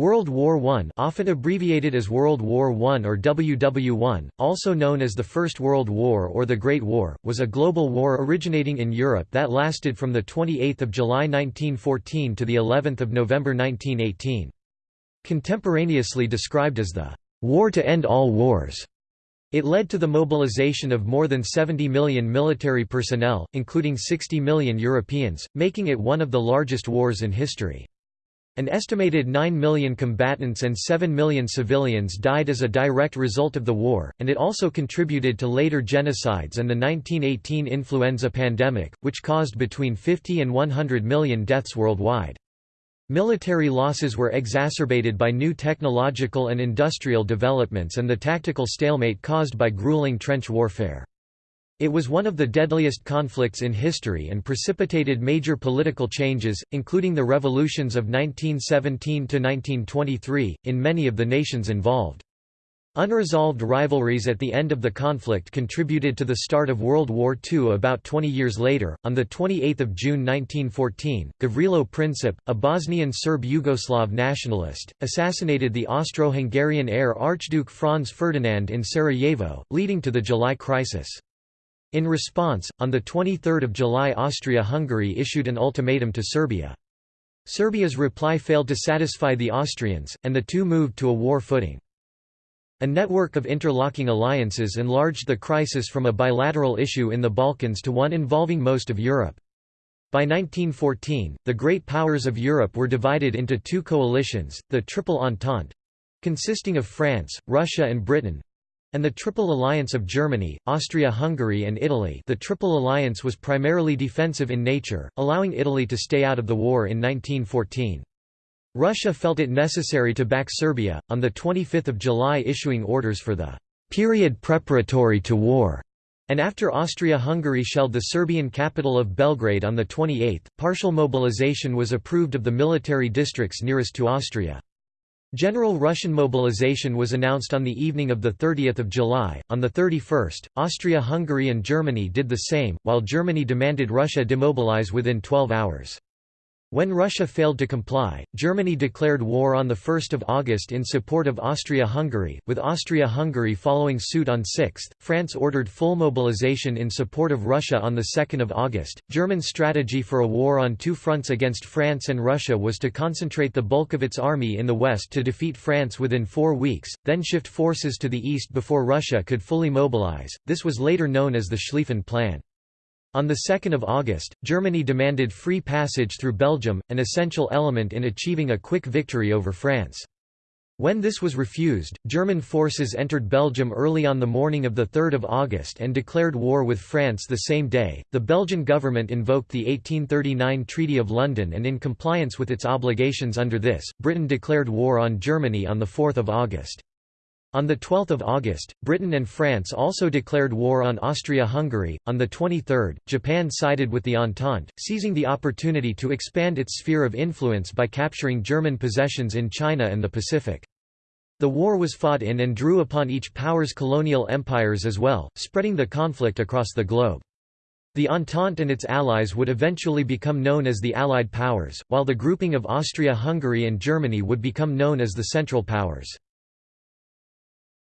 World War I often abbreviated as World War I or WW1, also known as the First World War or the Great War, was a global war originating in Europe that lasted from 28 July 1914 to of November 1918. Contemporaneously described as the «war to end all wars», it led to the mobilization of more than 70 million military personnel, including 60 million Europeans, making it one of the largest wars in history. An estimated 9 million combatants and 7 million civilians died as a direct result of the war, and it also contributed to later genocides and the 1918 influenza pandemic, which caused between 50 and 100 million deaths worldwide. Military losses were exacerbated by new technological and industrial developments and the tactical stalemate caused by grueling trench warfare. It was one of the deadliest conflicts in history and precipitated major political changes, including the revolutions of 1917–1923, in many of the nations involved. Unresolved rivalries at the end of the conflict contributed to the start of World War II about 20 years later. On 28 June 1914, Gavrilo Princip, a Bosnian Serb Yugoslav nationalist, assassinated the Austro-Hungarian heir Archduke Franz Ferdinand in Sarajevo, leading to the July Crisis. In response, on 23 July Austria-Hungary issued an ultimatum to Serbia. Serbia's reply failed to satisfy the Austrians, and the two moved to a war footing. A network of interlocking alliances enlarged the crisis from a bilateral issue in the Balkans to one involving most of Europe. By 1914, the great powers of Europe were divided into two coalitions, the Triple Entente—consisting of France, Russia and Britain, and the Triple Alliance of Germany, Austria-Hungary and Italy the Triple Alliance was primarily defensive in nature, allowing Italy to stay out of the war in 1914. Russia felt it necessary to back Serbia, on 25 July issuing orders for the period preparatory to war. And after Austria-Hungary shelled the Serbian capital of Belgrade on the 28th, partial mobilization was approved of the military districts nearest to Austria. General Russian mobilization was announced on the evening of 30 July. On the 31st, Austria-Hungary and Germany did the same, while Germany demanded Russia demobilize within 12 hours. When Russia failed to comply, Germany declared war on 1 August in support of Austria-Hungary, with Austria-Hungary following suit on 6. France ordered full mobilization in support of Russia on 2 August. German strategy for a war on two fronts against France and Russia was to concentrate the bulk of its army in the west to defeat France within four weeks, then shift forces to the east before Russia could fully mobilize. This was later known as the Schlieffen Plan. On 2 August, Germany demanded free passage through Belgium, an essential element in achieving a quick victory over France. When this was refused, German forces entered Belgium early on the morning of 3 August and declared war with France the same day. The Belgian government invoked the 1839 Treaty of London and in compliance with its obligations under this, Britain declared war on Germany on 4 August. On 12 August, Britain and France also declared war on Austria-Hungary. On the 23rd, Japan sided with the Entente, seizing the opportunity to expand its sphere of influence by capturing German possessions in China and the Pacific. The war was fought in and drew upon each power's colonial empires as well, spreading the conflict across the globe. The Entente and its allies would eventually become known as the Allied Powers, while the grouping of Austria-Hungary and Germany would become known as the Central Powers.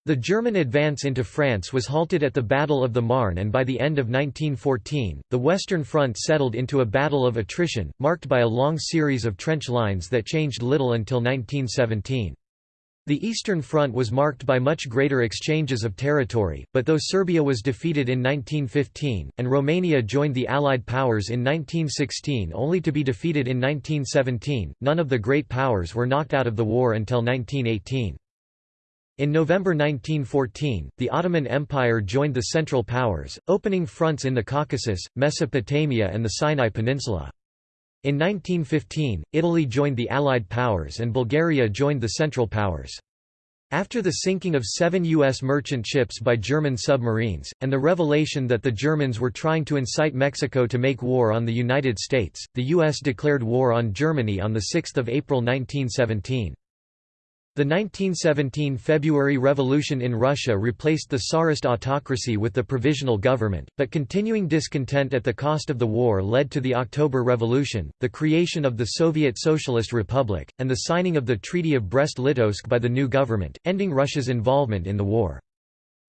The German advance into France was halted at the Battle of the Marne and by the end of 1914, the Western Front settled into a battle of attrition, marked by a long series of trench lines that changed little until 1917. The Eastern Front was marked by much greater exchanges of territory, but though Serbia was defeated in 1915, and Romania joined the Allied powers in 1916 only to be defeated in 1917, none of the great powers were knocked out of the war until 1918. In November 1914, the Ottoman Empire joined the Central Powers, opening fronts in the Caucasus, Mesopotamia and the Sinai Peninsula. In 1915, Italy joined the Allied Powers and Bulgaria joined the Central Powers. After the sinking of seven U.S. merchant ships by German submarines, and the revelation that the Germans were trying to incite Mexico to make war on the United States, the U.S. declared war on Germany on 6 April 1917. The 1917 February Revolution in Russia replaced the Tsarist autocracy with the provisional government, but continuing discontent at the cost of the war led to the October Revolution, the creation of the Soviet Socialist Republic, and the signing of the Treaty of Brest-Litovsk by the new government, ending Russia's involvement in the war.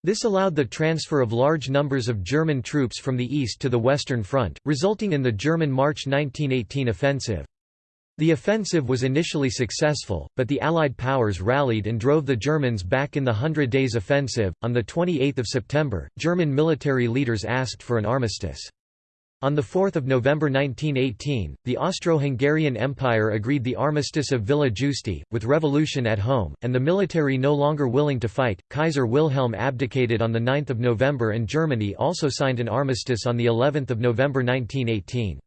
This allowed the transfer of large numbers of German troops from the east to the Western Front, resulting in the German March 1918 offensive. The offensive was initially successful, but the Allied powers rallied and drove the Germans back in the Hundred Days Offensive. On 28 September, German military leaders asked for an armistice. On 4 November 1918, the Austro-Hungarian Empire agreed the Armistice of Villa Giusti, with revolution at home, and the military no longer willing to fight, Kaiser Wilhelm abdicated on 9 November and Germany also signed an armistice on of November 1918.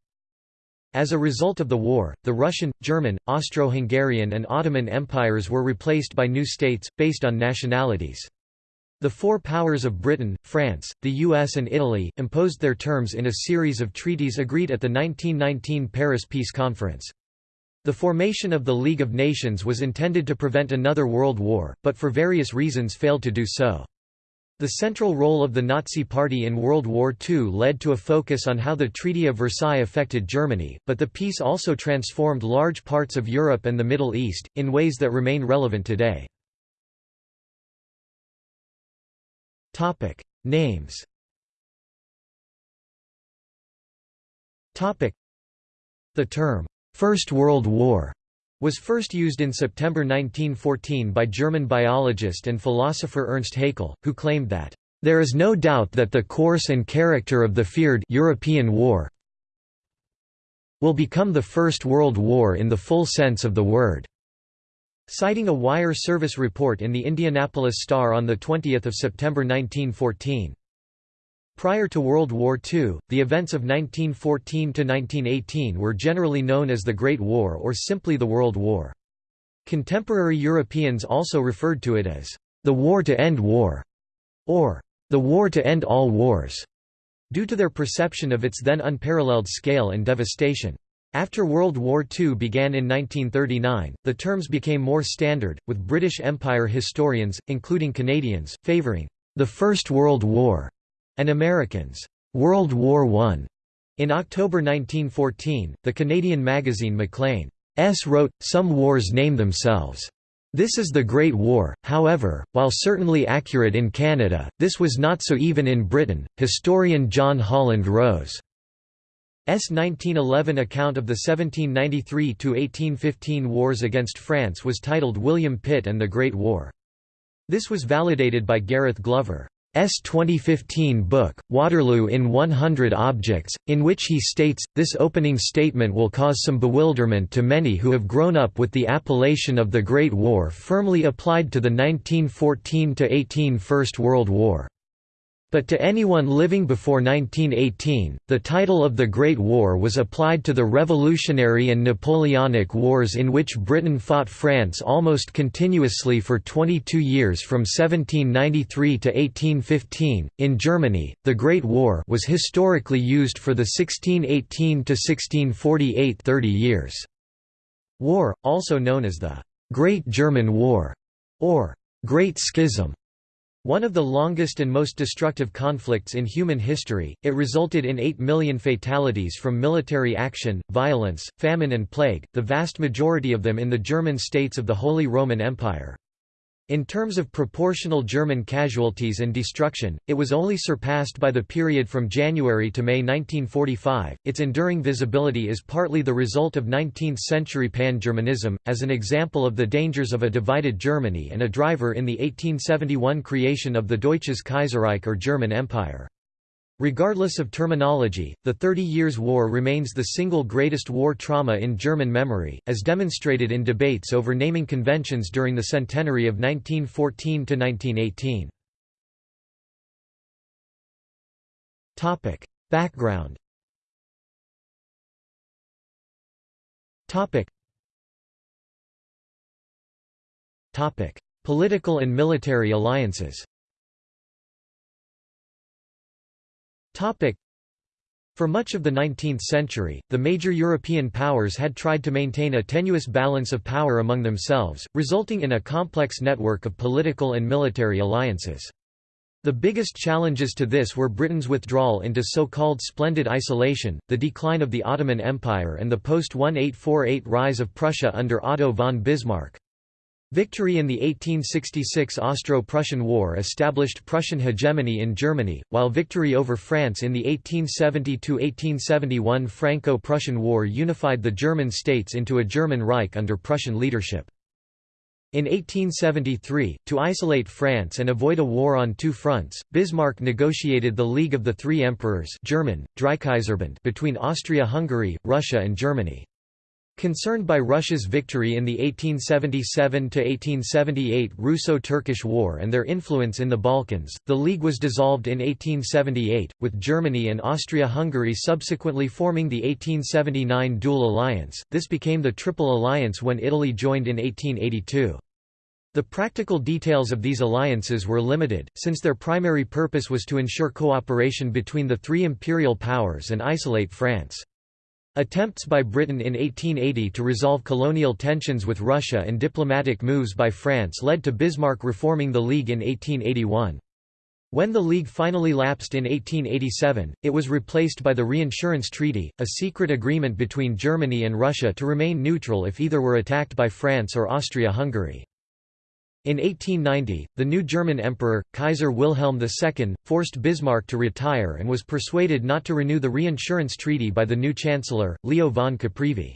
As a result of the war, the Russian, German, Austro-Hungarian and Ottoman empires were replaced by new states, based on nationalities. The four powers of Britain, France, the US and Italy, imposed their terms in a series of treaties agreed at the 1919 Paris Peace Conference. The formation of the League of Nations was intended to prevent another world war, but for various reasons failed to do so. The central role of the Nazi Party in World War II led to a focus on how the Treaty of Versailles affected Germany, but the peace also transformed large parts of Europe and the Middle East, in ways that remain relevant today. Names The term, First World War was first used in September 1914 by German biologist and philosopher Ernst Haeckel, who claimed that, "...there is no doubt that the course and character of the feared European war will become the First World War in the full sense of the word." Citing a wire service report in the Indianapolis Star on 20 September 1914. Prior to World War II, the events of 1914–1918 were generally known as the Great War or simply the World War. Contemporary Europeans also referred to it as the War to End War, or the War to End All Wars, due to their perception of its then unparalleled scale and devastation. After World War II began in 1939, the terms became more standard, with British Empire historians, including Canadians, favouring the First World War and Americans, World War I. In October 1914, the Canadian magazine Maclean's wrote, Some wars name themselves. This is the Great War, however, while certainly accurate in Canada, this was not so even in Britain. Historian John Holland Rose S. 1911 account of the 1793–1815 wars against France was titled William Pitt and the Great War. This was validated by Gareth Glover. S 2015 book, Waterloo in 100 Objects, in which he states, this opening statement will cause some bewilderment to many who have grown up with the appellation of the Great War firmly applied to the 1914–18 First World War. But to anyone living before 1918, the title of the Great War was applied to the Revolutionary and Napoleonic Wars in which Britain fought France almost continuously for 22 years from 1793 to 1815. In Germany, the Great War was historically used for the 1618 to 1648 30 years. War, also known as the Great German War or Great Schism one of the longest and most destructive conflicts in human history, it resulted in 8 million fatalities from military action, violence, famine and plague, the vast majority of them in the German states of the Holy Roman Empire. In terms of proportional German casualties and destruction, it was only surpassed by the period from January to May 1945. Its enduring visibility is partly the result of 19th century pan Germanism, as an example of the dangers of a divided Germany and a driver in the 1871 creation of the Deutsches Kaiserreich or German Empire. Regardless of terminology, the Thirty Years' War remains the single greatest war trauma in German memory, as demonstrated in debates over naming conventions during the centenary of 1914 to 1918. Topic: Background. Topic. Topic: Political and military alliances. Topic. For much of the 19th century, the major European powers had tried to maintain a tenuous balance of power among themselves, resulting in a complex network of political and military alliances. The biggest challenges to this were Britain's withdrawal into so-called splendid isolation, the decline of the Ottoman Empire and the post-1848 rise of Prussia under Otto von Bismarck. Victory in the 1866 Austro-Prussian War established Prussian hegemony in Germany, while victory over France in the 1870–1871 Franco-Prussian War unified the German states into a German Reich under Prussian leadership. In 1873, to isolate France and avoid a war on two fronts, Bismarck negotiated the League of the Three Emperors German, between Austria-Hungary, Russia and Germany. Concerned by Russia's victory in the 1877–1878 Russo-Turkish War and their influence in the Balkans, the League was dissolved in 1878, with Germany and Austria-Hungary subsequently forming the 1879 Dual Alliance. This became the Triple Alliance when Italy joined in 1882. The practical details of these alliances were limited, since their primary purpose was to ensure cooperation between the three imperial powers and isolate France. Attempts by Britain in 1880 to resolve colonial tensions with Russia and diplomatic moves by France led to Bismarck reforming the League in 1881. When the League finally lapsed in 1887, it was replaced by the Reinsurance Treaty, a secret agreement between Germany and Russia to remain neutral if either were attacked by France or Austria-Hungary. In 1890, the new German emperor, Kaiser Wilhelm II, forced Bismarck to retire and was persuaded not to renew the reinsurance treaty by the new chancellor, Leo von Caprivi.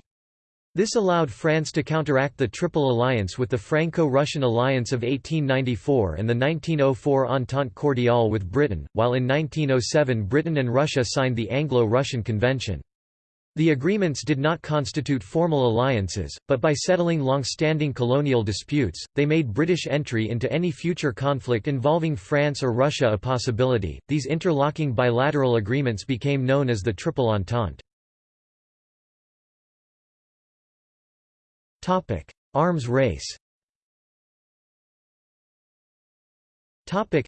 This allowed France to counteract the Triple Alliance with the Franco-Russian alliance of 1894 and the 1904 Entente Cordiale with Britain, while in 1907 Britain and Russia signed the Anglo-Russian Convention. The agreements did not constitute formal alliances, but by settling long-standing colonial disputes, they made British entry into any future conflict involving France or Russia a possibility. These interlocking bilateral agreements became known as the Triple Entente. Topic: Arms race. Topic: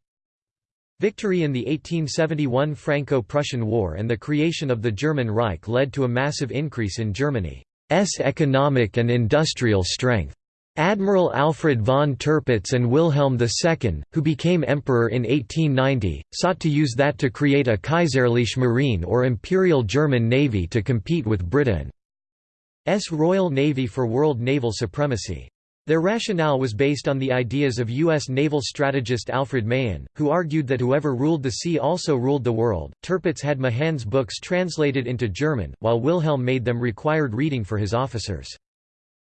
Victory in the 1871 Franco-Prussian War and the creation of the German Reich led to a massive increase in Germany's economic and industrial strength. Admiral Alfred von Tirpitz and Wilhelm II, who became emperor in 1890, sought to use that to create a Kaiserliche Marine or Imperial German Navy to compete with Britain's Royal Navy for world naval supremacy. Their rationale was based on the ideas of U.S. naval strategist Alfred Mahan, who argued that whoever ruled the sea also ruled the world. Tirpitz had Mahan's books translated into German, while Wilhelm made them required reading for his officers.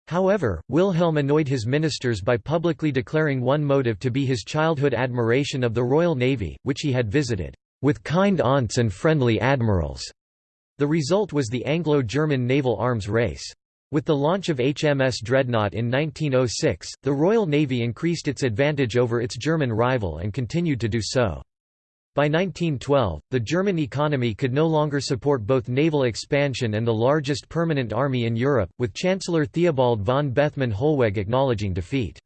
However, Wilhelm annoyed his ministers by publicly declaring one motive to be his childhood admiration of the Royal Navy, which he had visited, with kind aunts and friendly admirals. The result was the Anglo-German naval arms race. With the launch of HMS Dreadnought in 1906, the Royal Navy increased its advantage over its German rival and continued to do so. By 1912, the German economy could no longer support both naval expansion and the largest permanent army in Europe, with Chancellor Theobald von Bethmann-Hollweg acknowledging defeat.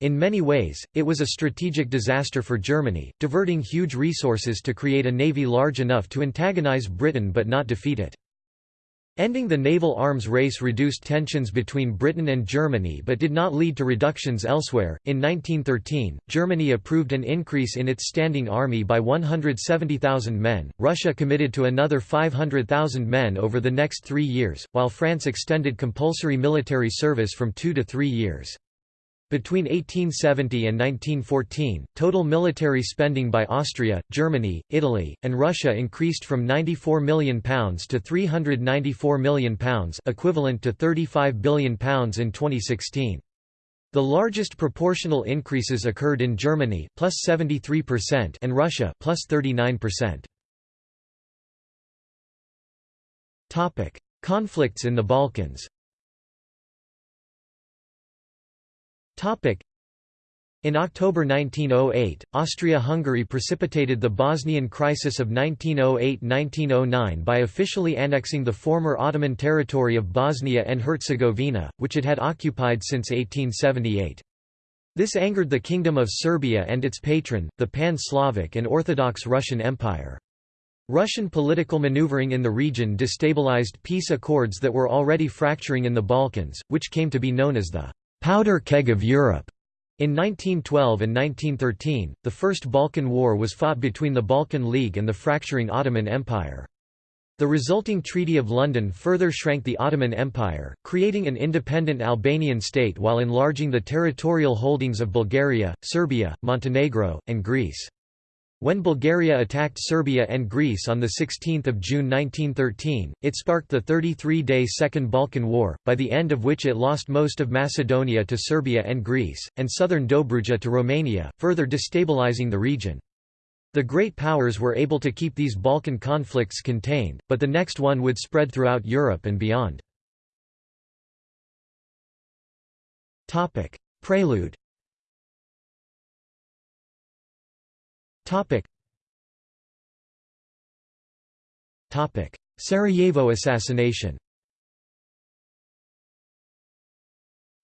In many ways, it was a strategic disaster for Germany, diverting huge resources to create a navy large enough to antagonize Britain but not defeat it. Ending the naval arms race reduced tensions between Britain and Germany but did not lead to reductions elsewhere. In 1913, Germany approved an increase in its standing army by 170,000 men, Russia committed to another 500,000 men over the next three years, while France extended compulsory military service from two to three years. Between 1870 and 1914, total military spending by Austria, Germany, Italy, and Russia increased from £94 million to £394 million equivalent to £35 billion in 2016. The largest proportional increases occurred in Germany plus 73% and Russia plus 39%. Topic: Conflicts in the Balkans. In October 1908, Austria-Hungary precipitated the Bosnian crisis of 1908–1909 by officially annexing the former Ottoman territory of Bosnia and Herzegovina, which it had occupied since 1878. This angered the Kingdom of Serbia and its patron, the Pan-Slavic and Orthodox Russian Empire. Russian political maneuvering in the region destabilized peace accords that were already fracturing in the Balkans, which came to be known as the «powder keg of Europe». In 1912 and 1913, the First Balkan War was fought between the Balkan League and the fracturing Ottoman Empire. The resulting Treaty of London further shrank the Ottoman Empire, creating an independent Albanian state while enlarging the territorial holdings of Bulgaria, Serbia, Montenegro, and Greece. When Bulgaria attacked Serbia and Greece on 16 June 1913, it sparked the 33-day Second Balkan War, by the end of which it lost most of Macedonia to Serbia and Greece, and southern Dobruja to Romania, further destabilizing the region. The great powers were able to keep these Balkan conflicts contained, but the next one would spread throughout Europe and beyond. Prelude Topic. Topic. Sarajevo assassination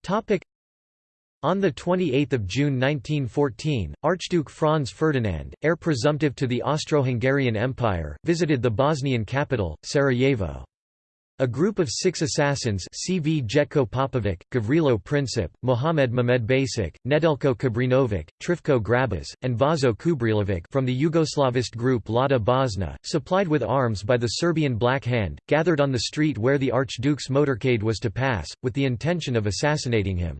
Topic. On 28 June 1914, Archduke Franz Ferdinand, heir presumptive to the Austro-Hungarian Empire, visited the Bosnian capital, Sarajevo. A group of six assassins Cvjetko Popovic, Gavrilo Princip, Mohamed Mehmed Basic, Nedelko Kabrinovic, Trifko Grabas, and Vaso Kubrilovic from the Yugoslavist group Lada Bosna, supplied with arms by the Serbian Black Hand, gathered on the street where the Archduke's motorcade was to pass, with the intention of assassinating him.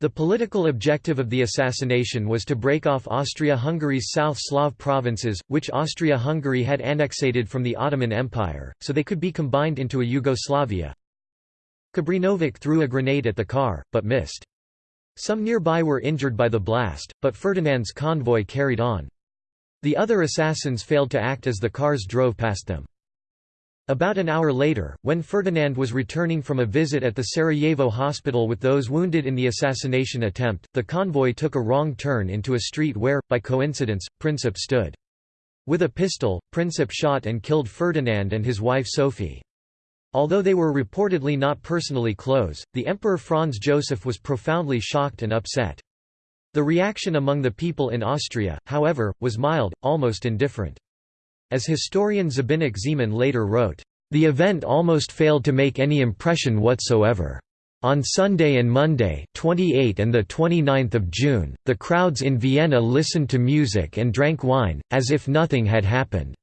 The political objective of the assassination was to break off Austria-Hungary's South Slav provinces, which Austria-Hungary had annexated from the Ottoman Empire, so they could be combined into a Yugoslavia. Kabrinovic threw a grenade at the car, but missed. Some nearby were injured by the blast, but Ferdinand's convoy carried on. The other assassins failed to act as the cars drove past them. About an hour later, when Ferdinand was returning from a visit at the Sarajevo hospital with those wounded in the assassination attempt, the convoy took a wrong turn into a street where, by coincidence, Princip stood. With a pistol, Princip shot and killed Ferdinand and his wife Sophie. Although they were reportedly not personally close, the Emperor Franz Joseph was profoundly shocked and upset. The reaction among the people in Austria, however, was mild, almost indifferent. As historian Zbynek Zeman later wrote, "...the event almost failed to make any impression whatsoever. On Sunday and Monday 28 and 29 June, the crowds in Vienna listened to music and drank wine, as if nothing had happened."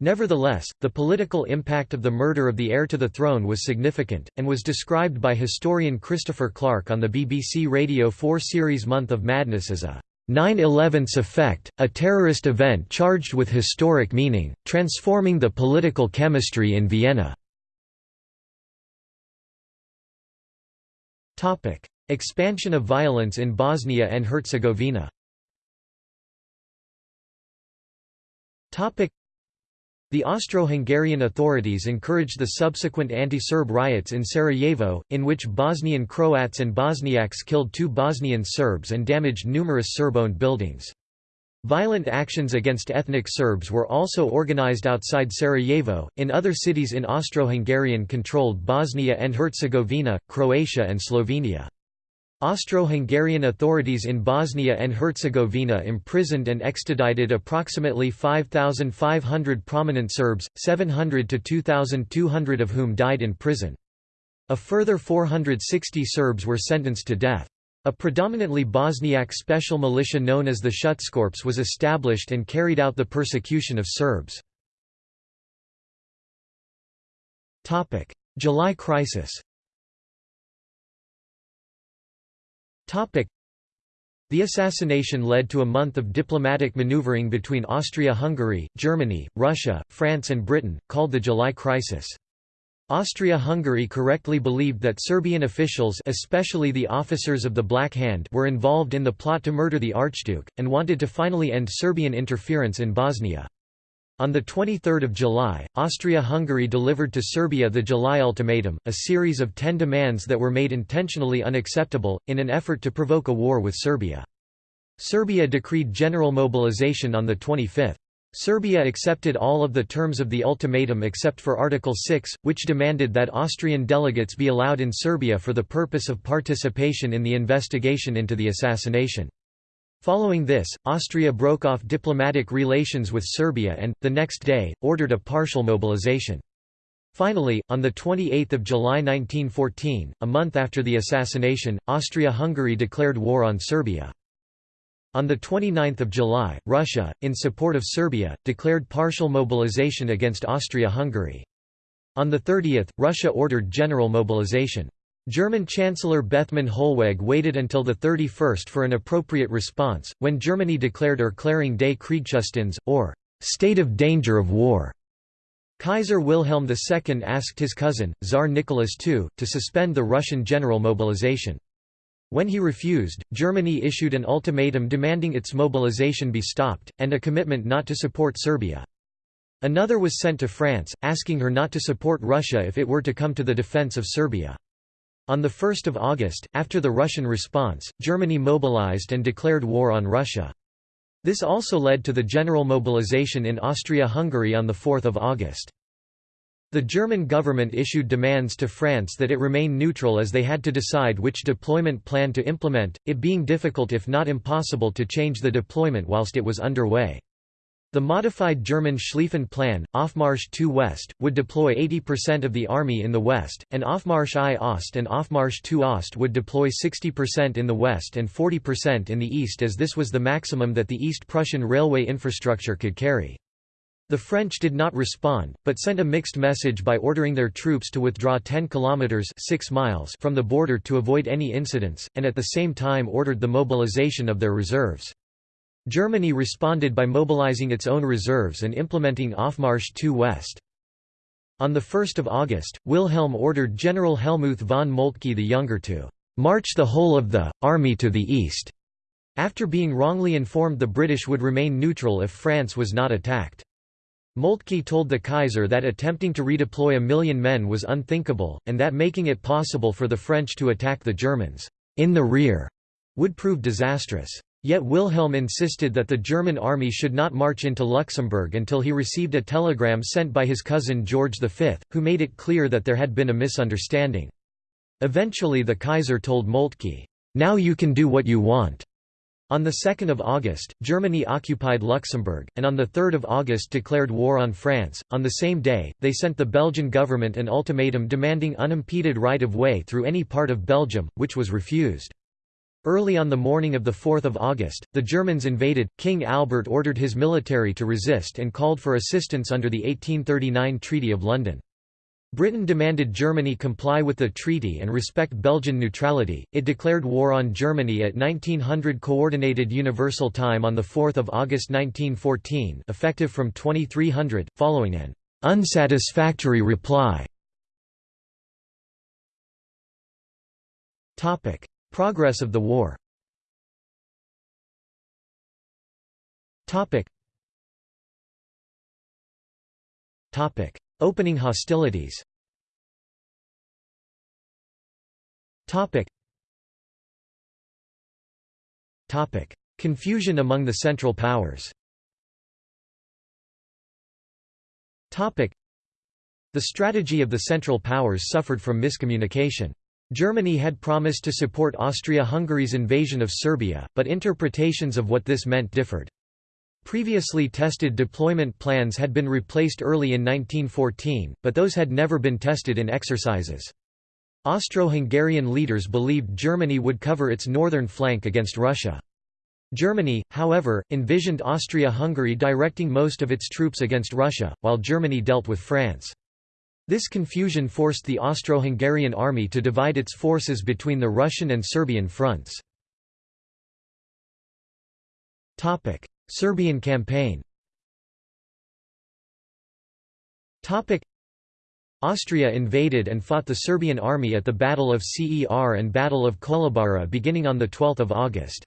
Nevertheless, the political impact of the murder of the heir to the throne was significant, and was described by historian Christopher Clark on the BBC Radio 4 series Month of Madness as a 9-11's effect, a terrorist event charged with historic meaning, transforming the political chemistry in Vienna. Expansion of violence in Bosnia and Herzegovina the Austro-Hungarian authorities encouraged the subsequent anti-Serb riots in Sarajevo, in which Bosnian Croats and Bosniaks killed two Bosnian Serbs and damaged numerous Serb-owned buildings. Violent actions against ethnic Serbs were also organized outside Sarajevo, in other cities in Austro-Hungarian-controlled Bosnia and Herzegovina, Croatia and Slovenia. Austro-Hungarian authorities in Bosnia and Herzegovina imprisoned and extradited approximately 5,500 prominent Serbs, 700 to 2,200 of whom died in prison. A further 460 Serbs were sentenced to death. A predominantly Bosniak special militia known as the Schutzkorps was established and carried out the persecution of Serbs. July crisis The assassination led to a month of diplomatic maneuvering between Austria-Hungary, Germany, Russia, France and Britain, called the July Crisis. Austria-Hungary correctly believed that Serbian officials especially the officers of the Black Hand were involved in the plot to murder the Archduke, and wanted to finally end Serbian interference in Bosnia. On 23 July, Austria-Hungary delivered to Serbia the July Ultimatum, a series of ten demands that were made intentionally unacceptable, in an effort to provoke a war with Serbia. Serbia decreed general mobilization on the 25th. Serbia accepted all of the terms of the ultimatum except for Article 6, which demanded that Austrian delegates be allowed in Serbia for the purpose of participation in the investigation into the assassination. Following this, Austria broke off diplomatic relations with Serbia and, the next day, ordered a partial mobilization. Finally, on 28 July 1914, a month after the assassination, Austria-Hungary declared war on Serbia. On 29 July, Russia, in support of Serbia, declared partial mobilization against Austria-Hungary. On the 30th, Russia ordered general mobilization. German Chancellor Bethmann Hollweg waited until the 31st for an appropriate response, when Germany declared Erklärung des Kriegszustands, or state of danger of war. Kaiser Wilhelm II asked his cousin, Tsar Nicholas II, to suspend the Russian general mobilization. When he refused, Germany issued an ultimatum demanding its mobilization be stopped, and a commitment not to support Serbia. Another was sent to France, asking her not to support Russia if it were to come to the defense of Serbia. On 1 August, after the Russian response, Germany mobilized and declared war on Russia. This also led to the general mobilization in Austria-Hungary on 4 August. The German government issued demands to France that it remain neutral as they had to decide which deployment plan to implement, it being difficult if not impossible to change the deployment whilst it was underway. The modified German Schlieffen Plan, Aufmarsch II West, would deploy 80% of the army in the west, and Aufmarsch I Ost and Aufmarsch II Ost would deploy 60% in the west and 40% in the east as this was the maximum that the East Prussian railway infrastructure could carry. The French did not respond, but sent a mixed message by ordering their troops to withdraw 10 kilometers 6 miles from the border to avoid any incidents, and at the same time ordered the mobilization of their reserves. Germany responded by mobilizing its own reserves and implementing Aufmarsch II West. On 1 August, Wilhelm ordered General Helmuth von Moltke the Younger to "...march the whole of the, army to the east." After being wrongly informed the British would remain neutral if France was not attacked. Moltke told the Kaiser that attempting to redeploy a million men was unthinkable, and that making it possible for the French to attack the Germans in the rear would prove disastrous. Yet Wilhelm insisted that the German army should not march into Luxembourg until he received a telegram sent by his cousin George V, who made it clear that there had been a misunderstanding. Eventually the Kaiser told Moltke, "'Now you can do what you want'". On 2 August, Germany occupied Luxembourg, and on 3 August declared war on France. On the same day, they sent the Belgian government an ultimatum demanding unimpeded right of way through any part of Belgium, which was refused. Early on the morning of 4 August, the Germans invaded, King Albert ordered his military to resist and called for assistance under the 1839 Treaty of London. Britain demanded Germany comply with the treaty and respect Belgian neutrality. It declared war on Germany at 1900 Coordinated Universal Time on 4 August 1914 effective from 2300, following an unsatisfactory reply. Progress of the war. Opening hostilities. Confusion among the Central Powers. The strategy of the Central Powers suffered from miscommunication. Germany had promised to support Austria-Hungary's invasion of Serbia, but interpretations of what this meant differed. Previously tested deployment plans had been replaced early in 1914, but those had never been tested in exercises. Austro-Hungarian leaders believed Germany would cover its northern flank against Russia. Germany, however, envisioned Austria-Hungary directing most of its troops against Russia, while Germany dealt with France. This confusion forced the Austro-Hungarian army to divide its forces between the Russian and Serbian fronts. Serbian campaign Austria invaded and fought the Serbian army at the Battle of Cer and Battle of Kolubara beginning on 12 August.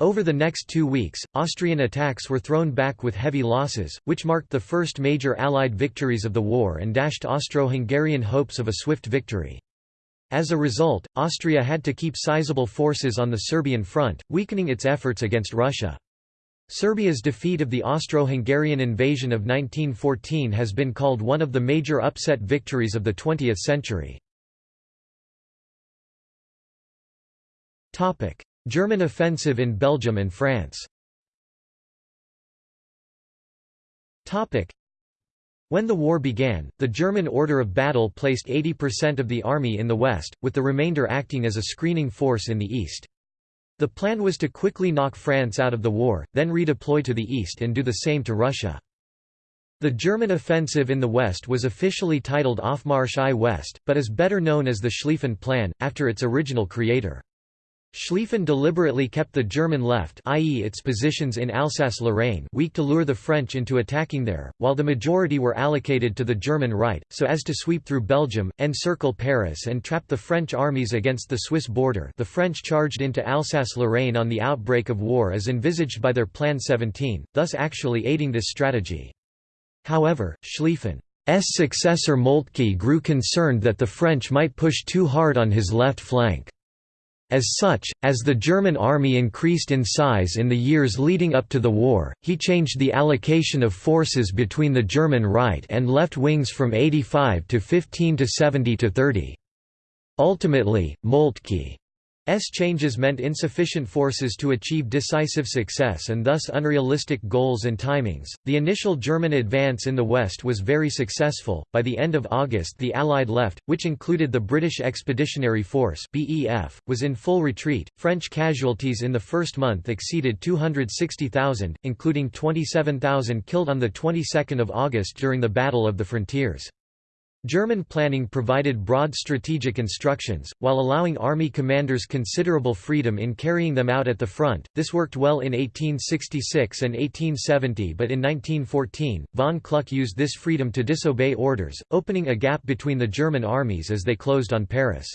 Over the next two weeks, Austrian attacks were thrown back with heavy losses, which marked the first major Allied victories of the war and dashed Austro-Hungarian hopes of a swift victory. As a result, Austria had to keep sizable forces on the Serbian front, weakening its efforts against Russia. Serbia's defeat of the Austro-Hungarian invasion of 1914 has been called one of the major upset victories of the 20th century. German offensive in Belgium and France when the war began, the German order of battle placed 80% of the army in the west, with the remainder acting as a screening force in the east. The plan was to quickly knock France out of the war, then redeploy to the east and do the same to Russia. The German offensive in the west was officially titled Aufmarsch I West, but is better known as the Schlieffen Plan, after its original creator. Schlieffen deliberately kept the German left i.e. its positions in Alsace-Lorraine weak to lure the French into attacking there, while the majority were allocated to the German right, so as to sweep through Belgium, encircle Paris and trap the French armies against the Swiss border the French charged into Alsace-Lorraine on the outbreak of war as envisaged by their Plan 17, thus actually aiding this strategy. However, Schlieffen's successor Moltke grew concerned that the French might push too hard on his left flank. As such, as the German army increased in size in the years leading up to the war, he changed the allocation of forces between the German right and left wings from 85 to 15 to 70 to 30. Ultimately, Moltke S changes meant insufficient forces to achieve decisive success and thus unrealistic goals and timings. The initial German advance in the west was very successful. By the end of August, the Allied left, which included the British Expeditionary Force (BEF), was in full retreat. French casualties in the first month exceeded 260,000, including 27,000 killed on the 22nd of August during the Battle of the Frontiers. German planning provided broad strategic instructions, while allowing army commanders considerable freedom in carrying them out at the front. This worked well in 1866 and 1870, but in 1914, von Kluck used this freedom to disobey orders, opening a gap between the German armies as they closed on Paris.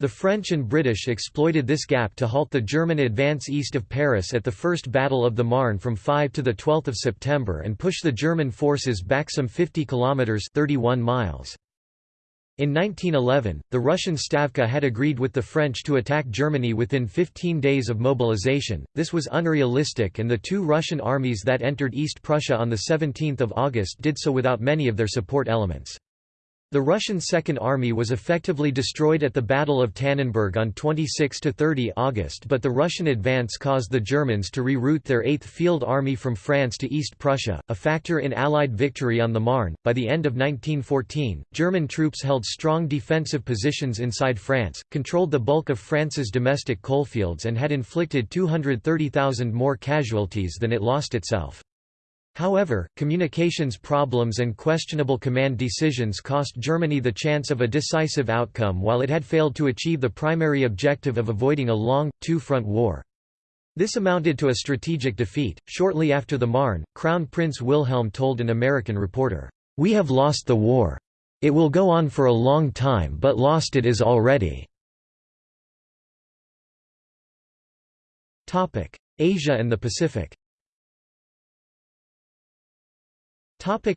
The French and British exploited this gap to halt the German advance east of Paris at the First Battle of the Marne from 5 to 12 September and push the German forces back some 50 kilometres 31 miles. In 1911, the Russian Stavka had agreed with the French to attack Germany within 15 days of mobilization. This was unrealistic and the two Russian armies that entered East Prussia on 17 August did so without many of their support elements. The Russian Second Army was effectively destroyed at the Battle of Tannenberg on 26–30 August but the Russian advance caused the Germans to reroute their 8th Field Army from France to East Prussia, a factor in Allied victory on the Marne. By the end of 1914, German troops held strong defensive positions inside France, controlled the bulk of France's domestic coalfields and had inflicted 230,000 more casualties than it lost itself. However, communications problems and questionable command decisions cost Germany the chance of a decisive outcome while it had failed to achieve the primary objective of avoiding a long, two-front war. This amounted to a strategic defeat. Shortly after the Marne, Crown Prince Wilhelm told an American reporter, "We have lost the war. It will go on for a long time but lost it is already." Asia and the Pacific Topic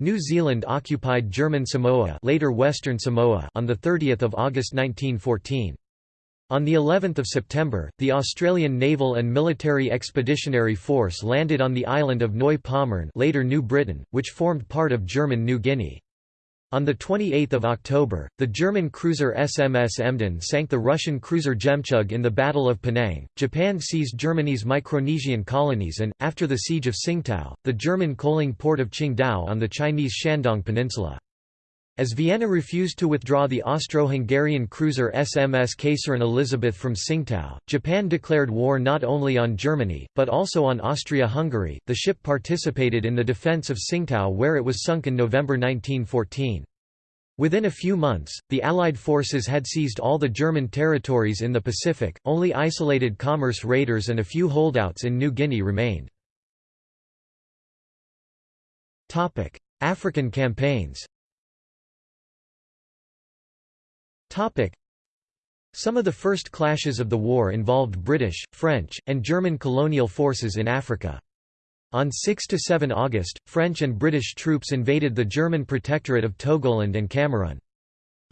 New Zealand occupied German Samoa, later Western Samoa, on the 30th of August 1914. On the 11th of September, the Australian Naval and Military Expeditionary Force landed on the island of Neu-Pommern, later New Britain, which formed part of German New Guinea. On 28 October, the German cruiser SMS Emden sank the Russian cruiser Jemchug in the Battle of Penang. Japan seized Germany's Micronesian colonies and, after the siege of Tsingtao, the German coaling port of Qingdao on the Chinese Shandong Peninsula. As Vienna refused to withdraw the Austro-Hungarian cruiser SMS Kaiserin Elisabeth from Tsingtao, Japan declared war not only on Germany, but also on Austria-Hungary. The ship participated in the defense of Tsingtao where it was sunk in November 1914. Within a few months, the Allied forces had seized all the German territories in the Pacific, only isolated commerce raiders and a few holdouts in New Guinea remained. African campaigns Some of the first clashes of the war involved British, French, and German colonial forces in Africa. On 6–7 August, French and British troops invaded the German protectorate of Togoland and Cameroon.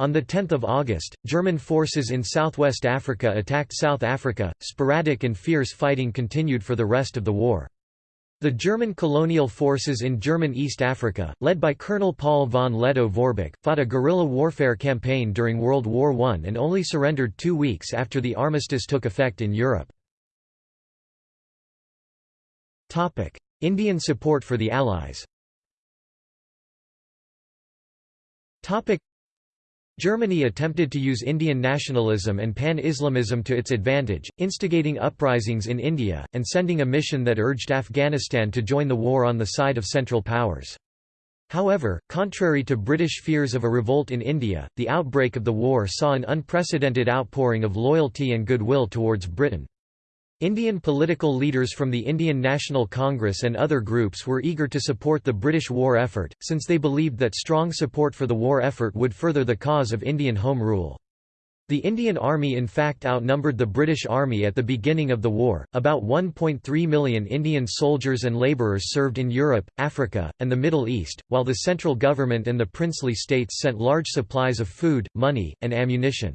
On 10 August, German forces in southwest Africa attacked South Africa. Sporadic and fierce fighting continued for the rest of the war. The German colonial forces in German East Africa, led by Colonel Paul von Lettow-Vorbeck, fought a guerrilla warfare campaign during World War I and only surrendered two weeks after the armistice took effect in Europe. Indian support for the Allies Germany attempted to use Indian nationalism and pan-Islamism to its advantage, instigating uprisings in India, and sending a mission that urged Afghanistan to join the war on the side of Central Powers. However, contrary to British fears of a revolt in India, the outbreak of the war saw an unprecedented outpouring of loyalty and goodwill towards Britain. Indian political leaders from the Indian National Congress and other groups were eager to support the British war effort, since they believed that strong support for the war effort would further the cause of Indian Home Rule. The Indian Army in fact outnumbered the British Army at the beginning of the war. About 1.3 million Indian soldiers and labourers served in Europe, Africa, and the Middle East, while the central government and the princely states sent large supplies of food, money, and ammunition.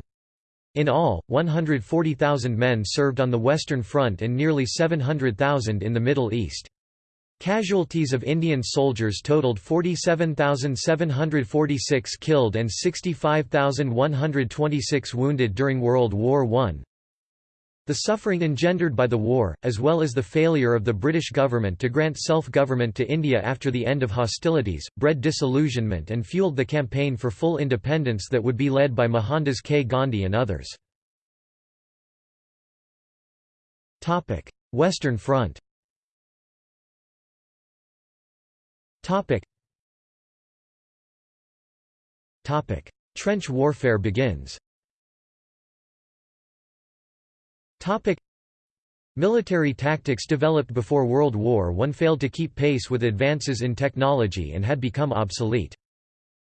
In all, 140,000 men served on the Western Front and nearly 700,000 in the Middle East. Casualties of Indian soldiers totaled 47,746 killed and 65,126 wounded during World War I. The suffering engendered by the war, as well as the failure of the British government to grant self-government to India after the end of hostilities, bred disillusionment and fueled the campaign for full independence that would be led by Mohandas K. Gandhi and others. Western Front Trench warfare begins Topic. Military tactics developed before World War I failed to keep pace with advances in technology and had become obsolete.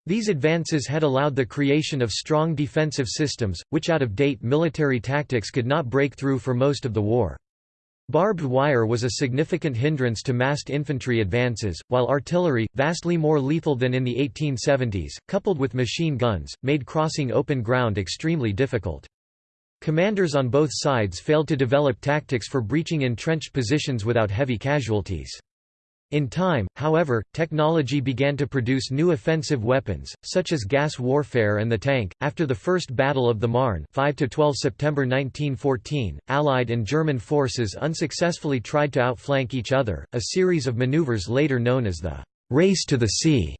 These advances had allowed the creation of strong defensive systems, which out-of-date military tactics could not break through for most of the war. Barbed wire was a significant hindrance to massed infantry advances, while artillery, vastly more lethal than in the 1870s, coupled with machine guns, made crossing open ground extremely difficult. Commanders on both sides failed to develop tactics for breaching entrenched positions without heavy casualties. In time, however, technology began to produce new offensive weapons, such as gas warfare and the tank. After the First Battle of the Marne, 5 to 12 September 1914, Allied and German forces unsuccessfully tried to outflank each other, a series of maneuvers later known as the race to the sea.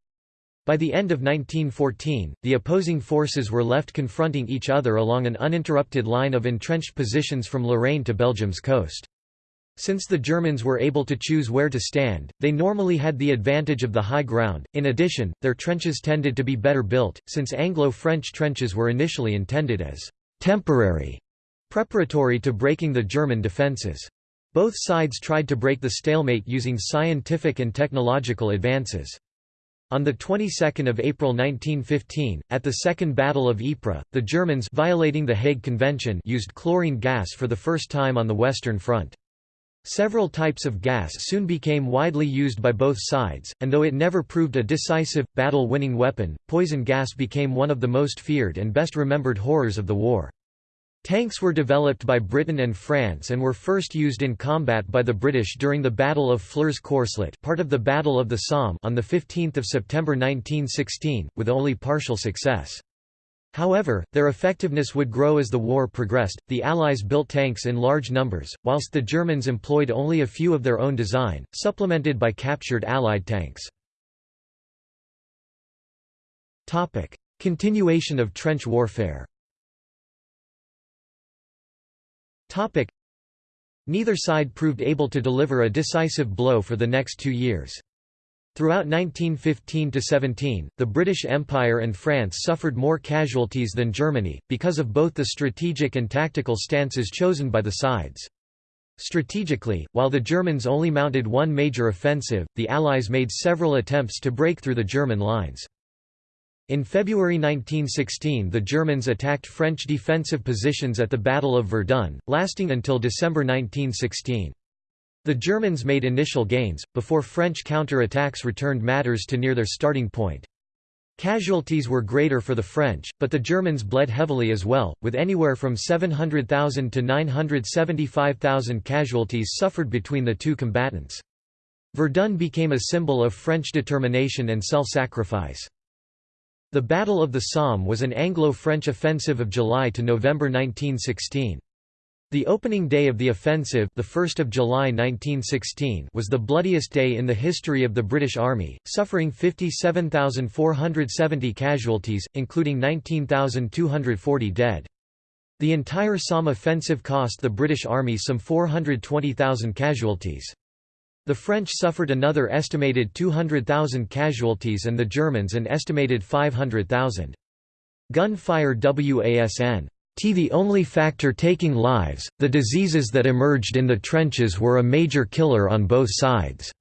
By the end of 1914, the opposing forces were left confronting each other along an uninterrupted line of entrenched positions from Lorraine to Belgium's coast. Since the Germans were able to choose where to stand, they normally had the advantage of the high ground. In addition, their trenches tended to be better built, since Anglo-French trenches were initially intended as temporary, preparatory to breaking the German defences. Both sides tried to break the stalemate using scientific and technological advances. On the 22nd of April 1915, at the Second Battle of Ypres, the Germans violating the Hague Convention used chlorine gas for the first time on the Western Front. Several types of gas soon became widely used by both sides, and though it never proved a decisive, battle-winning weapon, poison gas became one of the most feared and best remembered horrors of the war. Tanks were developed by Britain and France and were first used in combat by the British during the Battle of Flers-Courcelette part of the Battle of the Somme on 15 September 1916, with only partial success. However, their effectiveness would grow as the war progressed. The Allies built tanks in large numbers, whilst the Germans employed only a few of their own design, supplemented by captured Allied tanks. Topic: Continuation of trench warfare Neither side proved able to deliver a decisive blow for the next two years. Throughout 1915–17, the British Empire and France suffered more casualties than Germany, because of both the strategic and tactical stances chosen by the sides. Strategically, while the Germans only mounted one major offensive, the Allies made several attempts to break through the German lines. In February 1916 the Germans attacked French defensive positions at the Battle of Verdun, lasting until December 1916. The Germans made initial gains, before French counter-attacks returned matters to near their starting point. Casualties were greater for the French, but the Germans bled heavily as well, with anywhere from 700,000 to 975,000 casualties suffered between the two combatants. Verdun became a symbol of French determination and self-sacrifice. The Battle of the Somme was an Anglo-French offensive of July to November 1916. The opening day of the offensive the 1st of July 1916 was the bloodiest day in the history of the British Army, suffering 57,470 casualties, including 19,240 dead. The entire Somme offensive cost the British Army some 420,000 casualties. The French suffered another estimated 200,000 casualties and the Germans an estimated 500,000. Gunfire WASN T the only factor taking lives, the diseases that emerged in the trenches were a major killer on both sides.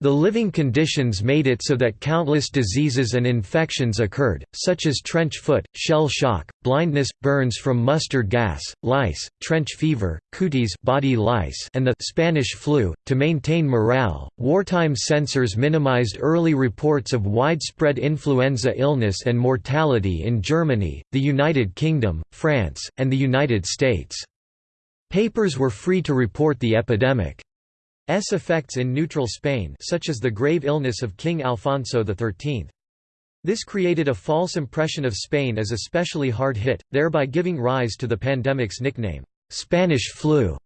The living conditions made it so that countless diseases and infections occurred, such as trench foot, shell shock, blindness, burns from mustard gas, lice, trench fever, cooties body lice, and the Spanish flu. To maintain morale, wartime censors minimized early reports of widespread influenza illness and mortality in Germany, the United Kingdom, France, and the United States. Papers were free to report the epidemic. S effects in neutral Spain such as the grave illness of King Alfonso XIII. This created a false impression of Spain as especially hard hit, thereby giving rise to the pandemic's nickname, Spanish flu.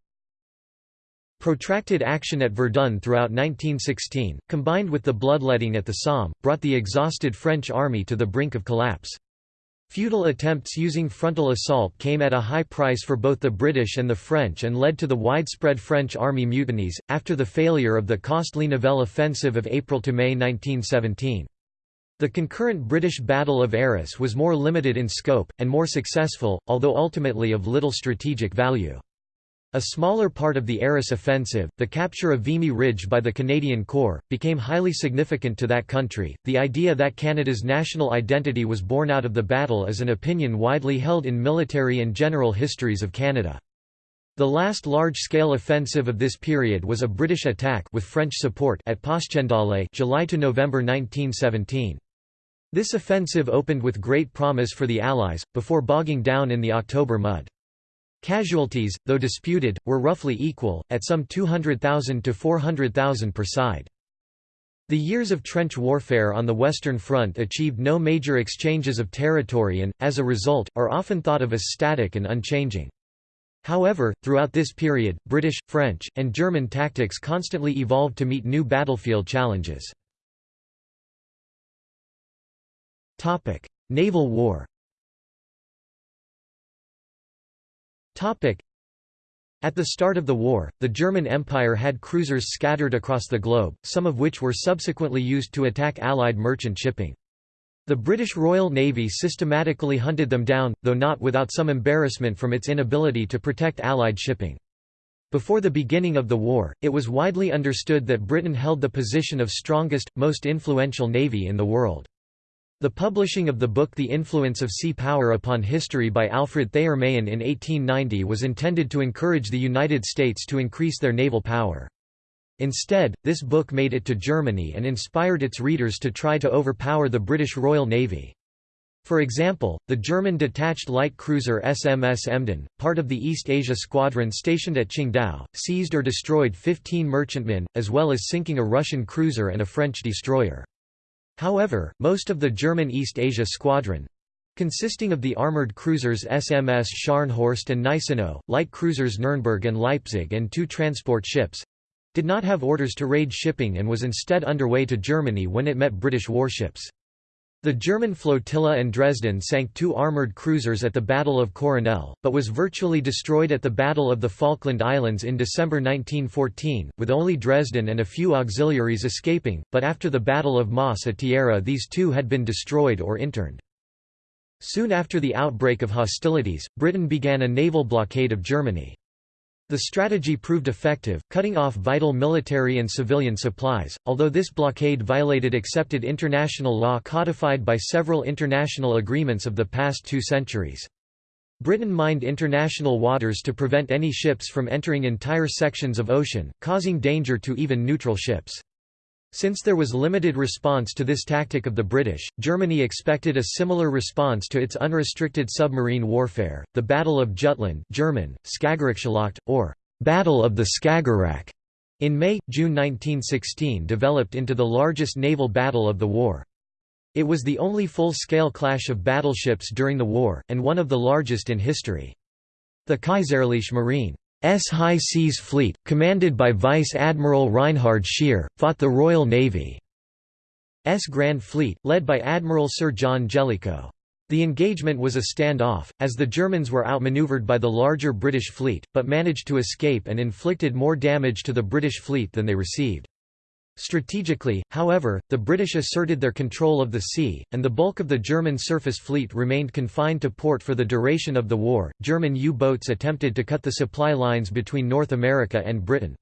Protracted action at Verdun throughout 1916, combined with the bloodletting at the Somme, brought the exhausted French army to the brink of collapse. Futile attempts using frontal assault came at a high price for both the British and the French and led to the widespread French army mutinies, after the failure of the costly Nivelle offensive of April–May 1917. The concurrent British Battle of Arras was more limited in scope, and more successful, although ultimately of little strategic value. A smaller part of the Arras offensive, the capture of Vimy Ridge by the Canadian Corps, became highly significant to that country. The idea that Canada's national identity was born out of the battle is an opinion widely held in military and general histories of Canada. The last large-scale offensive of this period was a British attack with French support at Passchendaele, July to November 1917. This offensive opened with great promise for the Allies, before bogging down in the October mud. Casualties, though disputed, were roughly equal, at some 200,000 to 400,000 per side. The years of trench warfare on the Western Front achieved no major exchanges of territory and, as a result, are often thought of as static and unchanging. However, throughout this period, British, French, and German tactics constantly evolved to meet new battlefield challenges. Naval war At the start of the war, the German Empire had cruisers scattered across the globe, some of which were subsequently used to attack Allied merchant shipping. The British Royal Navy systematically hunted them down, though not without some embarrassment from its inability to protect Allied shipping. Before the beginning of the war, it was widely understood that Britain held the position of strongest, most influential navy in the world. The publishing of the book The Influence of Sea Power Upon History by Alfred Thayer Mahan in 1890 was intended to encourage the United States to increase their naval power. Instead, this book made it to Germany and inspired its readers to try to overpower the British Royal Navy. For example, the German detached light cruiser SMS Emden, part of the East Asia Squadron stationed at Qingdao, seized or destroyed 15 merchantmen, as well as sinking a Russian cruiser and a French destroyer. However, most of the German East Asia Squadron consisting of the armoured cruisers SMS Scharnhorst and Gneisenau, light cruisers Nürnberg and Leipzig and two transport ships did not have orders to raid shipping and was instead underway to Germany when it met British warships. The German flotilla and Dresden sank two armoured cruisers at the Battle of Coronel, but was virtually destroyed at the Battle of the Falkland Islands in December 1914, with only Dresden and a few auxiliaries escaping, but after the Battle of Más a Tierra these two had been destroyed or interned. Soon after the outbreak of hostilities, Britain began a naval blockade of Germany. The strategy proved effective, cutting off vital military and civilian supplies, although this blockade violated accepted international law codified by several international agreements of the past two centuries. Britain mined international waters to prevent any ships from entering entire sections of ocean, causing danger to even neutral ships. Since there was limited response to this tactic of the British, Germany expected a similar response to its unrestricted submarine warfare. The Battle of Jutland, German or Battle of the Skagerrak, In May–June 1916 developed into the largest naval battle of the war. It was the only full-scale clash of battleships during the war, and one of the largest in history. The Kaiserliche Marine S High Seas Fleet, commanded by Vice Admiral Reinhard Scheer, fought the Royal Navy's Grand Fleet, led by Admiral Sir John Jellicoe. The engagement was a stand-off, as the Germans were outmaneuvered by the larger British fleet, but managed to escape and inflicted more damage to the British fleet than they received. Strategically, however, the British asserted their control of the sea, and the bulk of the German surface fleet remained confined to port for the duration of the war. German U boats attempted to cut the supply lines between North America and Britain.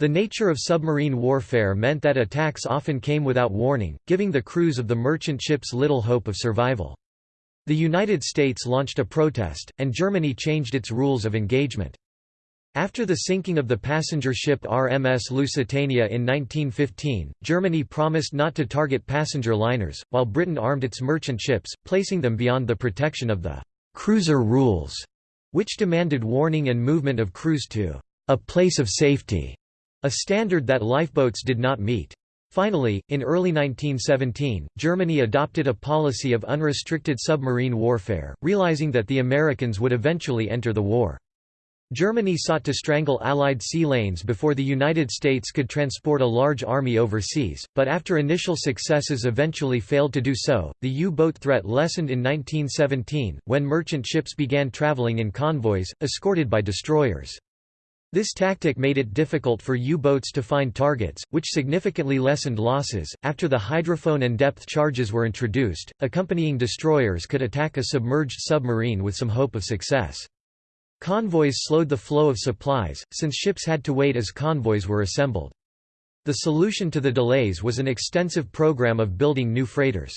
The nature of submarine warfare meant that attacks often came without warning, giving the crews of the merchant ships little hope of survival. The United States launched a protest, and Germany changed its rules of engagement. After the sinking of the passenger ship RMS Lusitania in 1915, Germany promised not to target passenger liners, while Britain armed its merchant ships, placing them beyond the protection of the «cruiser rules», which demanded warning and movement of crews to «a place of safety», a standard that lifeboats did not meet. Finally, in early 1917, Germany adopted a policy of unrestricted submarine warfare, realizing that the Americans would eventually enter the war. Germany sought to strangle Allied sea lanes before the United States could transport a large army overseas, but after initial successes eventually failed to do so, the U-boat threat lessened in 1917, when merchant ships began traveling in convoys, escorted by destroyers. This tactic made it difficult for U-boats to find targets, which significantly lessened losses. After the hydrophone and depth charges were introduced, accompanying destroyers could attack a submerged submarine with some hope of success. Convoys slowed the flow of supplies, since ships had to wait as convoys were assembled. The solution to the delays was an extensive program of building new freighters.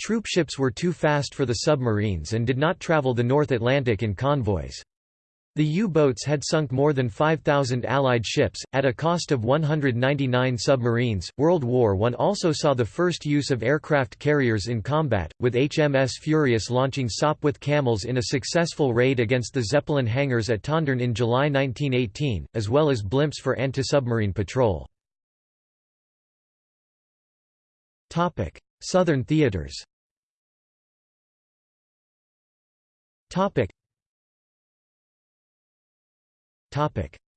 Troop ships were too fast for the submarines and did not travel the North Atlantic in convoys. The U-boats had sunk more than 5,000 Allied ships, at a cost of 199 submarines. World War I also saw the first use of aircraft carriers in combat, with HMS Furious launching Sopwith Camels in a successful raid against the Zeppelin hangars at Tondern in July 1918, as well as blimps for anti-submarine patrol. Southern theaters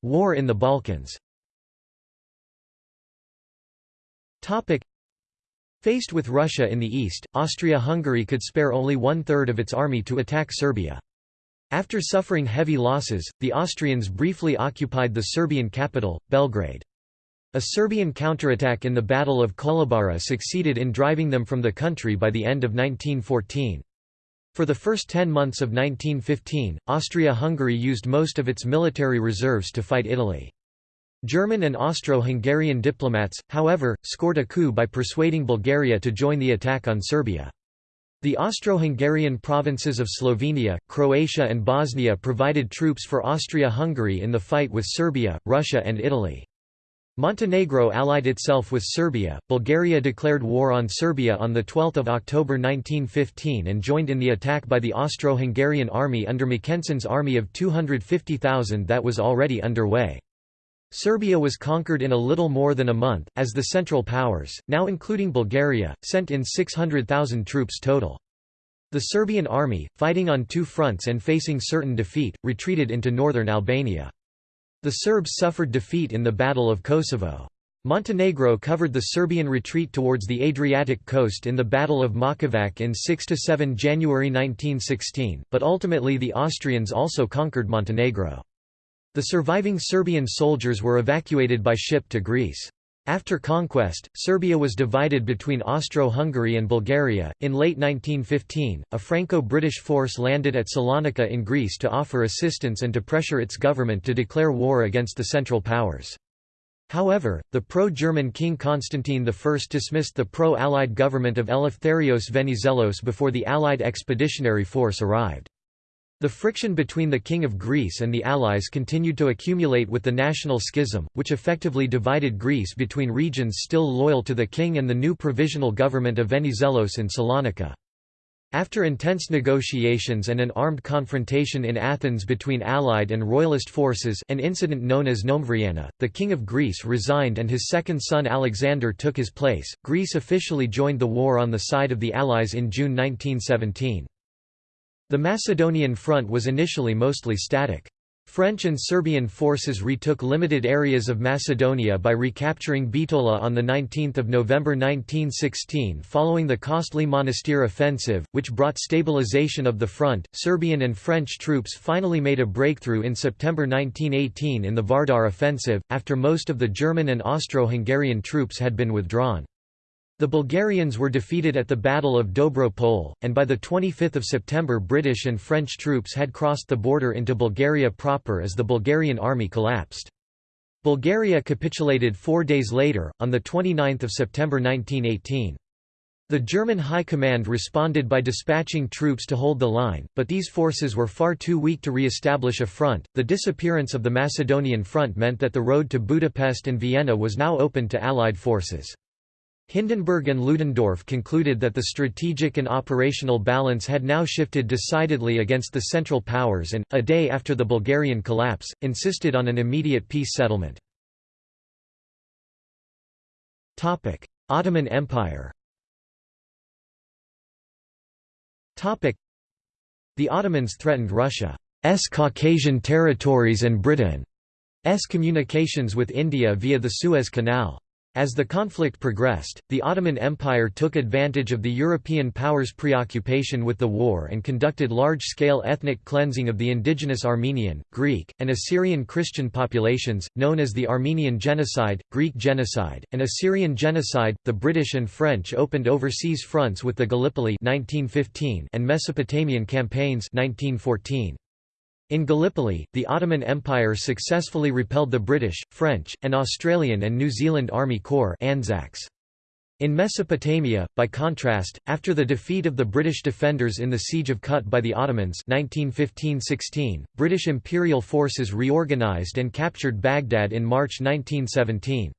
War in the Balkans Faced with Russia in the east, Austria-Hungary could spare only one-third of its army to attack Serbia. After suffering heavy losses, the Austrians briefly occupied the Serbian capital, Belgrade. A Serbian counterattack in the Battle of Kolubara succeeded in driving them from the country by the end of 1914. For the first ten months of 1915, Austria-Hungary used most of its military reserves to fight Italy. German and Austro-Hungarian diplomats, however, scored a coup by persuading Bulgaria to join the attack on Serbia. The Austro-Hungarian provinces of Slovenia, Croatia and Bosnia provided troops for Austria-Hungary in the fight with Serbia, Russia and Italy. Montenegro allied itself with Serbia. Bulgaria declared war on Serbia on 12 October 1915 and joined in the attack by the Austro-Hungarian army under Mackensen's army of 250,000 that was already underway. Serbia was conquered in a little more than a month, as the Central Powers, now including Bulgaria, sent in 600,000 troops total. The Serbian army, fighting on two fronts and facing certain defeat, retreated into northern Albania. The Serbs suffered defeat in the Battle of Kosovo. Montenegro covered the Serbian retreat towards the Adriatic coast in the Battle of Mojkovac in 6–7 January 1916, but ultimately the Austrians also conquered Montenegro. The surviving Serbian soldiers were evacuated by ship to Greece. After conquest, Serbia was divided between Austro-Hungary and Bulgaria. In late 1915, a Franco-British force landed at Salonika in Greece to offer assistance and to pressure its government to declare war against the Central Powers. However, the pro-German King Constantine I dismissed the pro-Allied government of Eleftherios Venizelos before the Allied expeditionary force arrived. The friction between the King of Greece and the Allies continued to accumulate with the national schism, which effectively divided Greece between regions still loyal to the king and the new provisional government of Venizelos in Salonika. After intense negotiations and an armed confrontation in Athens between Allied and Royalist forces an incident known as Noemvriana, the King of Greece resigned and his second son Alexander took his place. Greece officially joined the war on the side of the Allies in June 1917. The Macedonian front was initially mostly static. French and Serbian forces retook limited areas of Macedonia by recapturing Bitola on 19 November 1916 following the costly Monastir offensive, which brought stabilization of the front. Serbian and French troops finally made a breakthrough in September 1918 in the Vardar offensive, after most of the German and Austro-Hungarian troops had been withdrawn. The Bulgarians were defeated at the Battle of Dobro Pole, and by 25 September British and French troops had crossed the border into Bulgaria proper as the Bulgarian army collapsed. Bulgaria capitulated four days later, on 29 September 1918. The German High Command responded by dispatching troops to hold the line, but these forces were far too weak to re-establish a front. The disappearance of the Macedonian front meant that the road to Budapest and Vienna was now open to Allied forces. Hindenburg and Ludendorff concluded that the strategic and operational balance had now shifted decidedly against the Central Powers and, a day after the Bulgarian collapse, insisted on an immediate peace settlement. Ottoman Empire The Ottomans threatened Russia's Caucasian territories and Britain's communications with India via the Suez Canal. As the conflict progressed, the Ottoman Empire took advantage of the European powers' preoccupation with the war and conducted large-scale ethnic cleansing of the indigenous Armenian, Greek, and Assyrian Christian populations, known as the Armenian Genocide, Greek Genocide, and Assyrian Genocide. The British and French opened overseas fronts with the Gallipoli (1915) and Mesopotamian campaigns (1914). In Gallipoli, the Ottoman Empire successfully repelled the British, French, and Australian and New Zealand Army Corps Anzacs. In Mesopotamia, by contrast, after the defeat of the British defenders in the Siege of Kut by the Ottomans 1915–16, British imperial forces reorganised and captured Baghdad in March 1917.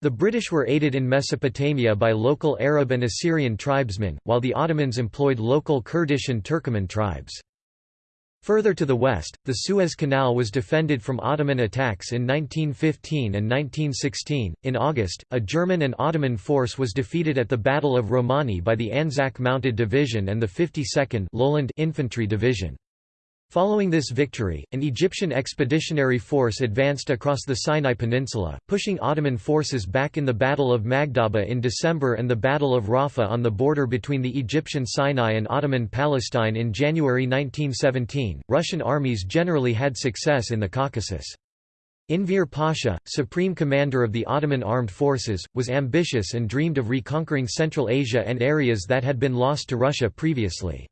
The British were aided in Mesopotamia by local Arab and Assyrian tribesmen, while the Ottomans employed local Kurdish and Turkoman tribes. Further to the west, the Suez Canal was defended from Ottoman attacks in 1915 and 1916. In August, a German and Ottoman force was defeated at the Battle of Romani by the Anzac Mounted Division and the 52nd Lowland Infantry Division. Following this victory, an Egyptian expeditionary force advanced across the Sinai Peninsula, pushing Ottoman forces back in the Battle of Magdhaba in December and the Battle of Rafah on the border between the Egyptian Sinai and Ottoman Palestine in January 1917. Russian armies generally had success in the Caucasus. Enver Pasha, supreme commander of the Ottoman armed forces, was ambitious and dreamed of reconquering Central Asia and areas that had been lost to Russia previously.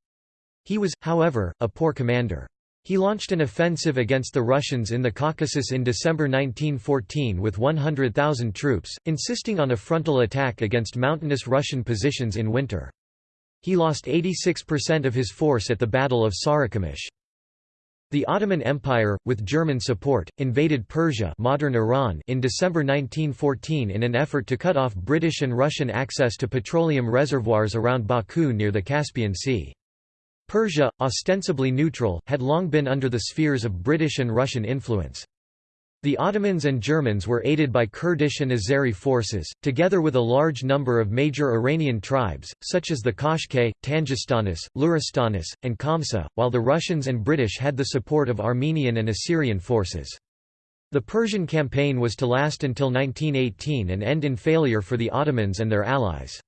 He was, however, a poor commander. He launched an offensive against the Russians in the Caucasus in December 1914 with 100,000 troops, insisting on a frontal attack against mountainous Russian positions in winter. He lost 86% of his force at the Battle of Sarikamish. The Ottoman Empire, with German support, invaded Persia modern Iran in December 1914 in an effort to cut off British and Russian access to petroleum reservoirs around Baku near the Caspian Sea. Persia, ostensibly neutral, had long been under the spheres of British and Russian influence. The Ottomans and Germans were aided by Kurdish and Azeri forces, together with a large number of major Iranian tribes, such as the Qashqai, Tangistanis, Luristanis, and Khamseh, while the Russians and British had the support of Armenian and Assyrian forces. The Persian campaign was to last until 1918 and end in failure for the Ottomans and their allies.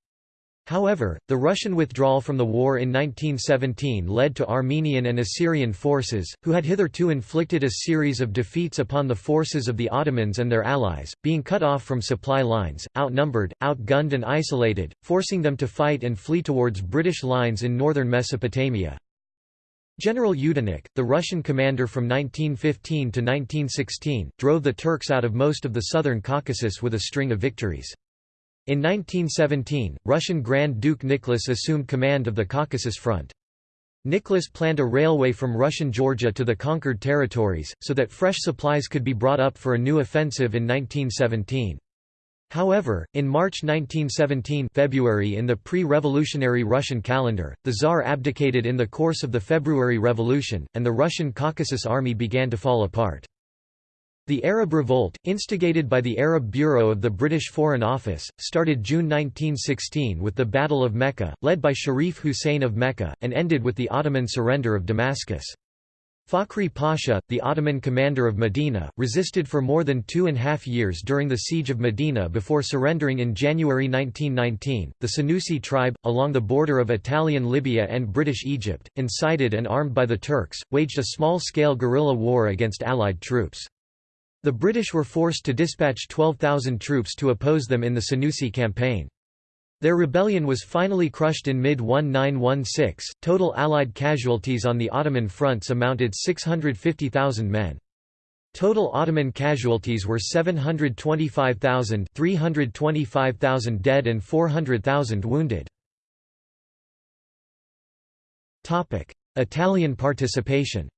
However, the Russian withdrawal from the war in 1917 led to Armenian and Assyrian forces, who had hitherto inflicted a series of defeats upon the forces of the Ottomans and their allies, being cut off from supply lines, outnumbered, outgunned and isolated, forcing them to fight and flee towards British lines in northern Mesopotamia. General Yudenich, the Russian commander from 1915 to 1916, drove the Turks out of most of the southern Caucasus with a string of victories. In 1917, Russian Grand Duke Nicholas assumed command of the Caucasus Front. Nicholas planned a railway from Russian Georgia to the conquered territories, so that fresh supplies could be brought up for a new offensive in 1917. However, in March 1917 February in the pre-revolutionary Russian calendar, the Tsar abdicated in the course of the February Revolution, and the Russian Caucasus Army began to fall apart. The Arab Revolt, instigated by the Arab Bureau of the British Foreign Office, started June 1916 with the Battle of Mecca, led by Sharif Hussein of Mecca, and ended with the Ottoman surrender of Damascus. Fakhri Pasha, the Ottoman commander of Medina, resisted for more than two and a half years during the siege of Medina before surrendering in January 1919. The Senussi tribe, along the border of Italian Libya and British Egypt, incited and armed by the Turks, waged a small-scale guerrilla war against Allied troops. The British were forced to dispatch 12,000 troops to oppose them in the Senussi campaign. Their rebellion was finally crushed in mid-1916. Total Allied casualties on the Ottoman fronts amounted 650,000 men. Total Ottoman casualties were 725,000 325,000 dead and 400,000 wounded. Italian participation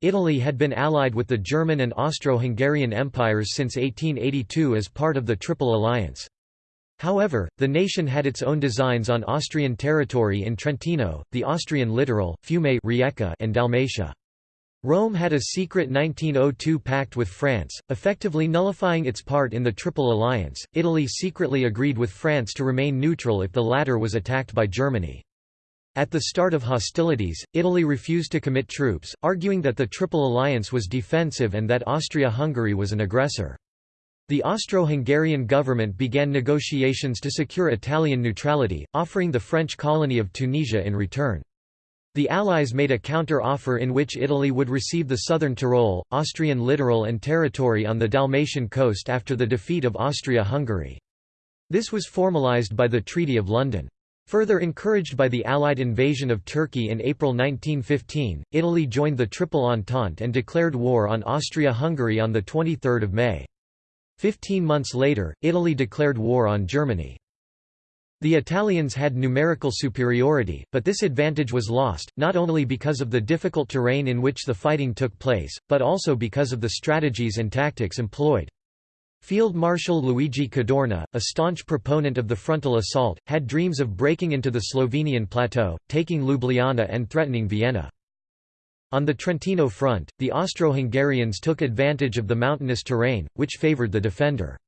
Italy had been allied with the German and Austro-Hungarian empires since 1882 as part of the Triple Alliance. However, the nation had its own designs on Austrian territory in Trentino, the Austrian littoral, Fiume Rijeka and Dalmatia. Rome had a secret 1902 pact with France, effectively nullifying its part in the Triple Alliance. Italy secretly agreed with France to remain neutral if the latter was attacked by Germany. At the start of hostilities, Italy refused to commit troops, arguing that the Triple Alliance was defensive and that Austria-Hungary was an aggressor. The Austro-Hungarian government began negotiations to secure Italian neutrality, offering the French colony of Tunisia in return. The Allies made a counter-offer in which Italy would receive the southern Tyrol, Austrian littoral and territory on the Dalmatian coast after the defeat of Austria-Hungary. This was formalized by the Treaty of London. Further encouraged by the Allied invasion of Turkey in April 1915, Italy joined the Triple Entente and declared war on Austria-Hungary on 23 May. Fifteen months later, Italy declared war on Germany. The Italians had numerical superiority, but this advantage was lost, not only because of the difficult terrain in which the fighting took place, but also because of the strategies and tactics employed. Field Marshal Luigi Cadorna, a staunch proponent of the frontal assault, had dreams of breaking into the Slovenian plateau, taking Ljubljana and threatening Vienna. On the Trentino front, the Austro-Hungarians took advantage of the mountainous terrain, which favoured the defender.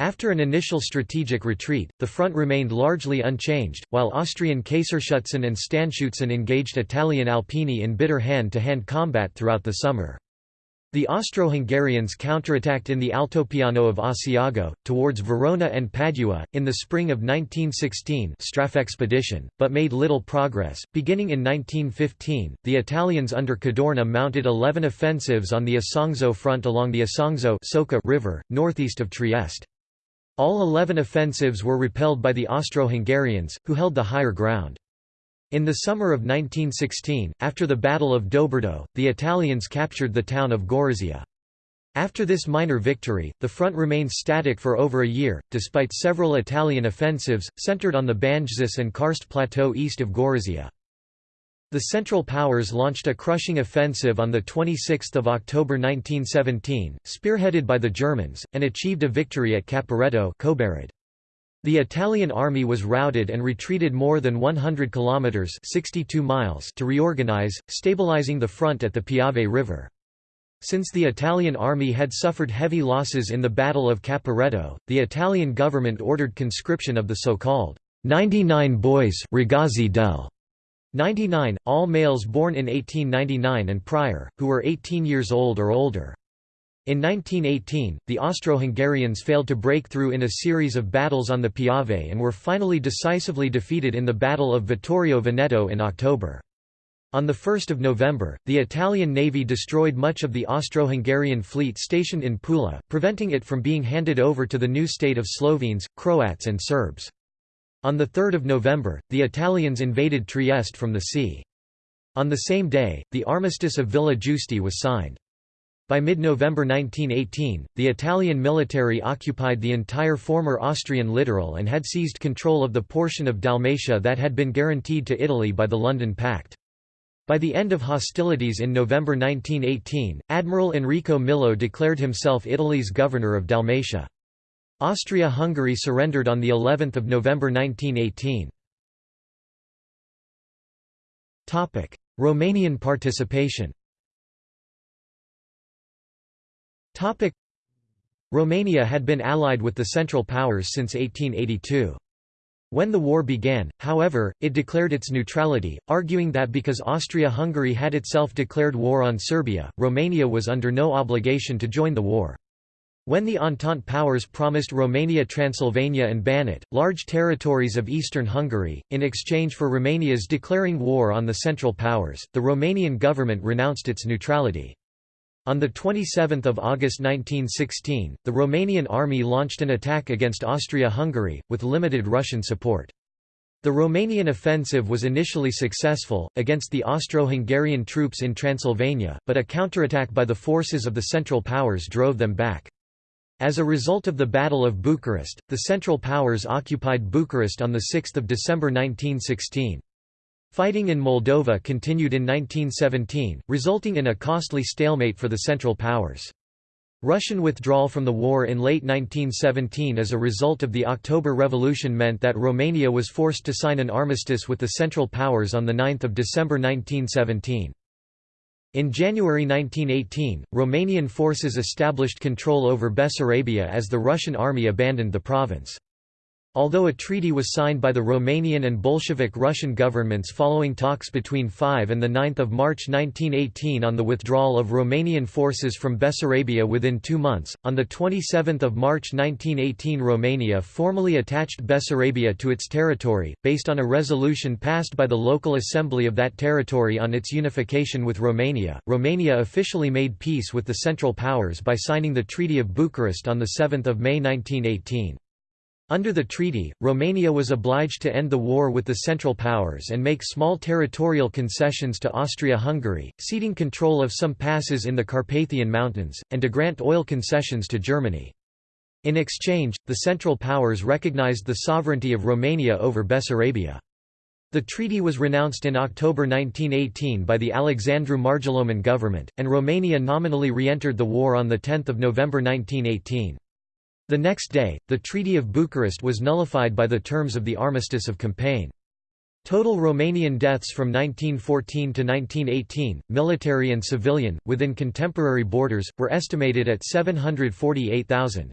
After an initial strategic retreat, the front remained largely unchanged, while Austrian Kaiserschützen and Standschützen engaged Italian Alpini in bitter hand-to-hand -hand combat throughout the summer. The Austro-Hungarians counterattacked in the Altopiano of Asiago, towards Verona and Padua, in the spring of 1916 expedition, but made little progress. Beginning in 1915, the Italians under Cadorna mounted 11 offensives on the Isonzo front along the Isonzo River, northeast of Trieste. All 11 offensives were repelled by the Austro-Hungarians, who held the higher ground. In the summer of 1916, after the Battle of Doberdo, the Italians captured the town of Gorizia. After this minor victory, the front remained static for over a year, despite several Italian offensives, centered on the Banjzus and Karst plateau east of Gorizia. The Central Powers launched a crushing offensive on 26 October 1917, spearheaded by the Germans, and achieved a victory at Caporetto the Italian army was routed and retreated more than 100 kilometers (62 miles) to reorganize, stabilizing the front at the Piave River. Since the Italian army had suffered heavy losses in the Battle of Caporetto, the Italian government ordered conscription of the so-called 99 boys Ragazzi del 99, all males born in 1899 and prior, who were 18 years old or older. In 1918, the Austro-Hungarians failed to break through in a series of battles on the Piave and were finally decisively defeated in the Battle of Vittorio Veneto in October. On 1 November, the Italian navy destroyed much of the Austro-Hungarian fleet stationed in Pula, preventing it from being handed over to the new state of Slovenes, Croats and Serbs. On 3 November, the Italians invaded Trieste from the sea. On the same day, the Armistice of Villa Giusti was signed. By mid-November 1918, the Italian military occupied the entire former Austrian littoral and had seized control of the portion of Dalmatia that had been guaranteed to Italy by the London Pact. By the end of hostilities in November 1918, Admiral Enrico Millo declared himself Italy's governor of Dalmatia. Austria-Hungary surrendered on the 11th of November 1918. Topic: Romanian participation. Topic: Romania had been allied with the Central Powers since 1882. When the war began, however, it declared its neutrality, arguing that because Austria-Hungary had itself declared war on Serbia, Romania was under no obligation to join the war. When the Entente powers promised Romania Transylvania and Banat, large territories of eastern Hungary, in exchange for Romania's declaring war on the Central Powers, the Romanian government renounced its neutrality. On 27 August 1916, the Romanian army launched an attack against Austria-Hungary, with limited Russian support. The Romanian offensive was initially successful, against the Austro-Hungarian troops in Transylvania, but a counterattack by the forces of the Central Powers drove them back. As a result of the Battle of Bucharest, the Central Powers occupied Bucharest on 6 December 1916. Fighting in Moldova continued in 1917, resulting in a costly stalemate for the Central Powers. Russian withdrawal from the war in late 1917 as a result of the October Revolution meant that Romania was forced to sign an armistice with the Central Powers on 9 December 1917. In January 1918, Romanian forces established control over Bessarabia as the Russian army abandoned the province. Although a treaty was signed by the Romanian and Bolshevik Russian governments following talks between 5 and 9 March 1918 on the withdrawal of Romanian forces from Bessarabia within two months, on 27 March 1918 Romania formally attached Bessarabia to its territory, based on a resolution passed by the local assembly of that territory on its unification with Romania. Romania officially made peace with the Central Powers by signing the Treaty of Bucharest on 7 May 1918. Under the treaty, Romania was obliged to end the war with the Central Powers and make small territorial concessions to Austria-Hungary, ceding control of some passes in the Carpathian Mountains, and to grant oil concessions to Germany. In exchange, the Central Powers recognized the sovereignty of Romania over Bessarabia. The treaty was renounced in October 1918 by the Alexandru Marghiloman government, and Romania nominally re-entered the war on 10 November 1918. The next day, the Treaty of Bucharest was nullified by the terms of the Armistice of Compiègne. Total Romanian deaths from 1914 to 1918, military and civilian, within contemporary borders, were estimated at 748,000.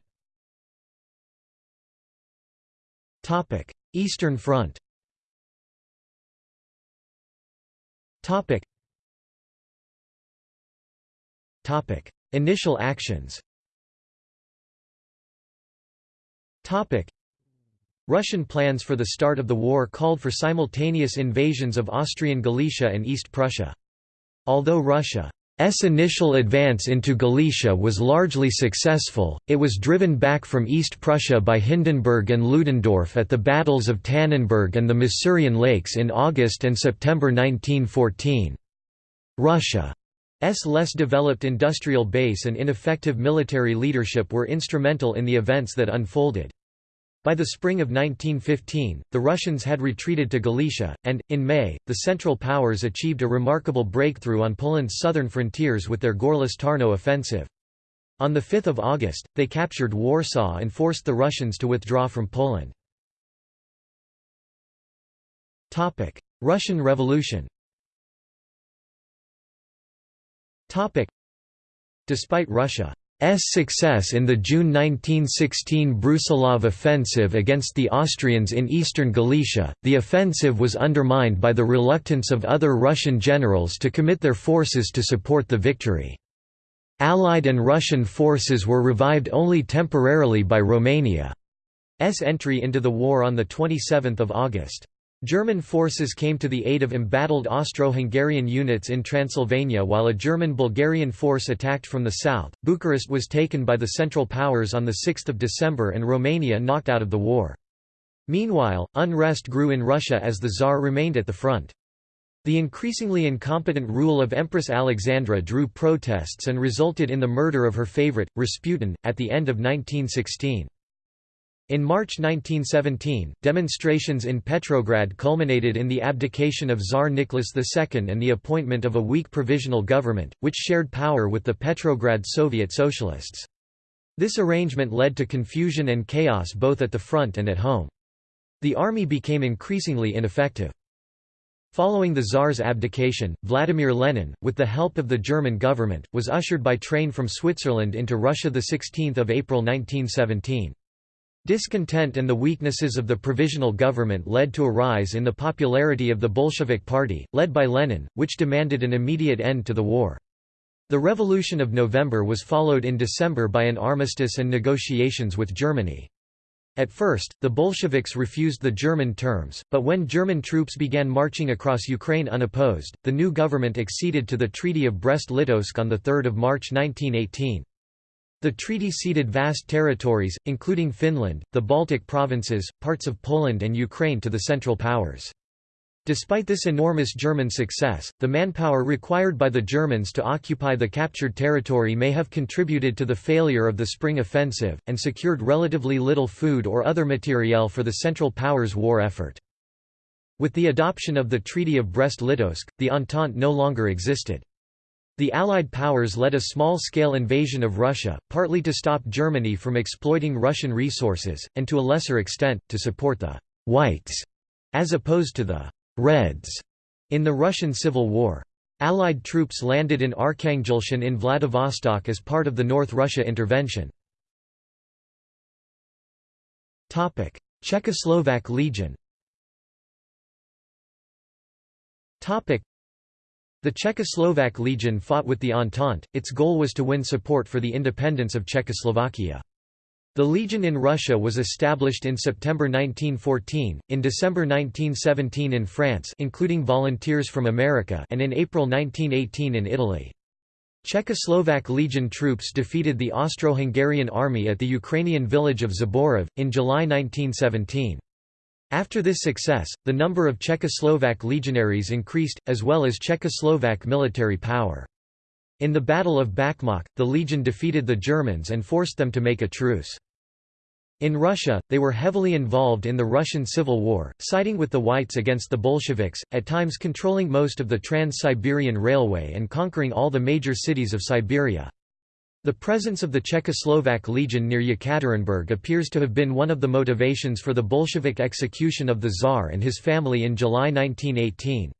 Eastern Front Initial actions Russian plans for the start of the war called for simultaneous invasions of Austrian Galicia and East Prussia. Although Russia's initial advance into Galicia was largely successful, it was driven back from East Prussia by Hindenburg and Ludendorff at the battles of Tannenberg and the Masurian Lakes in August and September 1914. Russia S less developed industrial base and ineffective military leadership were instrumental in the events that unfolded. By the spring of 1915, the Russians had retreated to Galicia, and, in May, the Central Powers achieved a remarkable breakthrough on Poland's southern frontiers with their Gorlice-Tarnow offensive. On 5 August, they captured Warsaw and forced the Russians to withdraw from Poland. Russian Revolution Despite Russia success in the June 1916 Brusilov offensive against the Austrians in eastern Galicia, the offensive was undermined by the reluctance of other Russian generals to commit their forces to support the victory. Allied and Russian forces were revived only temporarily by Romania's entry into the war on 27 August. German forces came to the aid of embattled Austro-Hungarian units in Transylvania while a German-Bulgarian force attacked from the south. Bucharest was taken by the Central Powers on 6 December and Romania knocked out of the war. Meanwhile, unrest grew in Russia as the Tsar remained at the front. The increasingly incompetent rule of Empress Alexandra drew protests and resulted in the murder of her favorite, Rasputin, at the end of 1916. In March 1917, demonstrations in Petrograd culminated in the abdication of Tsar Nicholas II and the appointment of a weak provisional government, which shared power with the Petrograd Soviet Socialists. This arrangement led to confusion and chaos both at the front and at home. The army became increasingly ineffective. Following the Tsar's abdication, Vladimir Lenin, with the help of the German government, was ushered by train from Switzerland into Russia 16 April 1917. Discontent and the weaknesses of the provisional government led to a rise in the popularity of the Bolshevik Party, led by Lenin, which demanded an immediate end to the war. The Revolution of November was followed in December by an armistice and negotiations with Germany. At first, the Bolsheviks refused the German terms, but when German troops began marching across Ukraine unopposed, the new government acceded to the Treaty of Brest-Litovsk on 3 March 1918. The treaty ceded vast territories, including Finland, the Baltic provinces, parts of Poland and Ukraine to the Central Powers. Despite this enormous German success, the manpower required by the Germans to occupy the captured territory may have contributed to the failure of the Spring Offensive, and secured relatively little food or other materiel for the Central Powers' war effort. With the adoption of the Treaty of Brest-Litovsk, the Entente no longer existed. The Allied powers led a small-scale invasion of Russia, partly to stop Germany from exploiting Russian resources, and to a lesser extent, to support the «whites» as opposed to the «reds» in the Russian Civil War. Allied troops landed in Arkhangelsk and in Vladivostok as part of the North Russia intervention. Czechoslovak Legion the Czechoslovak Legion fought with the Entente, its goal was to win support for the independence of Czechoslovakia. The Legion in Russia was established in September 1914, in December 1917 in France including volunteers from America and in April 1918 in Italy. Czechoslovak Legion troops defeated the Austro-Hungarian army at the Ukrainian village of Zborov, in July 1917. After this success, the number of Czechoslovak legionaries increased, as well as Czechoslovak military power. In the Battle of Bakhmach, the legion defeated the Germans and forced them to make a truce. In Russia, they were heavily involved in the Russian Civil War, siding with the Whites against the Bolsheviks, at times controlling most of the Trans-Siberian Railway and conquering all the major cities of Siberia. The presence of the Czechoslovak Legion near Yekaterinburg appears to have been one of the motivations for the Bolshevik execution of the Tsar and his family in July 1918.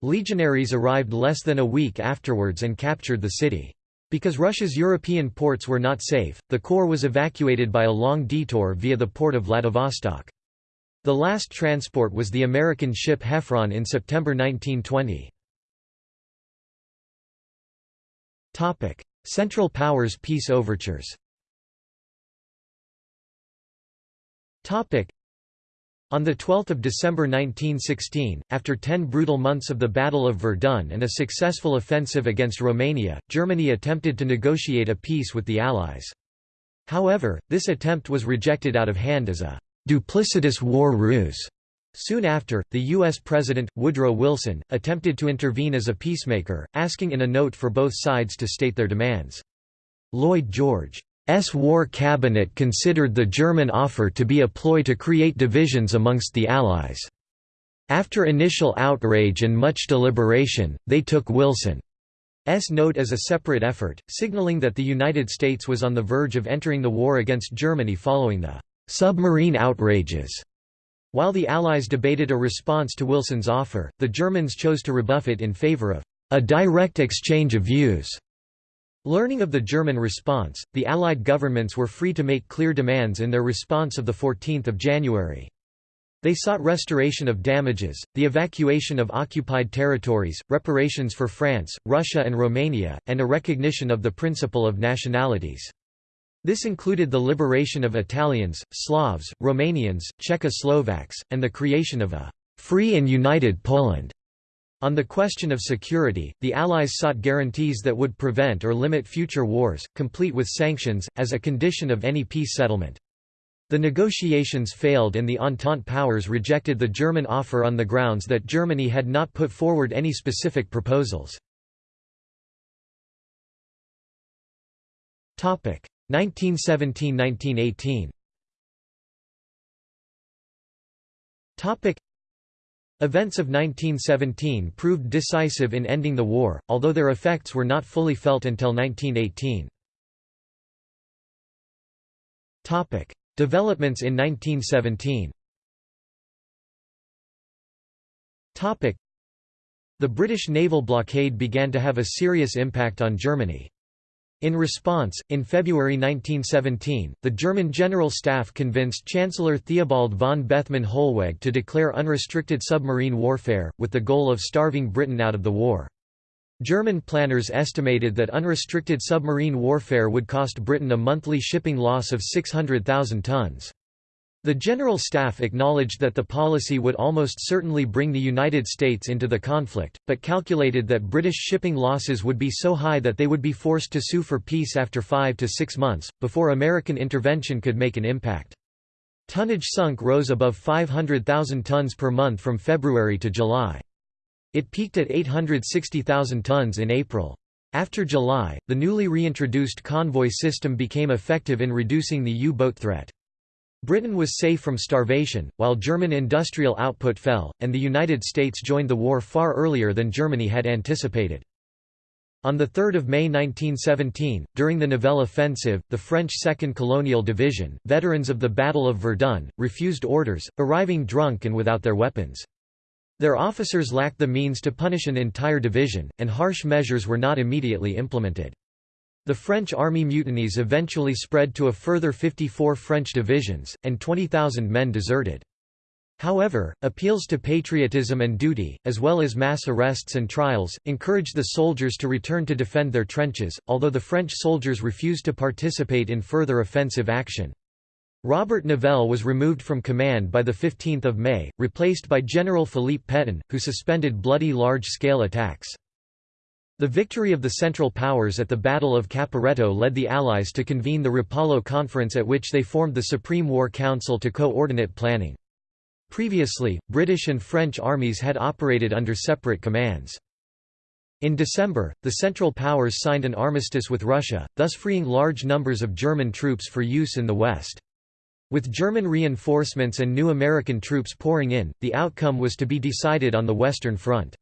Legionaries arrived less than a week afterwards and captured the city. Because Russia's European ports were not safe, the corps was evacuated by a long detour via the port of Vladivostok. The last transport was the American ship Heffron in September 1920. Central Powers peace overtures on 12 December 1916, after ten brutal months of the Battle of Verdun and a successful offensive against Romania, Germany attempted to negotiate a peace with the Allies. However, this attempt was rejected out of hand as a «duplicitous war ruse». Soon after, the U.S. President, Woodrow Wilson, attempted to intervene as a peacemaker, asking in a note for both sides to state their demands. Lloyd George's war cabinet considered the German offer to be a ploy to create divisions amongst the Allies. After initial outrage and much deliberation, they took Wilson's note as a separate effort, signaling that the United States was on the verge of entering the war against Germany following the submarine outrages while the Allies debated a response to Wilson's offer, the Germans chose to rebuff it in favor of a direct exchange of views. Learning of the German response, the Allied governments were free to make clear demands in their response of 14 January. They sought restoration of damages, the evacuation of occupied territories, reparations for France, Russia and Romania, and a recognition of the principle of nationalities. This included the liberation of Italians, Slavs, Romanians, Czechoslovaks, and the creation of a «free and united Poland». On the question of security, the Allies sought guarantees that would prevent or limit future wars, complete with sanctions, as a condition of any peace settlement. The negotiations failed and the Entente powers rejected the German offer on the grounds that Germany had not put forward any specific proposals. 1917–1918 Events of 1917 proved decisive in ending the war, although their effects were not fully felt until 1918. Developments in 1917 The British naval blockade began to have a serious impact on Germany. In response, in February 1917, the German General Staff convinced Chancellor Theobald von Bethmann Hollweg to declare unrestricted submarine warfare, with the goal of starving Britain out of the war. German planners estimated that unrestricted submarine warfare would cost Britain a monthly shipping loss of 600,000 tons. The General Staff acknowledged that the policy would almost certainly bring the United States into the conflict, but calculated that British shipping losses would be so high that they would be forced to sue for peace after five to six months, before American intervention could make an impact. Tonnage sunk rose above 500,000 tons per month from February to July. It peaked at 860,000 tons in April. After July, the newly reintroduced convoy system became effective in reducing the U-boat threat. Britain was safe from starvation, while German industrial output fell, and the United States joined the war far earlier than Germany had anticipated. On 3 May 1917, during the Nivelle offensive, the French 2nd Colonial Division, veterans of the Battle of Verdun, refused orders, arriving drunk and without their weapons. Their officers lacked the means to punish an entire division, and harsh measures were not immediately implemented. The French army mutinies eventually spread to a further 54 French divisions, and 20,000 men deserted. However, appeals to patriotism and duty, as well as mass arrests and trials, encouraged the soldiers to return to defend their trenches, although the French soldiers refused to participate in further offensive action. Robert Nivelle was removed from command by 15 May, replaced by General Philippe Pétain, who suspended bloody large-scale attacks. The victory of the Central Powers at the Battle of Caporetto led the Allies to convene the Rapallo Conference at which they formed the Supreme War Council to coordinate planning. Previously, British and French armies had operated under separate commands. In December, the Central Powers signed an armistice with Russia, thus freeing large numbers of German troops for use in the West. With German reinforcements and new American troops pouring in, the outcome was to be decided on the Western Front.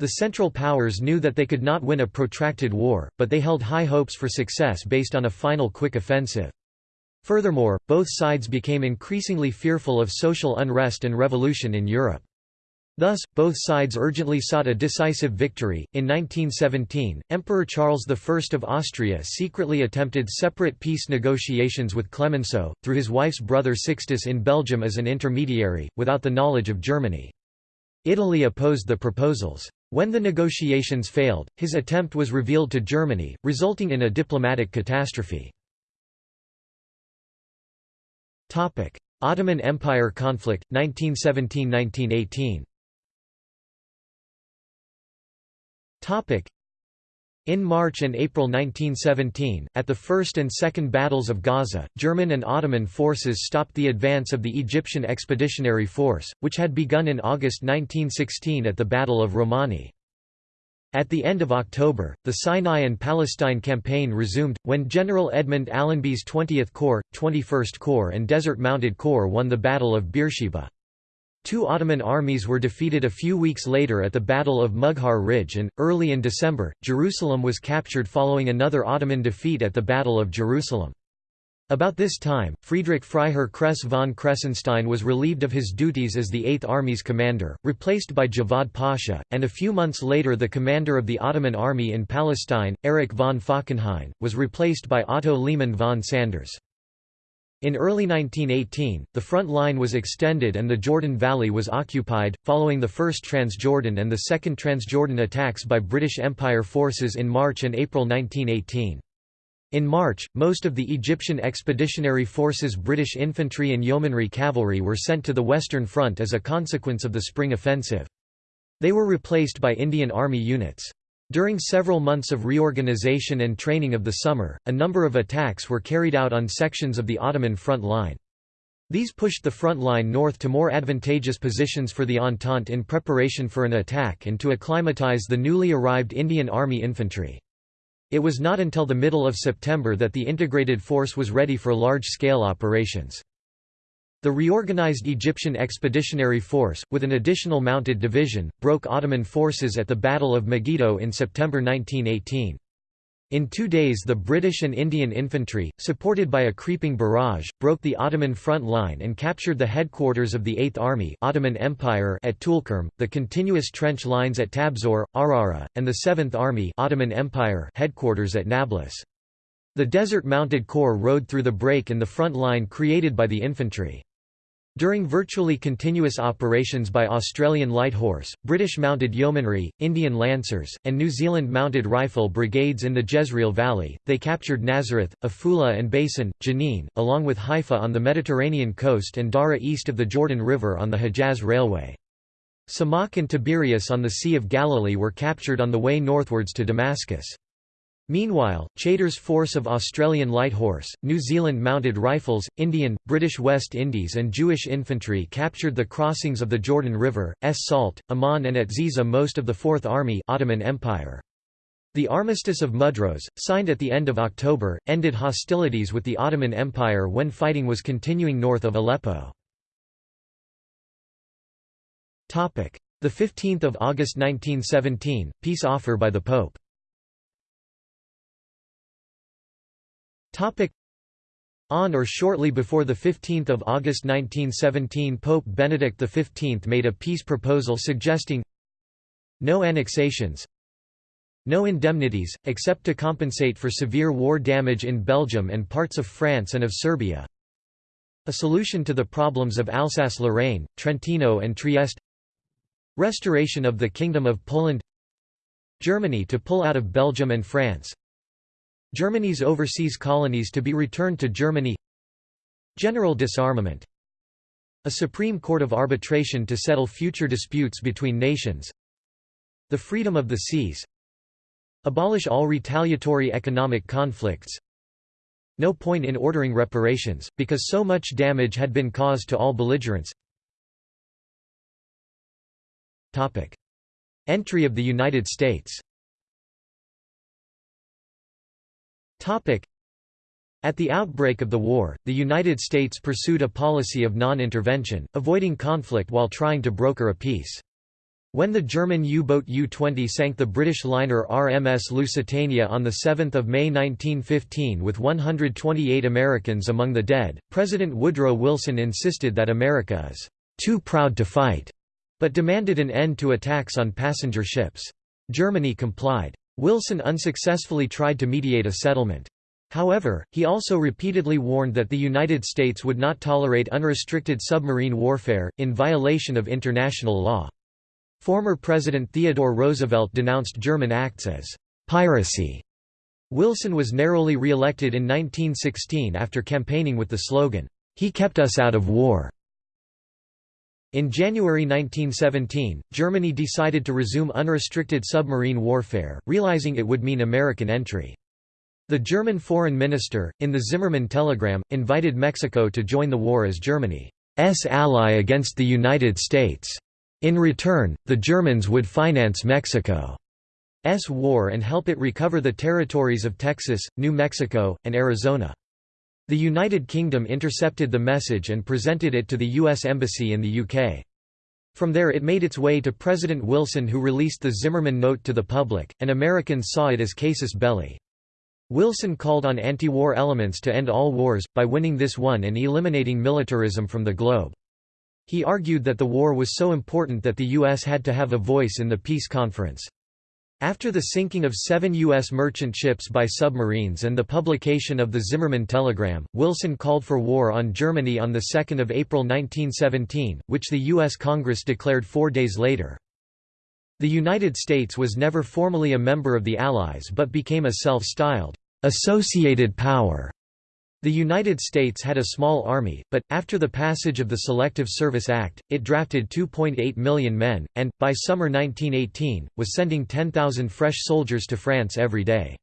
The Central Powers knew that they could not win a protracted war, but they held high hopes for success based on a final quick offensive. Furthermore, both sides became increasingly fearful of social unrest and revolution in Europe. Thus, both sides urgently sought a decisive victory. In 1917, Emperor Charles I of Austria secretly attempted separate peace negotiations with Clemenceau, through his wife's brother Sixtus in Belgium as an intermediary, without the knowledge of Germany. Italy opposed the proposals. When the negotiations failed, his attempt was revealed to Germany, resulting in a diplomatic catastrophe. Ottoman Empire conflict, 1917–1918 in March and April 1917, at the First and Second Battles of Gaza, German and Ottoman forces stopped the advance of the Egyptian Expeditionary Force, which had begun in August 1916 at the Battle of Romani. At the end of October, the Sinai and Palestine campaign resumed, when General Edmund Allenby's 20th Corps, 21st Corps and Desert Mounted Corps won the Battle of Beersheba. Two Ottoman armies were defeated a few weeks later at the Battle of Mughar Ridge and, early in December, Jerusalem was captured following another Ottoman defeat at the Battle of Jerusalem. About this time, Friedrich Freiherr Kress von Kressenstein was relieved of his duties as the Eighth Army's commander, replaced by Javad Pasha, and a few months later the commander of the Ottoman army in Palestine, Erich von Falkenhayn, was replaced by Otto Liman von Sanders. In early 1918, the front line was extended and the Jordan Valley was occupied, following the First Transjordan and the Second Transjordan attacks by British Empire forces in March and April 1918. In March, most of the Egyptian Expeditionary Forces British infantry and yeomanry cavalry were sent to the Western Front as a consequence of the Spring Offensive. They were replaced by Indian Army units. During several months of reorganization and training of the summer, a number of attacks were carried out on sections of the Ottoman front line. These pushed the front line north to more advantageous positions for the Entente in preparation for an attack and to acclimatize the newly arrived Indian Army infantry. It was not until the middle of September that the integrated force was ready for large-scale operations. The reorganized Egyptian Expeditionary Force, with an additional mounted division, broke Ottoman forces at the Battle of Megiddo in September 1918. In two days the British and Indian infantry, supported by a creeping barrage, broke the Ottoman front line and captured the headquarters of the Eighth Army Ottoman Empire at Tulkarm, the continuous trench lines at Tabsor, Arara, and the Seventh Army Ottoman Empire headquarters at Nablus. The Desert Mounted Corps rode through the break in the front line created by the infantry. During virtually continuous operations by Australian Light Horse, British Mounted Yeomanry, Indian Lancers, and New Zealand Mounted Rifle brigades in the Jezreel Valley, they captured Nazareth, Afula and Beisan, Jenin, along with Haifa on the Mediterranean coast and Daraa east of the Jordan River on the Hejaz Railway. Samakh and Tiberias on the Sea of Galilee were captured on the way northwards to Damascus. Meanwhile, Chaytor's force of Australian Light Horse, New Zealand Mounted Rifles, Indian, British West Indies and Jewish infantry captured the crossings of the Jordan River, Es Salt, Amman and at Ziza most of the Fourth Army Ottoman Empire. The Armistice of Mudros, signed at the end of October, ended hostilities with the Ottoman Empire when fighting was continuing north of Aleppo. The 15th of August 1917, peace offer by the Pope Topic. On or shortly before 15 August 1917 Pope Benedict XV made a peace proposal suggesting no annexations no indemnities, except to compensate for severe war damage in Belgium and parts of France and of Serbia. A solution to the problems of Alsace-Lorraine, Trentino and Trieste. Restoration of the Kingdom of Poland. Germany to pull out of Belgium and France Germany's overseas colonies to be returned to Germany. General disarmament. A Supreme Court of Arbitration to settle future disputes between nations. The freedom of the seas. Abolish all retaliatory economic conflicts. No point in ordering reparations, because so much damage had been caused to all belligerents. Entry of the United States At the outbreak of the war, the United States pursued a policy of non-intervention, avoiding conflict while trying to broker a peace. When the German U-boat U-20 sank the British liner RMS Lusitania on 7 May 1915 with 128 Americans among the dead, President Woodrow Wilson insisted that America is «too proud to fight», but demanded an end to attacks on passenger ships. Germany complied. Wilson unsuccessfully tried to mediate a settlement. However, he also repeatedly warned that the United States would not tolerate unrestricted submarine warfare, in violation of international law. Former President Theodore Roosevelt denounced German acts as «piracy». Wilson was narrowly re-elected in 1916 after campaigning with the slogan, "'He kept us out of war'". In January 1917, Germany decided to resume unrestricted submarine warfare, realizing it would mean American entry. The German foreign minister, in the Zimmermann telegram, invited Mexico to join the war as Germany's ally against the United States. In return, the Germans would finance Mexico's war and help it recover the territories of Texas, New Mexico, and Arizona. The United Kingdom intercepted the message and presented it to the U.S. Embassy in the UK. From there it made its way to President Wilson who released the Zimmermann note to the public, and Americans saw it as casus belli. Wilson called on anti-war elements to end all wars, by winning this one and eliminating militarism from the globe. He argued that the war was so important that the U.S. had to have a voice in the peace conference. After the sinking of seven U.S. merchant ships by submarines and the publication of the Zimmermann telegram, Wilson called for war on Germany on 2 April 1917, which the U.S. Congress declared four days later. The United States was never formally a member of the Allies but became a self-styled, "'associated power' The United States had a small army, but, after the passage of the Selective Service Act, it drafted 2.8 million men, and, by summer 1918, was sending 10,000 fresh soldiers to France every day.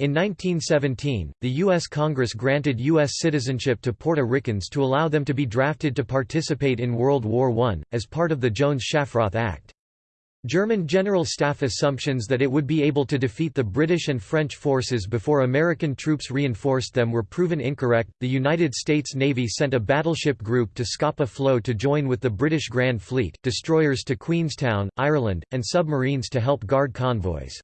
In 1917, the U.S. Congress granted U.S. citizenship to Puerto Ricans to allow them to be drafted to participate in World War I, as part of the Jones-Shafroth Act. German General Staff assumptions that it would be able to defeat the British and French forces before American troops reinforced them were proven incorrect. The United States Navy sent a battleship group to Scapa Flow to join with the British Grand Fleet, destroyers to Queenstown, Ireland, and submarines to help guard convoys.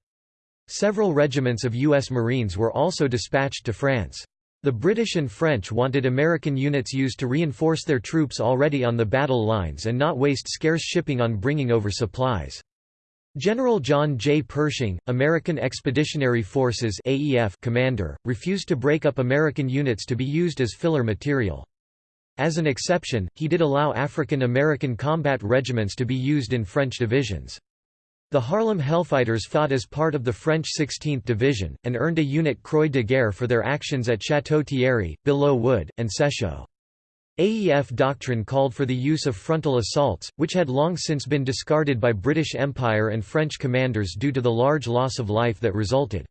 Several regiments of U.S. Marines were also dispatched to France. The British and French wanted American units used to reinforce their troops already on the battle lines and not waste scarce shipping on bringing over supplies. General John J. Pershing, American Expeditionary Forces AEF commander, refused to break up American units to be used as filler material. As an exception, he did allow African American combat regiments to be used in French divisions. The Harlem Hellfighters fought as part of the French 16th Division, and earned a unit Croix de Guerre for their actions at Château-Thierry, Belleau Wood, and Sechault. AEF doctrine called for the use of frontal assaults, which had long since been discarded by British Empire and French commanders due to the large loss of life that resulted.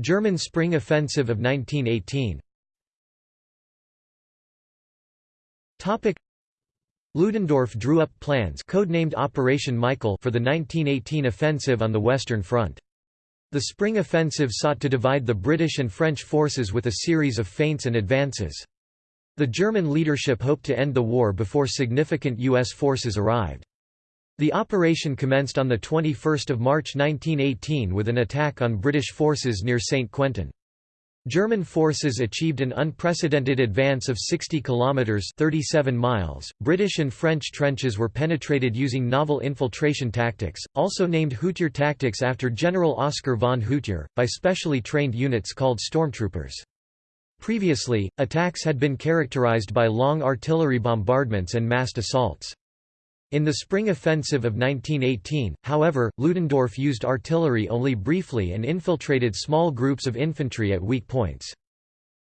German Spring Offensive of 1918 Ludendorff drew up plans codenamed Operation Michael for the 1918 offensive on the Western Front. The Spring Offensive sought to divide the British and French forces with a series of feints and advances. The German leadership hoped to end the war before significant U.S. forces arrived. The operation commenced on 21 March 1918 with an attack on British forces near St. Quentin. German forces achieved an unprecedented advance of 60 kilometers (37 miles). British and French trenches were penetrated using novel infiltration tactics, also named Hutier tactics after General Oskar von Hutier, by specially trained units called stormtroopers. Previously, attacks had been characterized by long artillery bombardments and massed assaults. In the spring offensive of 1918, however, Ludendorff used artillery only briefly and infiltrated small groups of infantry at weak points.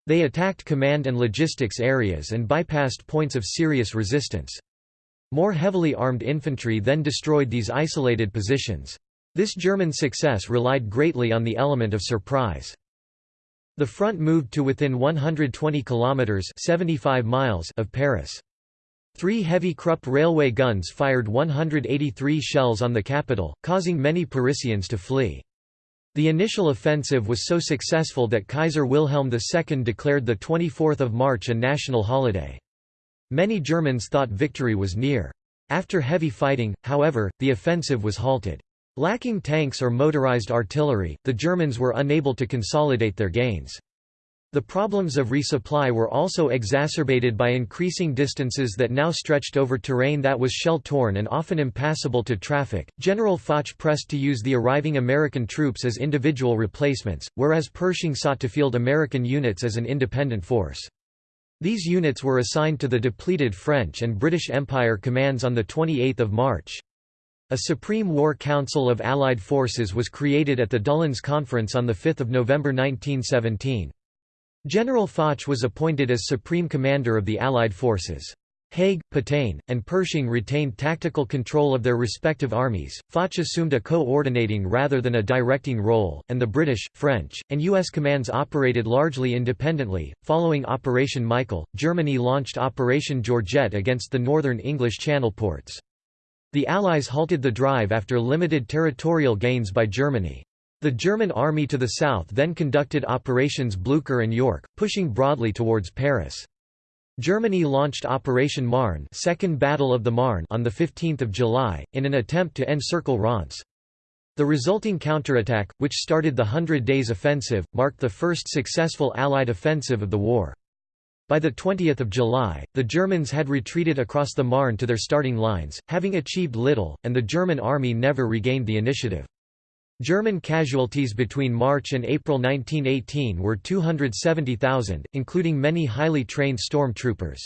They attacked command and logistics areas and bypassed points of serious resistance. More heavily armed infantry then destroyed these isolated positions. This German success relied greatly on the element of surprise. The front moved to within 120 kilometers (75 miles) of Paris. Three heavy Krupp railway guns fired 183 shells on the capital, causing many Parisians to flee. The initial offensive was so successful that Kaiser Wilhelm II declared 24 March a national holiday. Many Germans thought victory was near. After heavy fighting, however, the offensive was halted. Lacking tanks or motorized artillery, the Germans were unable to consolidate their gains. The problems of resupply were also exacerbated by increasing distances that now stretched over terrain that was shell-torn and often impassable to traffic. General Foch pressed to use the arriving American troops as individual replacements, whereas Pershing sought to field American units as an independent force. These units were assigned to the depleted French and British Empire commands on 28 March. A Supreme War Council of Allied Forces was created at the Doullens Conference on 5 November 1917. General Foch was appointed as Supreme Commander of the Allied forces. Haig, Pétain, and Pershing retained tactical control of their respective armies. Foch assumed a coordinating rather than a directing role, and the British, French, and U.S. commands operated largely independently. Following Operation Michael, Germany launched Operation Georgette against the northern English Channel ports. The Allies halted the drive after limited territorial gains by Germany. The German army to the south then conducted operations Blücher and Yorck, pushing broadly towards Paris. Germany launched Operation Marne, Second Battle of the Marne on the 15th of July, in an attempt to encircle Reims. The resulting counterattack, which started the Hundred Days Offensive, marked the first successful Allied offensive of the war. By 20 July, the Germans had retreated across the Marne to their starting lines, having achieved little, and the German army never regained the initiative. German casualties between March and April 1918 were 270,000, including many highly trained storm troopers.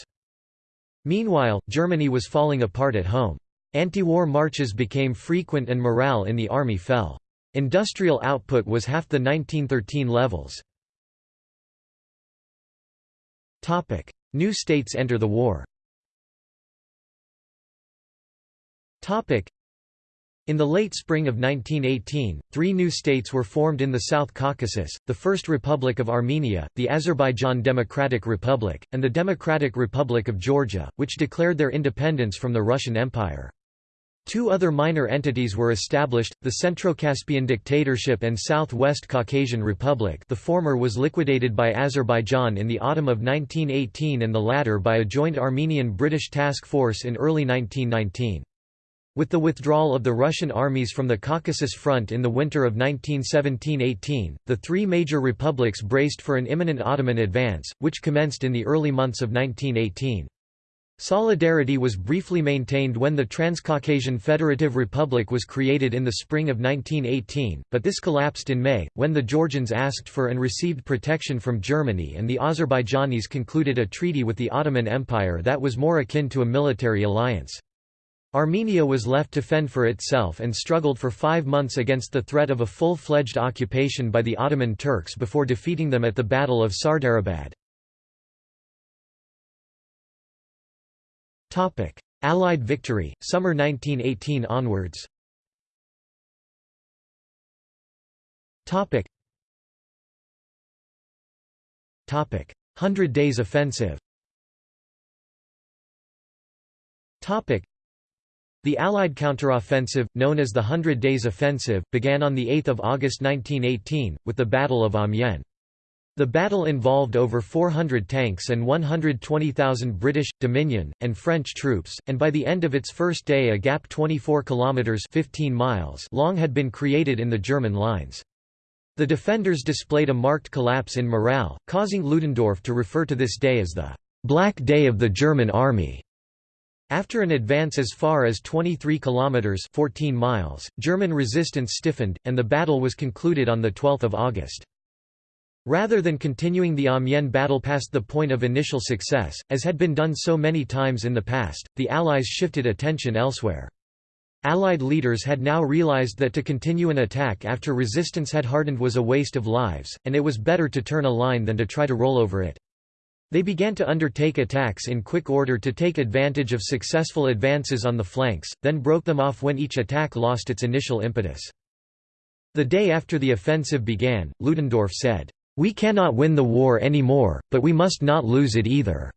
Meanwhile, Germany was falling apart at home. Anti-war marches became frequent and morale in the army fell. Industrial output was half the 1913 levels. New states enter the war In the late spring of 1918, three new states were formed in the South Caucasus, the First Republic of Armenia, the Azerbaijan Democratic Republic, and the Democratic Republic of Georgia, which declared their independence from the Russian Empire. Two other minor entities were established, the Centrocaspian Dictatorship and South-West Caucasian Republic the former was liquidated by Azerbaijan in the autumn of 1918 and the latter by a joint Armenian-British task force in early 1919. With the withdrawal of the Russian armies from the Caucasus Front in the winter of 1917–18, the three major republics braced for an imminent Ottoman advance, which commenced in the early months of 1918. Solidarity was briefly maintained when the Transcaucasian Federative Republic was created in the spring of 1918, but this collapsed in May, when the Georgians asked for and received protection from Germany and the Azerbaijanis concluded a treaty with the Ottoman Empire that was more akin to a military alliance. Armenia was left to fend for itself and struggled for five months against the threat of a full-fledged occupation by the Ottoman Turks before defeating them at the Battle of Sardarabad. Allied victory, summer 1918 onwards. Hundred Days Offensive the Allied counteroffensive, known as the Hundred Days Offensive, began on 8 August 1918, with the Battle of Amiens. The battle involved over 400 tanks and 120,000 British, Dominion, and French troops, and by the end of its first day a gap 24 kilometres 15 miles long had been created in the German lines. The defenders displayed a marked collapse in morale, causing Ludendorff to refer to this day as the «Black Day of the German Army». After an advance as far as 23 kilometers 14 miles, German resistance stiffened and the battle was concluded on the 12th of August. Rather than continuing the Amiens battle past the point of initial success, as had been done so many times in the past, the Allies shifted attention elsewhere. Allied leaders had now realized that to continue an attack after resistance had hardened was a waste of lives, and it was better to turn a line than to try to roll over it. They began to undertake attacks in quick order to take advantage of successful advances on the flanks, then broke them off when each attack lost its initial impetus. The day after the offensive began, Ludendorff said, "'We cannot win the war anymore, but we must not lose it either.'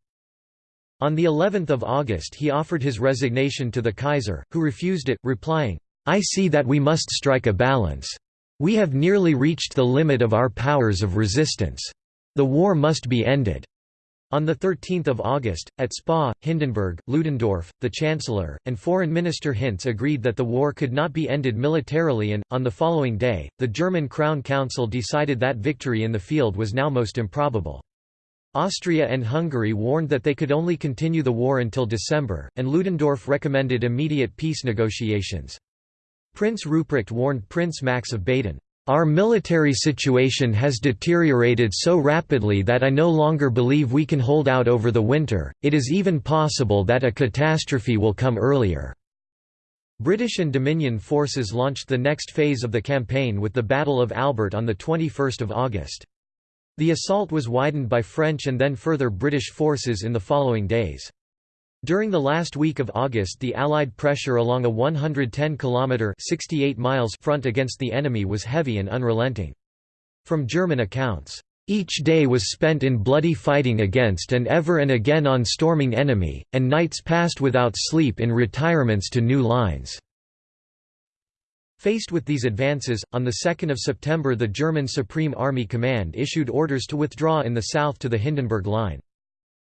On the 11th of August he offered his resignation to the Kaiser, who refused it, replying, I see that we must strike a balance. We have nearly reached the limit of our powers of resistance. The war must be ended. On 13 August, at Spa, Hindenburg, Ludendorff, the Chancellor, and Foreign Minister Hintze agreed that the war could not be ended militarily and, on the following day, the German Crown Council decided that victory in the field was now most improbable. Austria and Hungary warned that they could only continue the war until December, and Ludendorff recommended immediate peace negotiations. Prince Ruprecht warned Prince Max of Baden, our military situation has deteriorated so rapidly that I no longer believe we can hold out over the winter, it is even possible that a catastrophe will come earlier." British and Dominion forces launched the next phase of the campaign with the Battle of Albert on 21 August. The assault was widened by French and then further British forces in the following days. During the last week of August the Allied pressure along a 110-kilometre front against the enemy was heavy and unrelenting. From German accounts, "...each day was spent in bloody fighting against and ever and again on storming enemy, and nights passed without sleep in retirements to new lines." Faced with these advances, on 2 September the German Supreme Army Command issued orders to withdraw in the south to the Hindenburg Line.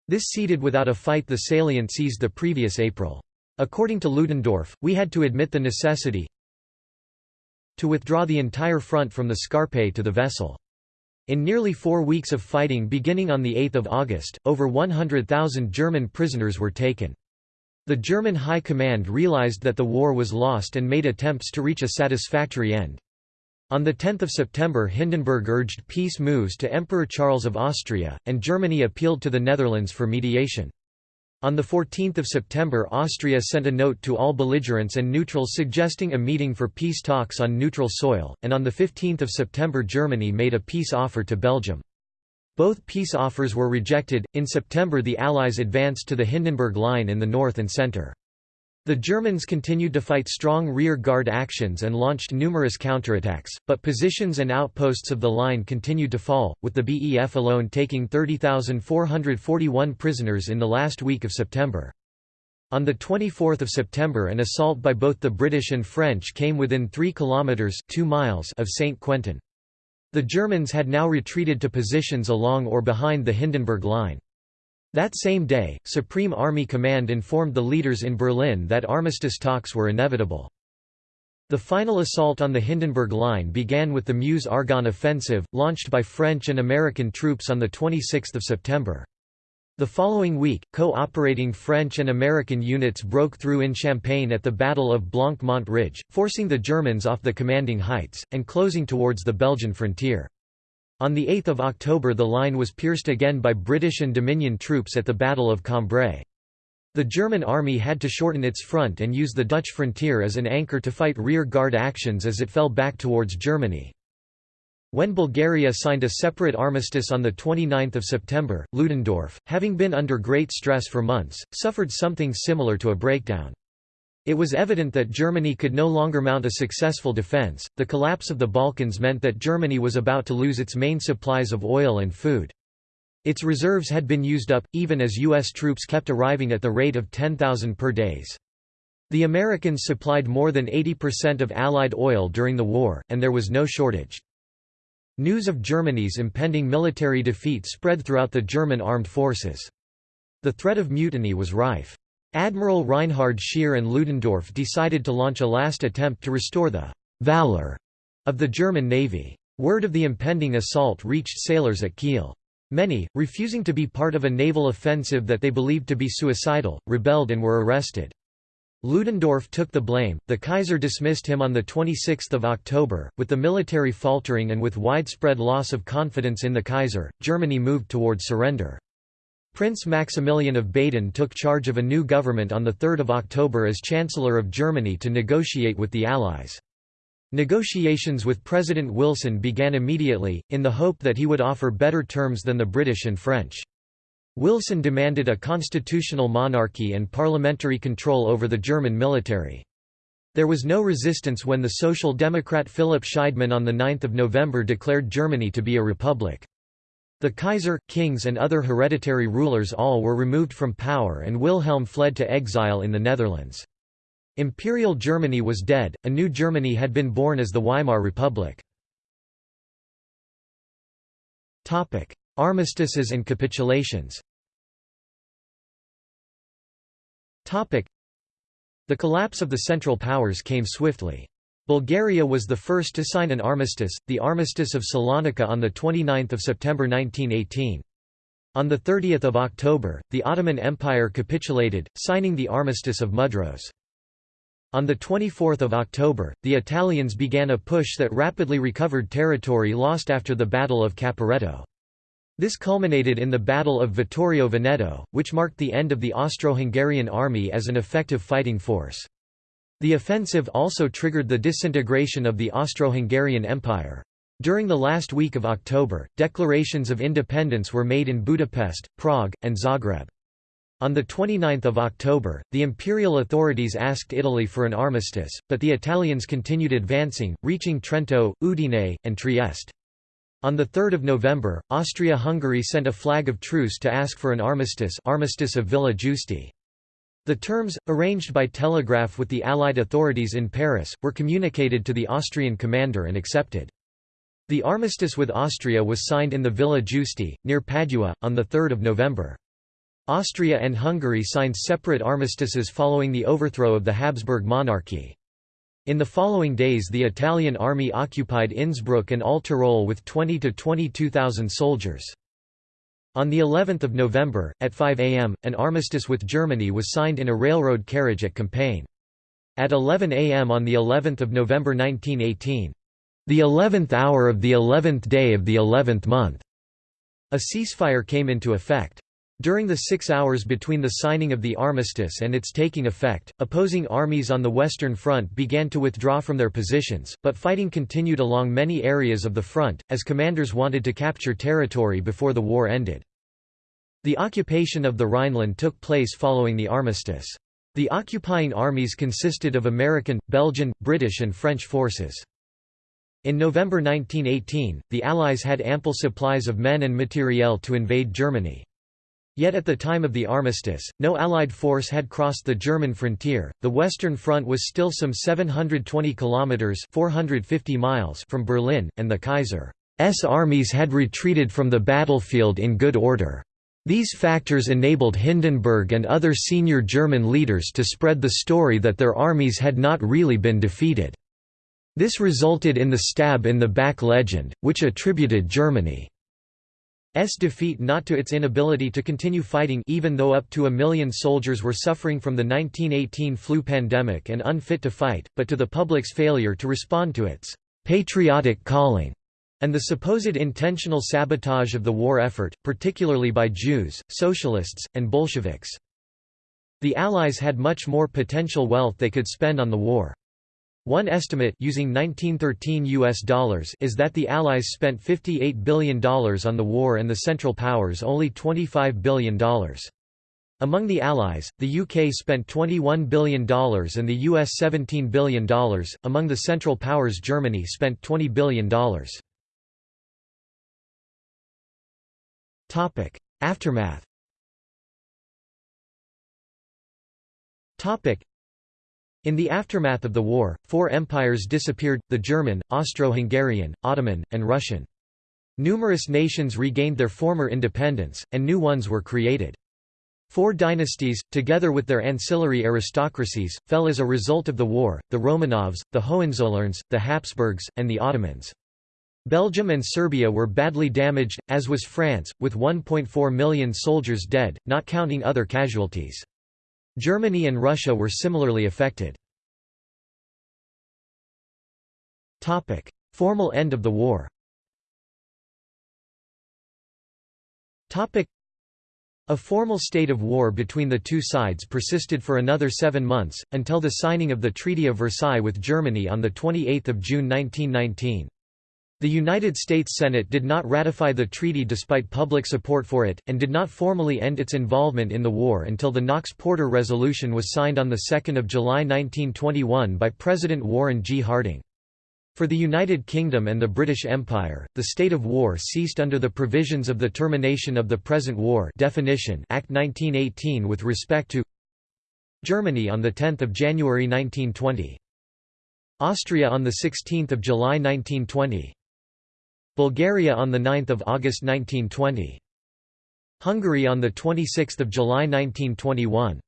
This ceded without a fight the salient seized the previous April. According to Ludendorff, we had to admit the necessity to withdraw the entire front from the Scarpe to the Vesle. In nearly four weeks of fighting beginning on 8 August, over 100,000 German prisoners were taken. The German High Command realized that the war was lost and made attempts to reach a satisfactory end. On 10 September Hindenburg urged peace moves to Emperor Charles of Austria, and Germany appealed to the Netherlands for mediation. On 14 September Austria sent a note to all belligerents and neutrals suggesting a meeting for peace talks on neutral soil, and on 15 September Germany made a peace offer to Belgium. Both peace offers were rejected. In September the Allies advanced to the Hindenburg Line in the north and centre. The Germans continued to fight strong rear-guard actions and launched numerous counterattacks, but positions and outposts of the line continued to fall, with the BEF alone taking 30,441 prisoners in the last week of September. On 24 September an assault by both the British and French came within 3 kilometres 2 miles of St. Quentin. The Germans had now retreated to positions along or behind the Hindenburg Line. That same day, Supreme Army Command informed the leaders in Berlin that armistice talks were inevitable. The final assault on the Hindenburg Line began with the Meuse-Argonne offensive, launched by French and American troops on 26 September. The following week, co-operating French and American units broke through in Champagne at the Battle of Blanc-Mont Ridge, forcing the Germans off the commanding heights, and closing towards the Belgian frontier. On 8 October the line was pierced again by British and Dominion troops at the Battle of Cambrai. The German army had to shorten its front and use the Dutch frontier as an anchor to fight rear-guard actions as it fell back towards Germany. When Bulgaria signed a separate armistice on 29 September, Ludendorff, having been under great stress for months, suffered something similar to a breakdown. It was evident that Germany could no longer mount a successful defense. The collapse of the Balkans meant that Germany was about to lose its main supplies of oil and food. Its reserves had been used up, even as U.S. troops kept arriving at the rate of 10,000 per days. The Americans supplied more than 80% of Allied oil during the war, and there was no shortage. News of Germany's impending military defeat spread throughout the German armed forces. The threat of mutiny was rife. Admiral Reinhard Scheer and Ludendorff decided to launch a last attempt to restore the «valor» of the German navy. Word of the impending assault reached sailors at Kiel. Many, refusing to be part of a naval offensive that they believed to be suicidal, rebelled and were arrested. Ludendorff took the blame, the Kaiser dismissed him on 26 October. With the military faltering and with widespread loss of confidence in the Kaiser, Germany moved toward surrender. Prince Maximilian of Baden took charge of a new government on 3 October as Chancellor of Germany to negotiate with the Allies. Negotiations with President Wilson began immediately, in the hope that he would offer better terms than the British and French. Wilson demanded a constitutional monarchy and parliamentary control over the German military. There was no resistance when the Social Democrat Philipp Scheidemann on 9 November declared Germany to be a republic. The Kaiser, kings and other hereditary rulers all were removed from power and Wilhelm fled to exile in the Netherlands. Imperial Germany was dead, a new Germany had been born as the Weimar Republic. Armistices and capitulations The collapse of the Central Powers came swiftly. Bulgaria was the first to sign an armistice, the Armistice of Salonika on 29 September 1918. On 30 October, the Ottoman Empire capitulated, signing the Armistice of Mudros. On 24 October, the Italians began a push that rapidly recovered territory lost after the Battle of Caporetto. This culminated in the Battle of Vittorio Veneto, which marked the end of the Austro-Hungarian army as an effective fighting force. The offensive also triggered the disintegration of the Austro-Hungarian Empire. During the last week of October, declarations of independence were made in Budapest, Prague, and Zagreb. On 29 October, the imperial authorities asked Italy for an armistice, but the Italians continued advancing, reaching Trento, Udine, and Trieste. On 3 November, Austria-Hungary sent a flag of truce to ask for an armistice Armistice of Villa Giusti. The terms, arranged by telegraph with the Allied authorities in Paris, were communicated to the Austrian commander and accepted. The armistice with Austria was signed in the Villa Giusti, near Padua, on 3 November. Austria and Hungary signed separate armistices following the overthrow of the Habsburg monarchy. In the following days the Italian army occupied Innsbruck and All Tyrol with 20 to 22,000 soldiers. On the 11th of November, at 5 am, an armistice with Germany was signed in a railroad carriage at Compiègne. At 11 am on the 11th of November 1918, the 11th hour of the 11th day of the 11th month, a ceasefire came into effect. During the six hours between the signing of the armistice and its taking effect, opposing armies on the Western Front began to withdraw from their positions, but fighting continued along many areas of the front, as commanders wanted to capture territory before the war ended. The occupation of the Rhineland took place following the armistice. The occupying armies consisted of American, Belgian, British and French forces. In November 1918, the Allies had ample supplies of men and materiel to invade Germany. Yet at the time of the armistice, no Allied force had crossed the German frontier. The Western Front was still some 720 kilometers (450 miles) from Berlin, and the Kaiser's armies had retreated from the battlefield in good order. These factors enabled Hindenburg and other senior German leaders to spread the story that their armies had not really been defeated. This resulted in the stab in the back legend, which attributed Germany's defeat not to its inability to continue fighting even though up to a million soldiers were suffering from the 1918 flu pandemic and unfit to fight, but to the public's failure to respond to its «patriotic calling» and the supposed intentional sabotage of the war effort, particularly by Jews, socialists, and Bolsheviks. The Allies had much more potential wealth they could spend on the war. One estimate using 1913 US dollars is that the Allies spent $58 billion on the war and the Central Powers only $25 billion. Among the Allies, the UK spent $21 billion and the US $17 billion, among the Central Powers Germany spent $20 billion. Aftermath in the aftermath of the war, four empires disappeared, the German, Austro-Hungarian, Ottoman, and Russian. Numerous nations regained their former independence, and new ones were created. Four dynasties, together with their ancillary aristocracies, fell as a result of the war, the Romanovs, the Hohenzollerns, the Habsburgs, and the Ottomans. Belgium and Serbia were badly damaged, as was France, with 1.4 million soldiers dead, not counting other casualties. Germany and Russia were similarly affected. Topic: Formal end of the war Topic: a formal state of war between the two sides persisted for another seven months, until the signing of the Treaty of Versailles with Germany on 28 June 1919. The United States Senate did not ratify the treaty despite public support for it, and did not formally end its involvement in the war until the Knox-Porter Resolution was signed on 2 July 1921 by President Warren G. Harding. For the United Kingdom and the British Empire, the state of war ceased under the provisions of the Termination of the Present War Definition Act 1918 with respect to Germany on 10 January 1920. Austria on 16 July 1920 Bulgaria on 9 August 1920. Hungary on 26 July 1921.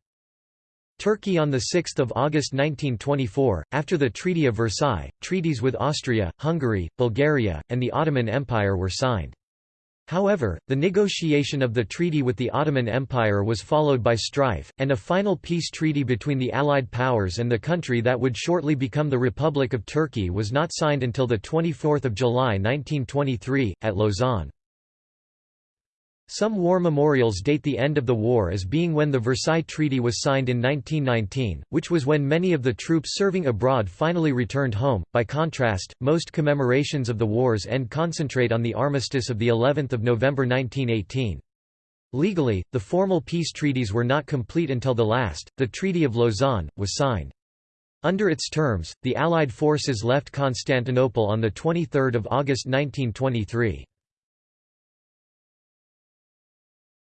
Turkey on 6 August 1924. After the Treaty of Versailles, treaties with Austria, Hungary, Bulgaria, and the Ottoman Empire were signed. However, the negotiation of the treaty with the Ottoman Empire was followed by strife, and a final peace treaty between the Allied powers and the country that would shortly become the Republic of Turkey was not signed until 24 July 1923, at Lausanne. Some war memorials date the end of the war as being when the Versailles Treaty was signed in 1919, which was when many of the troops serving abroad finally returned home. By contrast, most commemorations of the war's end concentrate on the armistice of the 11th of November 1918. Legally, the formal peace treaties were not complete until the last, the Treaty of Lausanne, was signed. Under its terms, the Allied forces left Constantinople on 23 August 1923.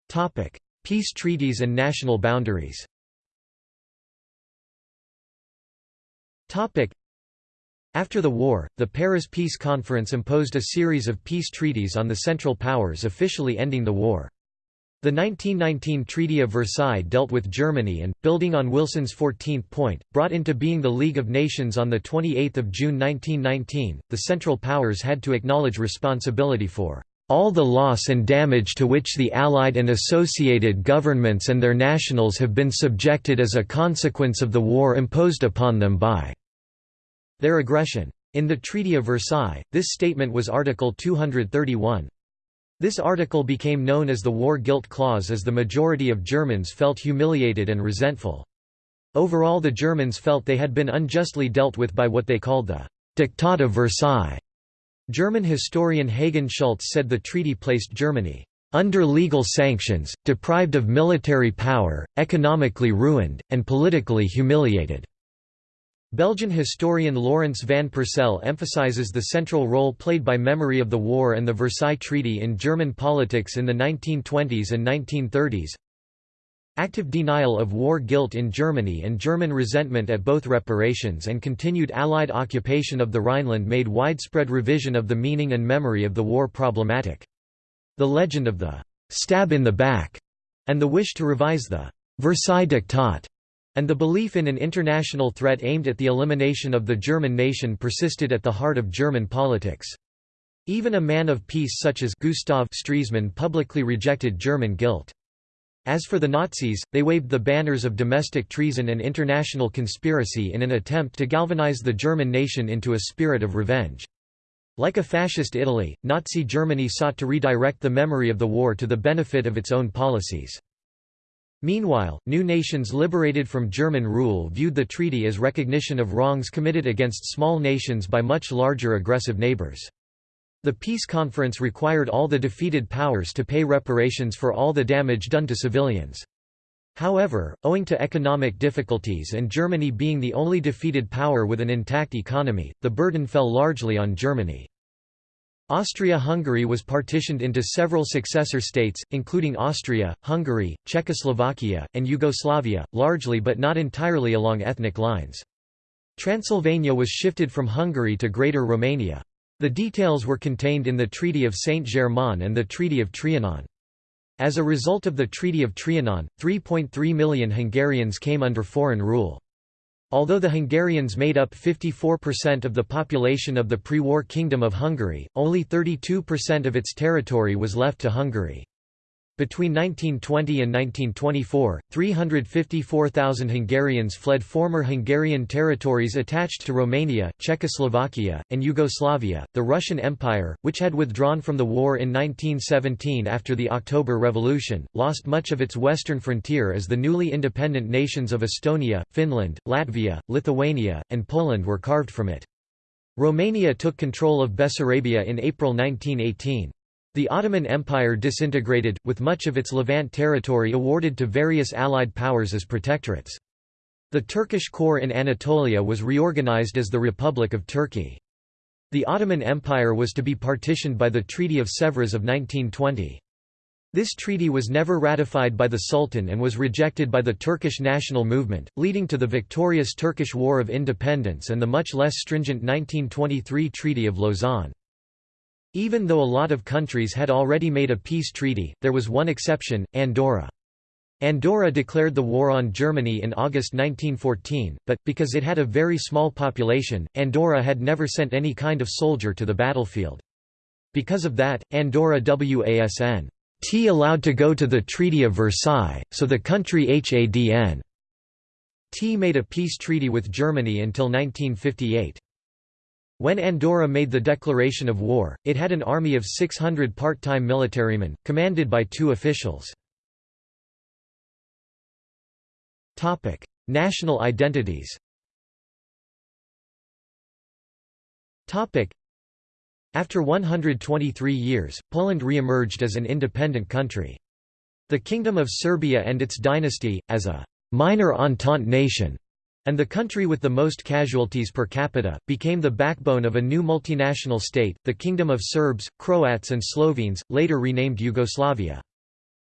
Topic: Peace treaties and national boundaries. Topic: After the war, the Paris Peace Conference imposed a series of peace treaties on the Central Powers officially ending the war. The 1919 Treaty of Versailles dealt with Germany and, building on Wilson's 14th point, brought into being the League of Nations on 28 June 1919. The Central Powers had to acknowledge responsibility for all the loss and damage to which the Allied and associated governments and their nationals have been subjected as a consequence of the war imposed upon them by their aggression. In the Treaty of Versailles, this statement was Article 231. This article became known as the War Guilt Clause as the majority of Germans felt humiliated and resentful. Overall the Germans felt they had been unjustly dealt with by what they called the «Diktat of Versailles», German historian Hagen Schulze said the treaty placed Germany under legal sanctions, deprived of military power, economically ruined, and politically humiliated." Belgian historian Laurence van Persel emphasizes the central role played by memory of the war and the Versailles Treaty in German politics in the 1920s and 1930s. Active denial of war guilt in Germany and German resentment at both reparations and continued Allied occupation of the Rhineland made widespread revision of the meaning and memory of the war problematic. The legend of the «stab in the back» and the wish to revise the «Versailles Diktat» and the belief in an international threat aimed at the elimination of the German nation persisted at the heart of German politics. Even a man of peace such as Gustav Stresemann publicly rejected German guilt. As for the Nazis, they waved the banners of domestic treason and international conspiracy in an attempt to galvanize the German nation into a spirit of revenge. Like a fascist Italy, Nazi Germany sought to redirect the memory of the war to the benefit of its own policies. Meanwhile, new nations liberated from German rule viewed the treaty as recognition of wrongs committed against small nations by much larger aggressive neighbors. The peace conference required all the defeated powers to pay reparations for all the damage done to civilians. However, owing to economic difficulties and Germany being the only defeated power with an intact economy, the burden fell largely on Germany. Austria-Hungary was partitioned into several successor states, including Austria, Hungary, Czechoslovakia, and Yugoslavia, largely but not entirely along ethnic lines. Transylvania was shifted from Hungary to Greater Romania. The details were contained in the Treaty of Saint-Germain and the Treaty of Trianon. As a result of the Treaty of Trianon, 3.3 million Hungarians came under foreign rule. Although the Hungarians made up 54% of the population of the pre-war Kingdom of Hungary, only 32% of its territory was left to Hungary. Between 1920 and 1924, 354,000 Hungarians fled former Hungarian territories attached to Romania, Czechoslovakia, and Yugoslavia. The Russian Empire, which had withdrawn from the war in 1917 after the October Revolution, lost much of its western frontier as the newly independent nations of Estonia, Finland, Latvia, Lithuania, and Poland were carved from it. Romania took control of Bessarabia in April 1918. The Ottoman Empire disintegrated, with much of its Levant territory awarded to various Allied powers as protectorates. The Turkish core in Anatolia was reorganized as the Republic of Turkey. The Ottoman Empire was to be partitioned by the Treaty of Sèvres of 1920. This treaty was never ratified by the Sultan and was rejected by the Turkish national movement, leading to the victorious Turkish War of Independence and the much less stringent 1923 Treaty of Lausanne. Even though a lot of countries had already made a peace treaty, there was one exception, Andorra. Andorra declared the war on Germany in August 1914, but, because it had a very small population, Andorra had never sent any kind of soldier to the battlefield. Because of that, Andorra wasn T allowed to go to the Treaty of Versailles, so the country Hadn T made a peace treaty with Germany until 1958. When Andorra made the declaration of war, it had an army of 600 part-time militarymen, commanded by two officials. National identities After 123 years, Poland re-emerged as an independent country. The Kingdom of Serbia and its dynasty, as a «minor Entente nation», and the country with the most casualties per capita, became the backbone of a new multinational state, the Kingdom of Serbs, Croats and Slovenes, later renamed Yugoslavia.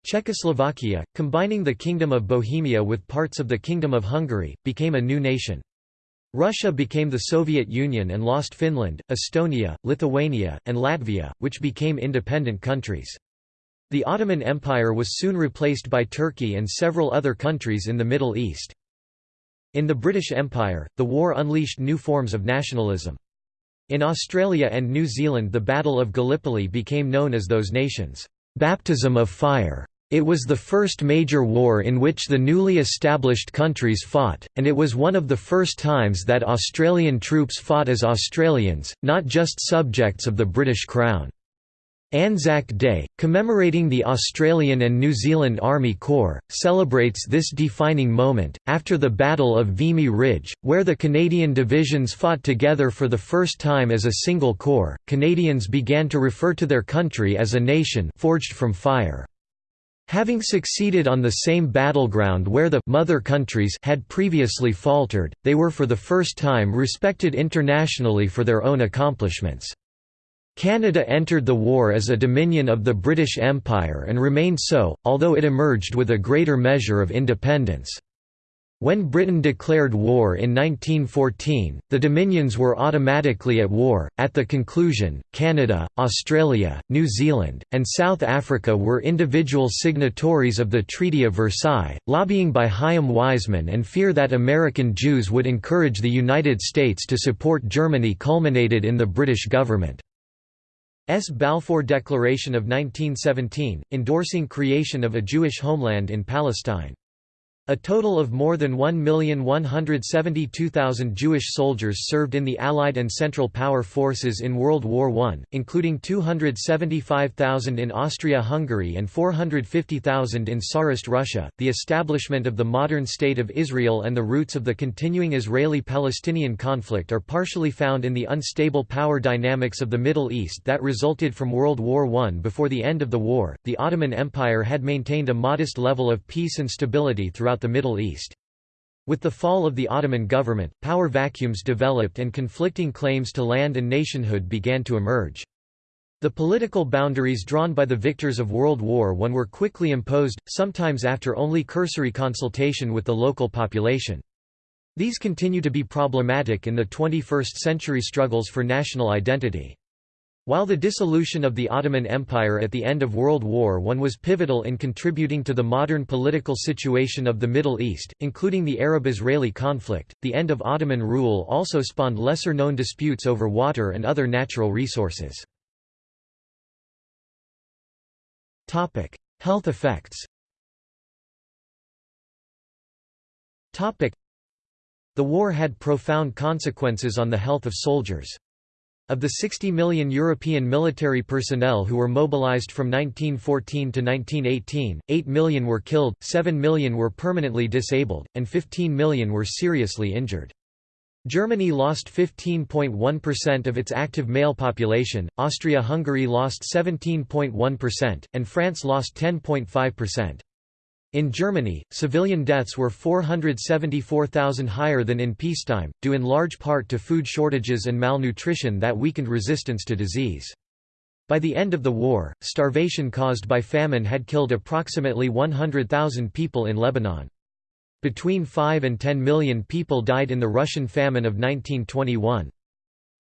Czechoslovakia, combining the Kingdom of Bohemia with parts of the Kingdom of Hungary, became a new nation. Russia became the Soviet Union and lost Finland, Estonia, Lithuania, and Latvia, which became independent countries. The Ottoman Empire was soon replaced by Turkey and several other countries in the Middle East. In the British Empire, the war unleashed new forms of nationalism. In Australia and New Zealand the Battle of Gallipoli became known as those nations' baptism of fire. It was the first major war in which the newly established countries fought, and it was one of the first times that Australian troops fought as Australians, not just subjects of the British Crown. Anzac Day, commemorating the Australian and New Zealand Army Corps, celebrates this defining moment. After the Battle of Vimy Ridge, where the Canadian divisions fought together for the first time as a single corps, Canadians began to refer to their country as a nation forged from fire. Having succeeded on the same battleground where the mother countries had previously faltered, they were for the first time respected internationally for their own accomplishments. Canada entered the war as a dominion of the British Empire and remained so, although it emerged with a greater measure of independence. When Britain declared war in 1914, the Dominions were automatically at war. At the conclusion, Canada, Australia, New Zealand, and South Africa were individual signatories of the Treaty of Versailles, lobbying by Chaim Weizmann and fear that American Jews would encourage the United States to support Germany culminated in the British government. S. Balfour Declaration of 1917, endorsing creation of a Jewish homeland in Palestine. A total of more than 1,172,000 Jewish soldiers served in the Allied and Central Power forces in World War I, including 275,000 in Austria-Hungary and 450,000 in Tsarist Russia. The establishment of the modern State of Israel and the roots of the continuing Israeli-Palestinian conflict are partially found in the unstable power dynamics of the Middle East that resulted from World War I. Before the end of the war, the Ottoman Empire had maintained a modest level of peace and stability throughout throughout the Middle East. With the fall of the Ottoman government, power vacuums developed and conflicting claims to land and nationhood began to emerge. The political boundaries drawn by the victors of World War I were quickly imposed, sometimes after only cursory consultation with the local population. These continue to be problematic in the 21st century struggles for national identity. While the dissolution of the Ottoman Empire at the end of World War I was pivotal in contributing to the modern political situation of the Middle East, including the Arab-Israeli conflict, the end of Ottoman rule also spawned lesser-known disputes over water and other natural resources. Health effects The war had profound consequences on the health of soldiers. Of the 60 million European military personnel who were mobilized from 1914 to 1918, 8 million were killed, 7 million were permanently disabled, and 15 million were seriously injured. Germany lost 15.1% of its active male population, Austria-Hungary lost 17.1%, and France lost 10.5%. In Germany, civilian deaths were 474,000 higher than in peacetime, due in large part to food shortages and malnutrition that weakened resistance to disease. By the end of the war, starvation caused by famine had killed approximately 100,000 people in Lebanon. Between 5 and 10 million people died in the Russian famine of 1921.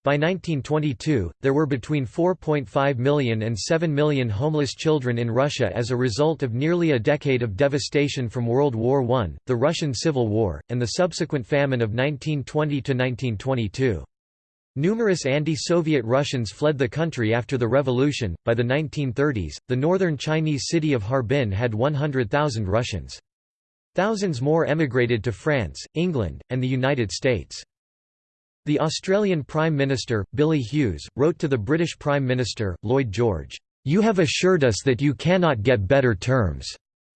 By 1922, there were between 4.5 million and 7 million homeless children in Russia as a result of nearly a decade of devastation from World War I, the Russian Civil War, and the subsequent famine of 1920–1922. Numerous anti-Soviet Russians fled the country after the revolution. By the 1930s, the northern Chinese city of Harbin had 100,000 Russians. Thousands more emigrated to France, England, and the United States. The Australian Prime Minister, Billy Hughes, wrote to the British Prime Minister, Lloyd George, "'You have assured us that you cannot get better terms.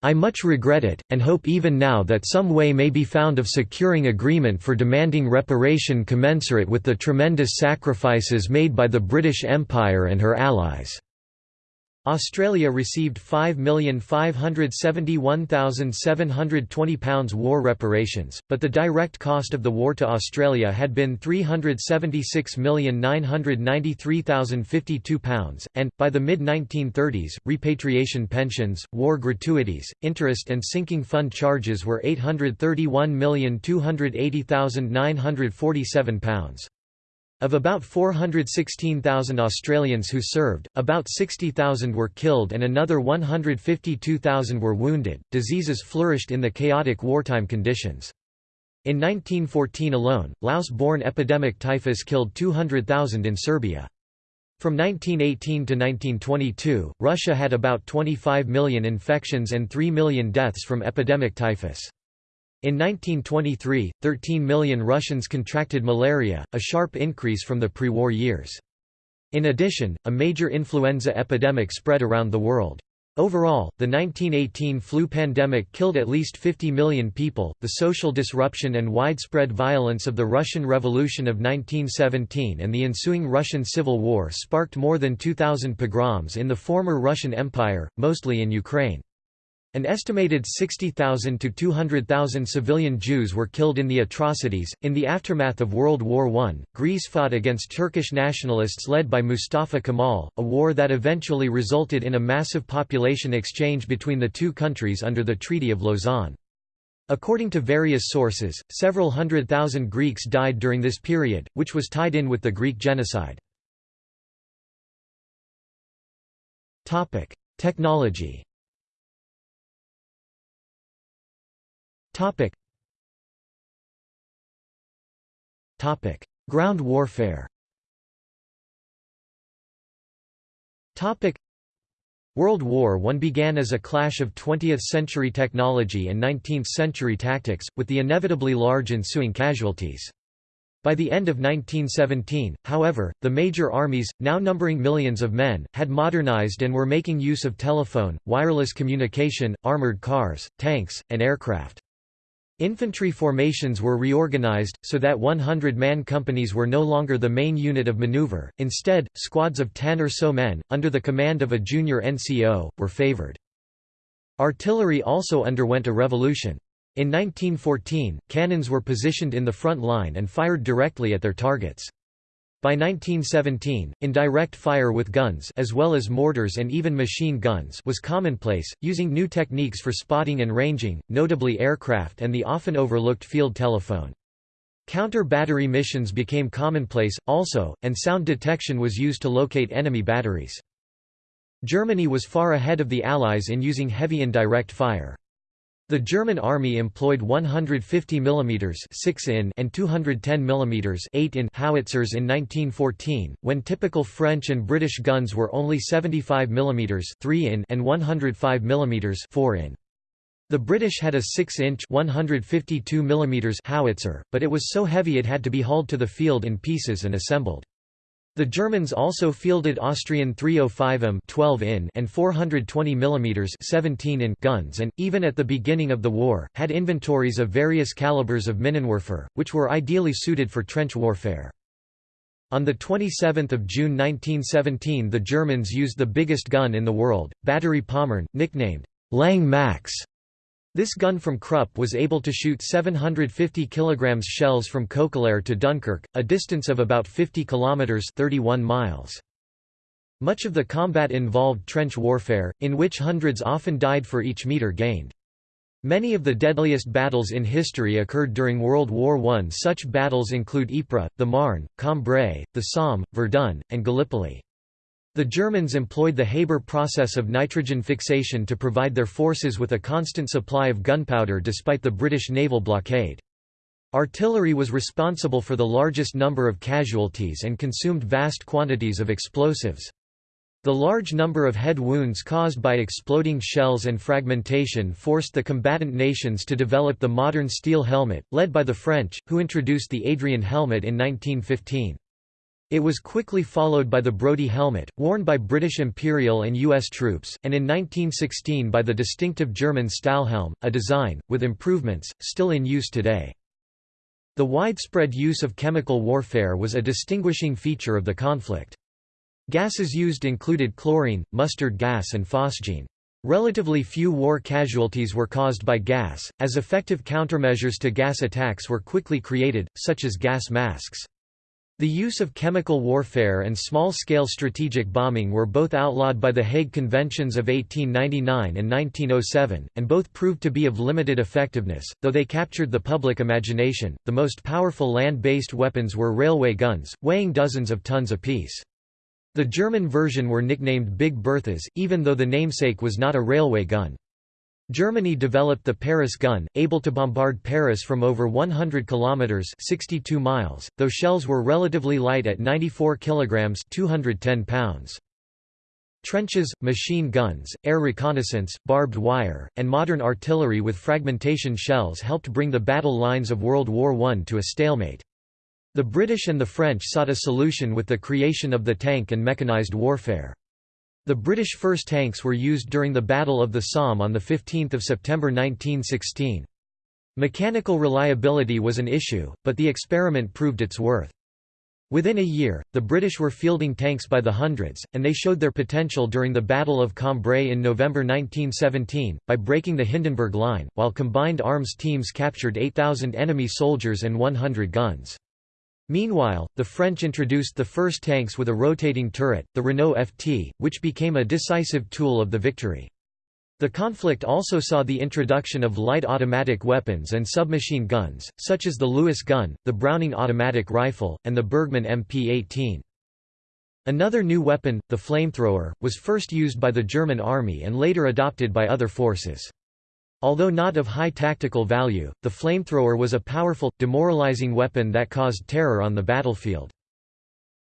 I much regret it, and hope even now that some way may be found of securing agreement for demanding reparation commensurate with the tremendous sacrifices made by the British Empire and her allies.' Australia received £5,571,720 war reparations, but the direct cost of the war to Australia had been £376,993,052, and, by the mid-1930s, repatriation pensions, war gratuities, interest and sinking fund charges were £831,280,947. Of about 416,000 Australians who served, about 60,000 were killed and another 152,000 were wounded. Diseases flourished in the chaotic wartime conditions. In 1914 alone, louse-borne epidemic typhus killed 200,000 in Serbia. From 1918 to 1922, Russia had about 25 million infections and 3 million deaths from epidemic typhus. In 1923, 13 million Russians contracted malaria, a sharp increase from the pre-war years. In addition, a major influenza epidemic spread around the world. Overall, the 1918 flu pandemic killed at least 50 million people. The social disruption and widespread violence of the Russian Revolution of 1917 and the ensuing Russian Civil War sparked more than 2,000 pogroms in the former Russian Empire, mostly in Ukraine. An estimated 60,000 to 200,000 civilian Jews were killed in the atrocities. In the aftermath of World War I, Greece fought against Turkish nationalists led by Mustafa Kemal, a war that eventually resulted in a massive population exchange between the two countries under the Treaty of Lausanne. According to various sources, several hundred thousand Greeks died during this period, which was tied in with the Greek genocide. Technology Topic. Topic: Ground warfare. Topic: World War I began as a clash of 20th-century technology and 19th-century tactics, with the inevitably large ensuing casualties. By the end of 1917, however, the major armies, now numbering millions of men, had modernized and were making use of telephone, wireless communication, armored cars, tanks, and aircraft. Infantry formations were reorganized, so that 100-man companies were no longer the main unit of maneuver, instead, squads of 10 or so men, under the command of a junior NCO, were favored. Artillery also underwent a revolution. In 1914, cannons were positioned in the front line and fired directly at their targets. By 1917, indirect fire with guns as well as mortars and even machine guns was commonplace, using new techniques for spotting and ranging, notably aircraft and the often overlooked field telephone. Counter-battery missions became commonplace, also, and sound detection was used to locate enemy batteries. Germany was far ahead of the Allies in using heavy indirect fire. The German army employed 150 mm 6 in and 210 mm 8 in howitzers in 1914, when typical French and British guns were only 75 mm 3 in and 105 mm 4 in. The British had a 6-inch 152 mm howitzer, but it was so heavy it had to be hauled to the field in pieces and assembled. The Germans also fielded Austrian 305 m 12 in and 420 mm 17 in guns and, even at the beginning of the war, had inventories of various calibers of Minenwerfer, which were ideally suited for trench warfare. On 27 June 1917 the Germans used the biggest gun in the world, Battery Pommern, nicknamed Lang Max, this gun from Krupp was able to shoot 750 kg shells from Koekelare to Dunkirk, a distance of about 50 km 31 miles. Much of the combat involved trench warfare, in which hundreds often died for each metre gained. Many of the deadliest battles in history occurred during World War I. Such battles include Ypres, the Marne, Cambrai, the Somme, Verdun, and Gallipoli. The Germans employed the Haber process of nitrogen fixation to provide their forces with a constant supply of gunpowder despite the British naval blockade. Artillery was responsible for the largest number of casualties and consumed vast quantities of explosives. The large number of head wounds caused by exploding shells and fragmentation forced the combatant nations to develop the modern steel helmet, led by the French, who introduced the Adrian helmet in 1915. It was quickly followed by the Brodie helmet, worn by British Imperial and U.S. troops, and in 1916 by the distinctive German Stahlhelm, a design, with improvements, still in use today. The widespread use of chemical warfare was a distinguishing feature of the conflict. Gases used included chlorine, mustard gas and phosgene. Relatively few war casualties were caused by gas, as effective countermeasures to gas attacks were quickly created, such as gas masks. The use of chemical warfare and small-scale strategic bombing were both outlawed by the Hague Conventions of 1899 and 1907, and both proved to be of limited effectiveness, though they captured the public imagination. The most powerful land-based weapons were railway guns, weighing dozens of tons apiece. The German version were nicknamed Big Berthas, even though the namesake was not a railway gun. Germany developed the Paris gun, able to bombard Paris from over 100 kilometers (62 miles), though shells were relatively light at 94 kilograms (210 pounds). Trenches, machine guns, air reconnaissance, barbed wire, and modern artillery with fragmentation shells helped bring the battle lines of World War I to a stalemate. The British and the French sought a solution with the creation of the tank and mechanized warfare. The British first tanks were used during the Battle of the Somme on 15 September 1916. Mechanical reliability was an issue, but the experiment proved its worth. Within a year, the British were fielding tanks by the hundreds, and they showed their potential during the Battle of Cambrai in November 1917, by breaking the Hindenburg Line, while combined arms teams captured 8,000 enemy soldiers and 100 guns. Meanwhile, the French introduced the first tanks with a rotating turret, the Renault FT, which became a decisive tool of the victory. The conflict also saw the introduction of light automatic weapons and submachine guns, such as the Lewis gun, the Browning automatic rifle, and the Bergmann MP-18. Another new weapon, the flamethrower, was first used by the German army and later adopted by other forces. Although not of high tactical value, the flamethrower was a powerful, demoralizing weapon that caused terror on the battlefield.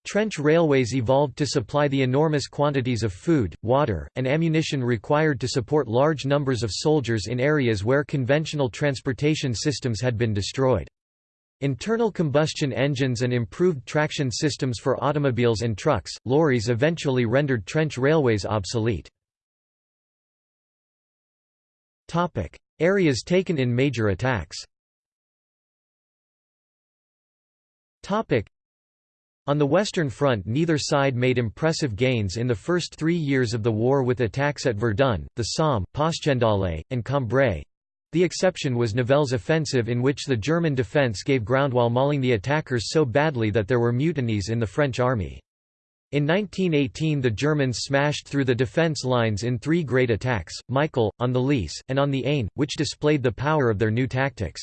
Trench railways evolved to supply the enormous quantities of food, water, and ammunition required to support large numbers of soldiers in areas where conventional transportation systems had been destroyed. Internal combustion engines and improved traction systems for automobiles and trucks, lorries eventually rendered trench railways obsolete. Topic: Areas taken in major attacks. Topic: On the Western Front neither side made impressive gains in the first three years of the war with attacks at Verdun, the Somme, Passchendaele, and Cambrai. The exception was Nivelle's offensive in which the German defence gave ground while mauling the attackers so badly that there were mutinies in the French army. In 1918 the Germans smashed through the defence lines in three great attacks, Michael, on the Lys, and on the Aisne, which displayed the power of their new tactics.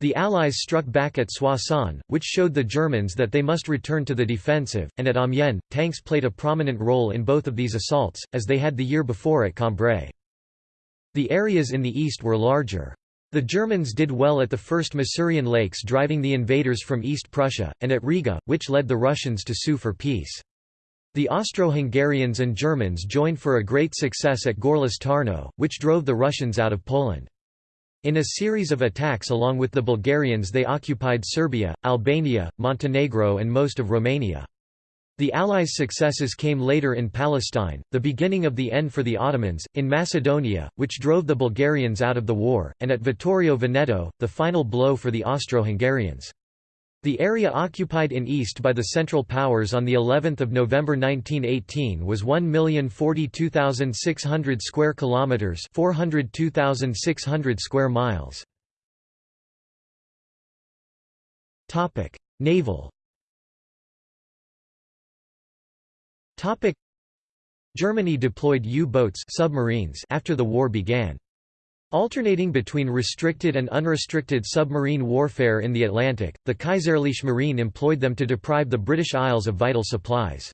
The Allies struck back at Soissons, which showed the Germans that they must return to the defensive, and at Amiens, tanks played a prominent role in both of these assaults, as they had the year before at Cambrai. The areas in the east were larger. The Germans did well at the first Masurian Lakes driving the invaders from East Prussia, and at Riga, which led the Russians to sue for peace. The Austro-Hungarians and Germans joined for a great success at Gorlice Tarnow, which drove the Russians out of Poland. In a series of attacks along with the Bulgarians they occupied Serbia, Albania, Montenegro and most of Romania. The Allies' successes came later in Palestine, the beginning of the end for the Ottomans, in Macedonia, which drove the Bulgarians out of the war, and at Vittorio Veneto, the final blow for the Austro-Hungarians. The area occupied in east by the Central Powers on the 11th of November 1918 was 1,042,600 square kilometers, 402,600 square miles. Topic: Naval. Topic: Germany deployed U-boats submarines after the war began. Alternating between restricted and unrestricted submarine warfare in the Atlantic, the Kaiserliche Marine employed them to deprive the British Isles of vital supplies.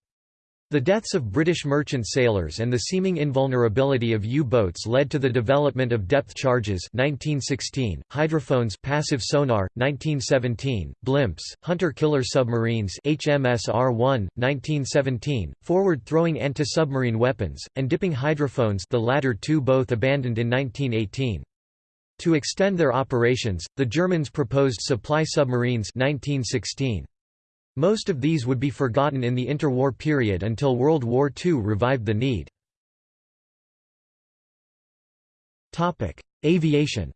The deaths of British merchant sailors and the seeming invulnerability of U-boats led to the development of depth charges 1916, hydrophones passive sonar, 1917, blimps, hunter-killer submarines HMS R-1, 1917, forward-throwing anti-submarine weapons, and dipping hydrophones the latter two both abandoned in 1918. To extend their operations, the Germans proposed supply submarines 1916. Most of these would be forgotten in the interwar period until World War II revived the need. Aviation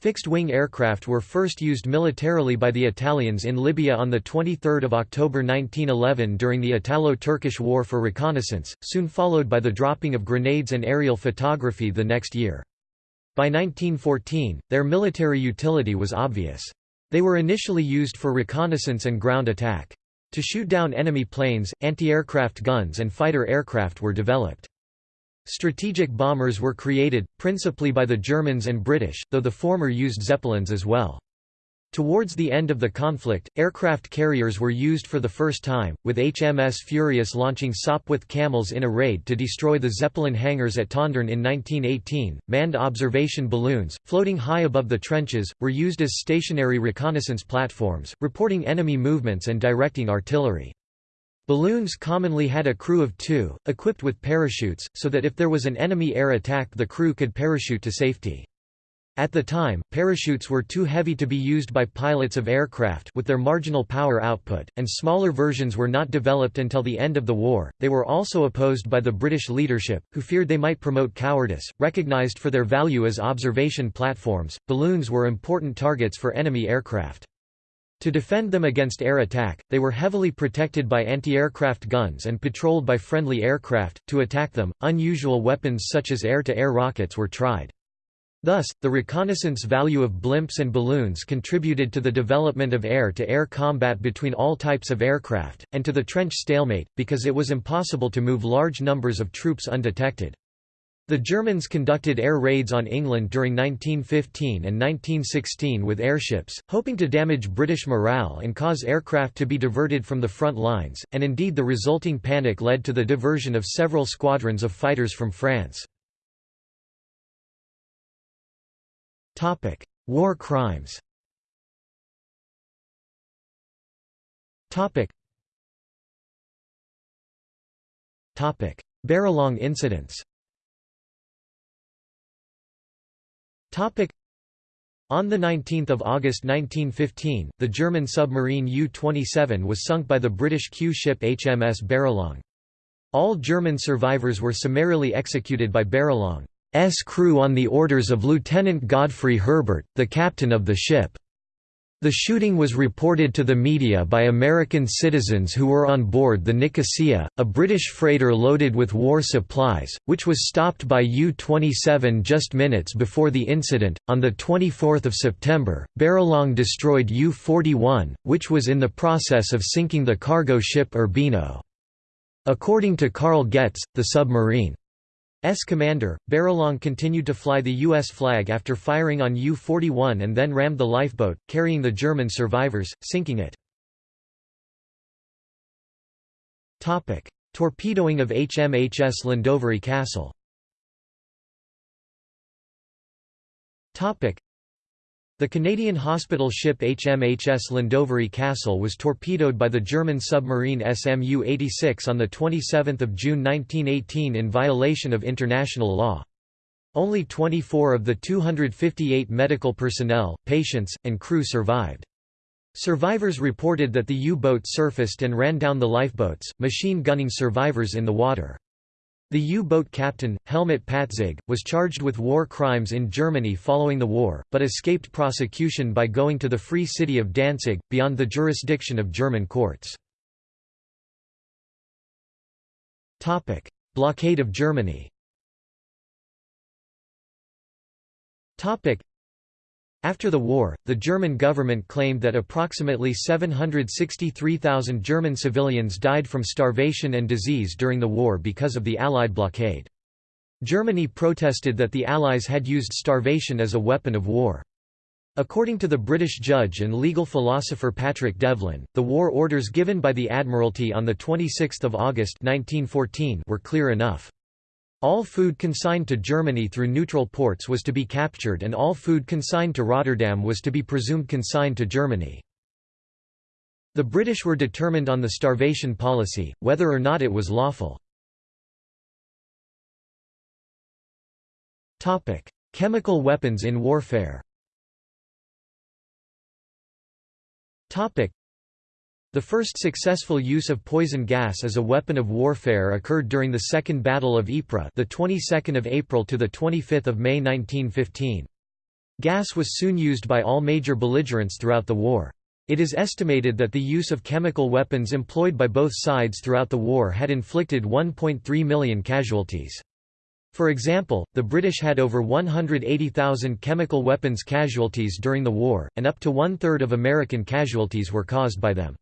Fixed-wing aircraft were first used militarily by the Italians in Libya on 23 October 1911 during the Italo-Turkish War for reconnaissance, soon followed by the dropping of grenades and aerial photography the next year. By 1914, their military utility was obvious. They were initially used for reconnaissance and ground attack. To shoot down enemy planes, anti-aircraft guns and fighter aircraft were developed. Strategic bombers were created, principally by the Germans and British, though the former used Zeppelins as well. Towards the end of the conflict, aircraft carriers were used for the first time, with HMS Furious launching Sopwith Camels in a raid to destroy the Zeppelin hangars at Tondern in 1918. Manned observation balloons, floating high above the trenches, were used as stationary reconnaissance platforms, reporting enemy movements and directing artillery. Balloons commonly had a crew of two, equipped with parachutes, so that if there was an enemy air attack the crew could parachute to safety. At the time, parachutes were too heavy to be used by pilots of aircraft with their marginal power output, and smaller versions were not developed until the end of the war. They were also opposed by the British leadership, who feared they might promote cowardice. Recognized for their value as observation platforms, balloons were important targets for enemy aircraft. To defend them against air attack, they were heavily protected by anti-aircraft guns and patrolled by friendly aircraft. To attack them, unusual weapons such as air-to-air -air rockets were tried. Thus, the reconnaissance value of blimps and balloons contributed to the development of air-to-air -air combat between all types of aircraft, and to the trench stalemate, because it was impossible to move large numbers of troops undetected. The Germans conducted air raids on England during 1915 and 1916 with airships, hoping to damage British morale and cause aircraft to be diverted from the front lines, and indeed the resulting panic led to the diversion of several squadrons of fighters from France. Topic: War crimes. Topic. Topic: incidents. Topic. On 19 August 1915, the German submarine U-27 was sunk by the British Q-ship HMS Baralong. All German survivors were summarily executed by Baralong. S crew on the orders of Lieutenant Godfrey Herbert, the captain of the ship. The shooting was reported to the media by American citizens who were on board the Nicosia, a British freighter loaded with war supplies, which was stopped by U-27 just minutes before the incident. On the 24th of September, Baralong destroyed U-41, which was in the process of sinking the cargo ship Urbino. According to Karl Goetz, the submarine S commander, Baralong continued to fly the U.S. flag after firing on U-41 and then rammed the lifeboat, carrying the German survivors, sinking it. Torpedoing of HMHS Llandovery Castle the Canadian hospital ship HMHS Llandovery Castle was torpedoed by the German submarine SMU-86 on 27 June 1918 in violation of international law. Only 24 of the 258 medical personnel, patients, and crew survived. Survivors reported that the U-boat surfaced and ran down the lifeboats, machine gunning survivors in the water. The U-boat captain, Helmut Patzig, was charged with war crimes in Germany following the war, but escaped prosecution by going to the Free City of Danzig, beyond the jurisdiction of German courts. Blockade of Germany after the war, the German government claimed that approximately 763,000 German civilians died from starvation and disease during the war because of the Allied blockade. Germany protested that the Allies had used starvation as a weapon of war. According to the British judge and legal philosopher Patrick Devlin, the war orders given by the Admiralty on 26 August 1914 were clear enough. All food consigned to Germany through neutral ports was to be captured and all food consigned to Rotterdam was to be presumed consigned to Germany. The British were determined on the starvation policy, whether or not it was lawful. Chemical weapons in warfare the first successful use of poison gas as a weapon of warfare occurred during the Second Battle of Ypres, the 22nd of April to the 25th of May 1915. Gas was soon used by all major belligerents throughout the war. It is estimated that the use of chemical weapons employed by both sides throughout the war had inflicted 1.3 million casualties. For example, the British had over 180,000 chemical weapons casualties during the war, and up to one-third of American casualties were caused by them.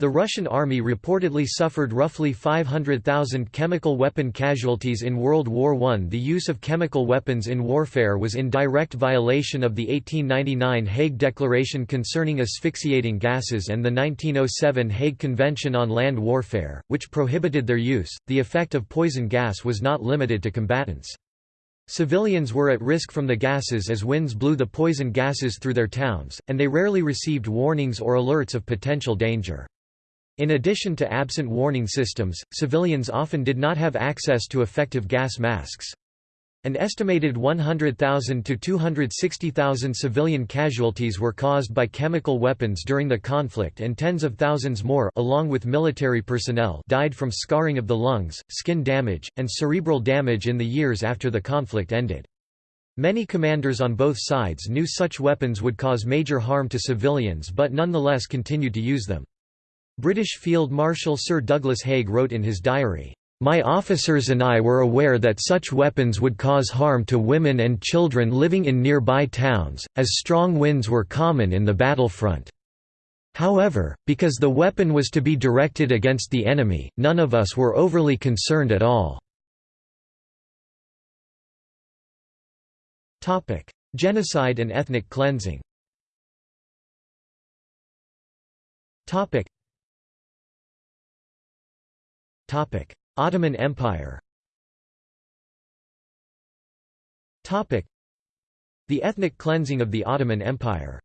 The Russian army reportedly suffered roughly 500,000 chemical weapon casualties in World War I. The use of chemical weapons in warfare was in direct violation of the 1899 Hague Declaration concerning asphyxiating gases and the 1907 Hague Convention on Land Warfare, which prohibited their use. The effect of poison gas was not limited to combatants. Civilians were at risk from the gases as winds blew the poison gases through their towns, and they rarely received warnings or alerts of potential danger. In addition to absent warning systems, civilians often did not have access to effective gas masks. An estimated 100,000 to 260,000 civilian casualties were caused by chemical weapons during the conflict and tens of thousands more along with military personnel died from scarring of the lungs, skin damage, and cerebral damage in the years after the conflict ended. Many commanders on both sides knew such weapons would cause major harm to civilians but nonetheless continued to use them. British Field Marshal Sir Douglas Haig wrote in his diary, my officers and I were aware that such weapons would cause harm to women and children living in nearby towns, as strong winds were common in the battlefront. However, because the weapon was to be directed against the enemy, none of us were overly concerned at all. Genocide and ethnic cleansing. Ottoman Empire The ethnic cleansing of the Ottoman Empire's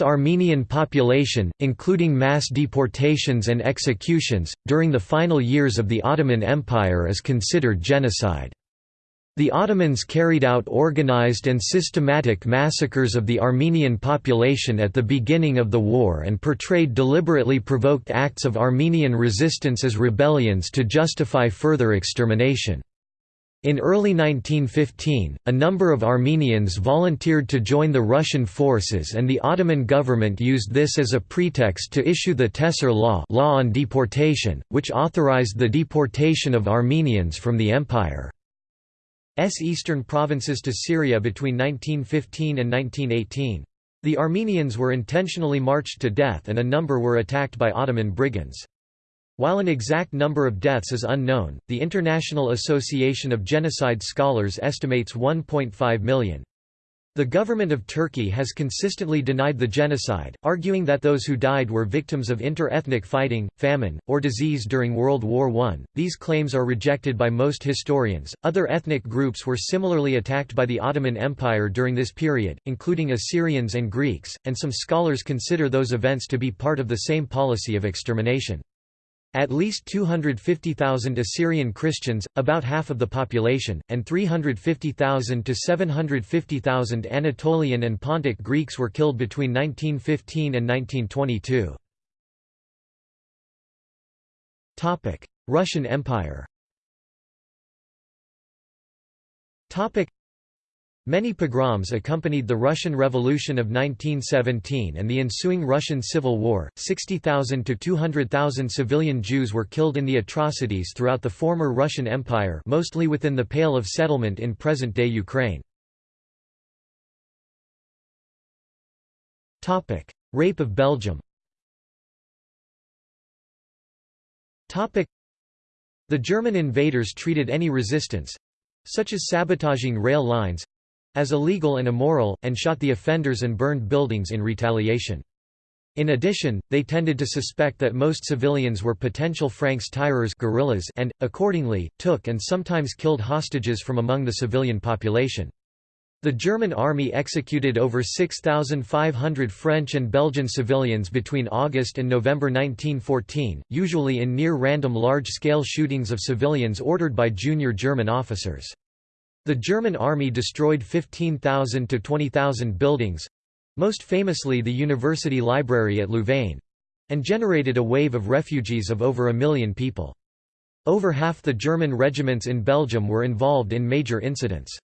Armenian population, including mass deportations and executions, during the final years of the Ottoman Empire is considered genocide. The Ottomans carried out organized and systematic massacres of the Armenian population at the beginning of the war and portrayed deliberately provoked acts of Armenian resistance as rebellions to justify further extermination. In early 1915, a number of Armenians volunteered to join the Russian forces and the Ottoman government used this as a pretext to issue the Tehcir Law, law on deportation, which authorized the deportation of Armenians from the empire. S eastern provinces to Syria between 1915 and 1918. The Armenians were intentionally marched to death and a number were attacked by Ottoman brigands. While an exact number of deaths is unknown, the International Association of Genocide Scholars estimates 1.5 million. The government of Turkey has consistently denied the genocide, arguing that those who died were victims of inter-ethnic fighting, famine, or disease during World War I. These claims are rejected by most historians. Other ethnic groups were similarly attacked by the Ottoman Empire during this period, including Assyrians and Greeks, and some scholars consider those events to be part of the same policy of extermination. At least 250,000 Assyrian Christians, about half of the population, and 350,000 to 750,000 Anatolian and Pontic Greeks were killed between 1915 and 1922. Russian Empire Many pogroms accompanied the Russian Revolution of 1917 and the ensuing Russian Civil War. 60,000 to 200,000 civilian Jews were killed in the atrocities throughout the former Russian Empire, mostly within the Pale of Settlement in present-day Ukraine. Topic: Rape of Belgium. Topic: The German invaders treated any resistance such as sabotaging rail lines as illegal and immoral, and shot the offenders and burned buildings in retaliation. In addition, they tended to suspect that most civilians were potential Francs-tireurs guerrillas and, accordingly, took and sometimes killed hostages from among the civilian population. The German army executed over 6,500 French and Belgian civilians between August and November 1914, usually in near-random large-scale shootings of civilians ordered by junior German officers. The German army destroyed 15,000 to 20,000 buildings—most famously the University Library at Louvain—and generated a wave of refugees of over a million people. Over half the German regiments in Belgium were involved in major incidents.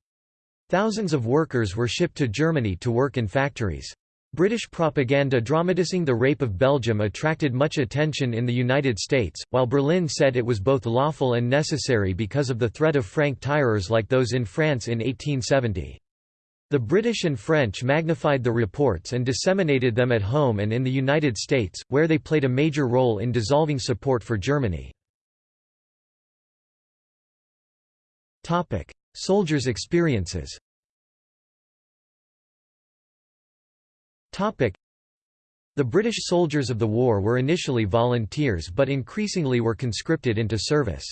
Thousands of workers were shipped to Germany to work in factories. British propaganda dramatizing the rape of Belgium attracted much attention in the United States, while Berlin said it was both lawful and necessary because of the threat of franc-tireurs like those in France in 1870. The British and French magnified the reports and disseminated them at home and in the United States, where they played a major role in dissolving support for Germany. Soldiers' experiences The British soldiers of the war were initially volunteers but increasingly were conscripted into service.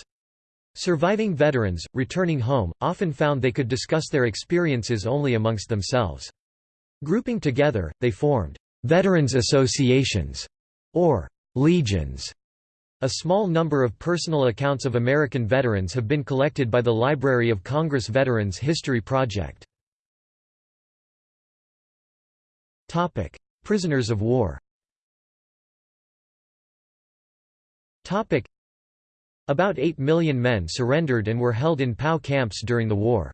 Surviving veterans, returning home, often found they could discuss their experiences only amongst themselves. Grouping together, they formed «veterans associations» or «legions» A small number of personal accounts of American veterans have been collected by the Library of Congress Veterans History Project. Prisoners of war Topic: About 8 million men surrendered and were held in POW camps during the war.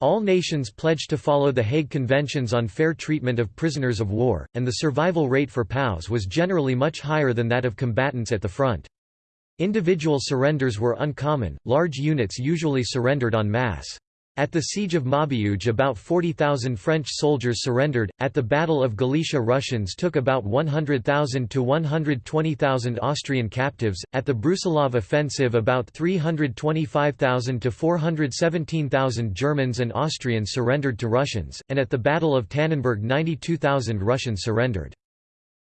All nations pledged to follow the Hague Conventions on fair treatment of prisoners of war, and the survival rate for POWs was generally much higher than that of combatants at the front. Individual surrenders were uncommon, large units usually surrendered en masse. At the Siege of Maubeuge about 40,000 French soldiers surrendered, at the Battle of Galicia Russians took about 100,000 to 120,000 Austrian captives, at the Brusilov offensive about 325,000 to 417,000 Germans and Austrians surrendered to Russians, and at the Battle of Tannenberg 92,000 Russians surrendered.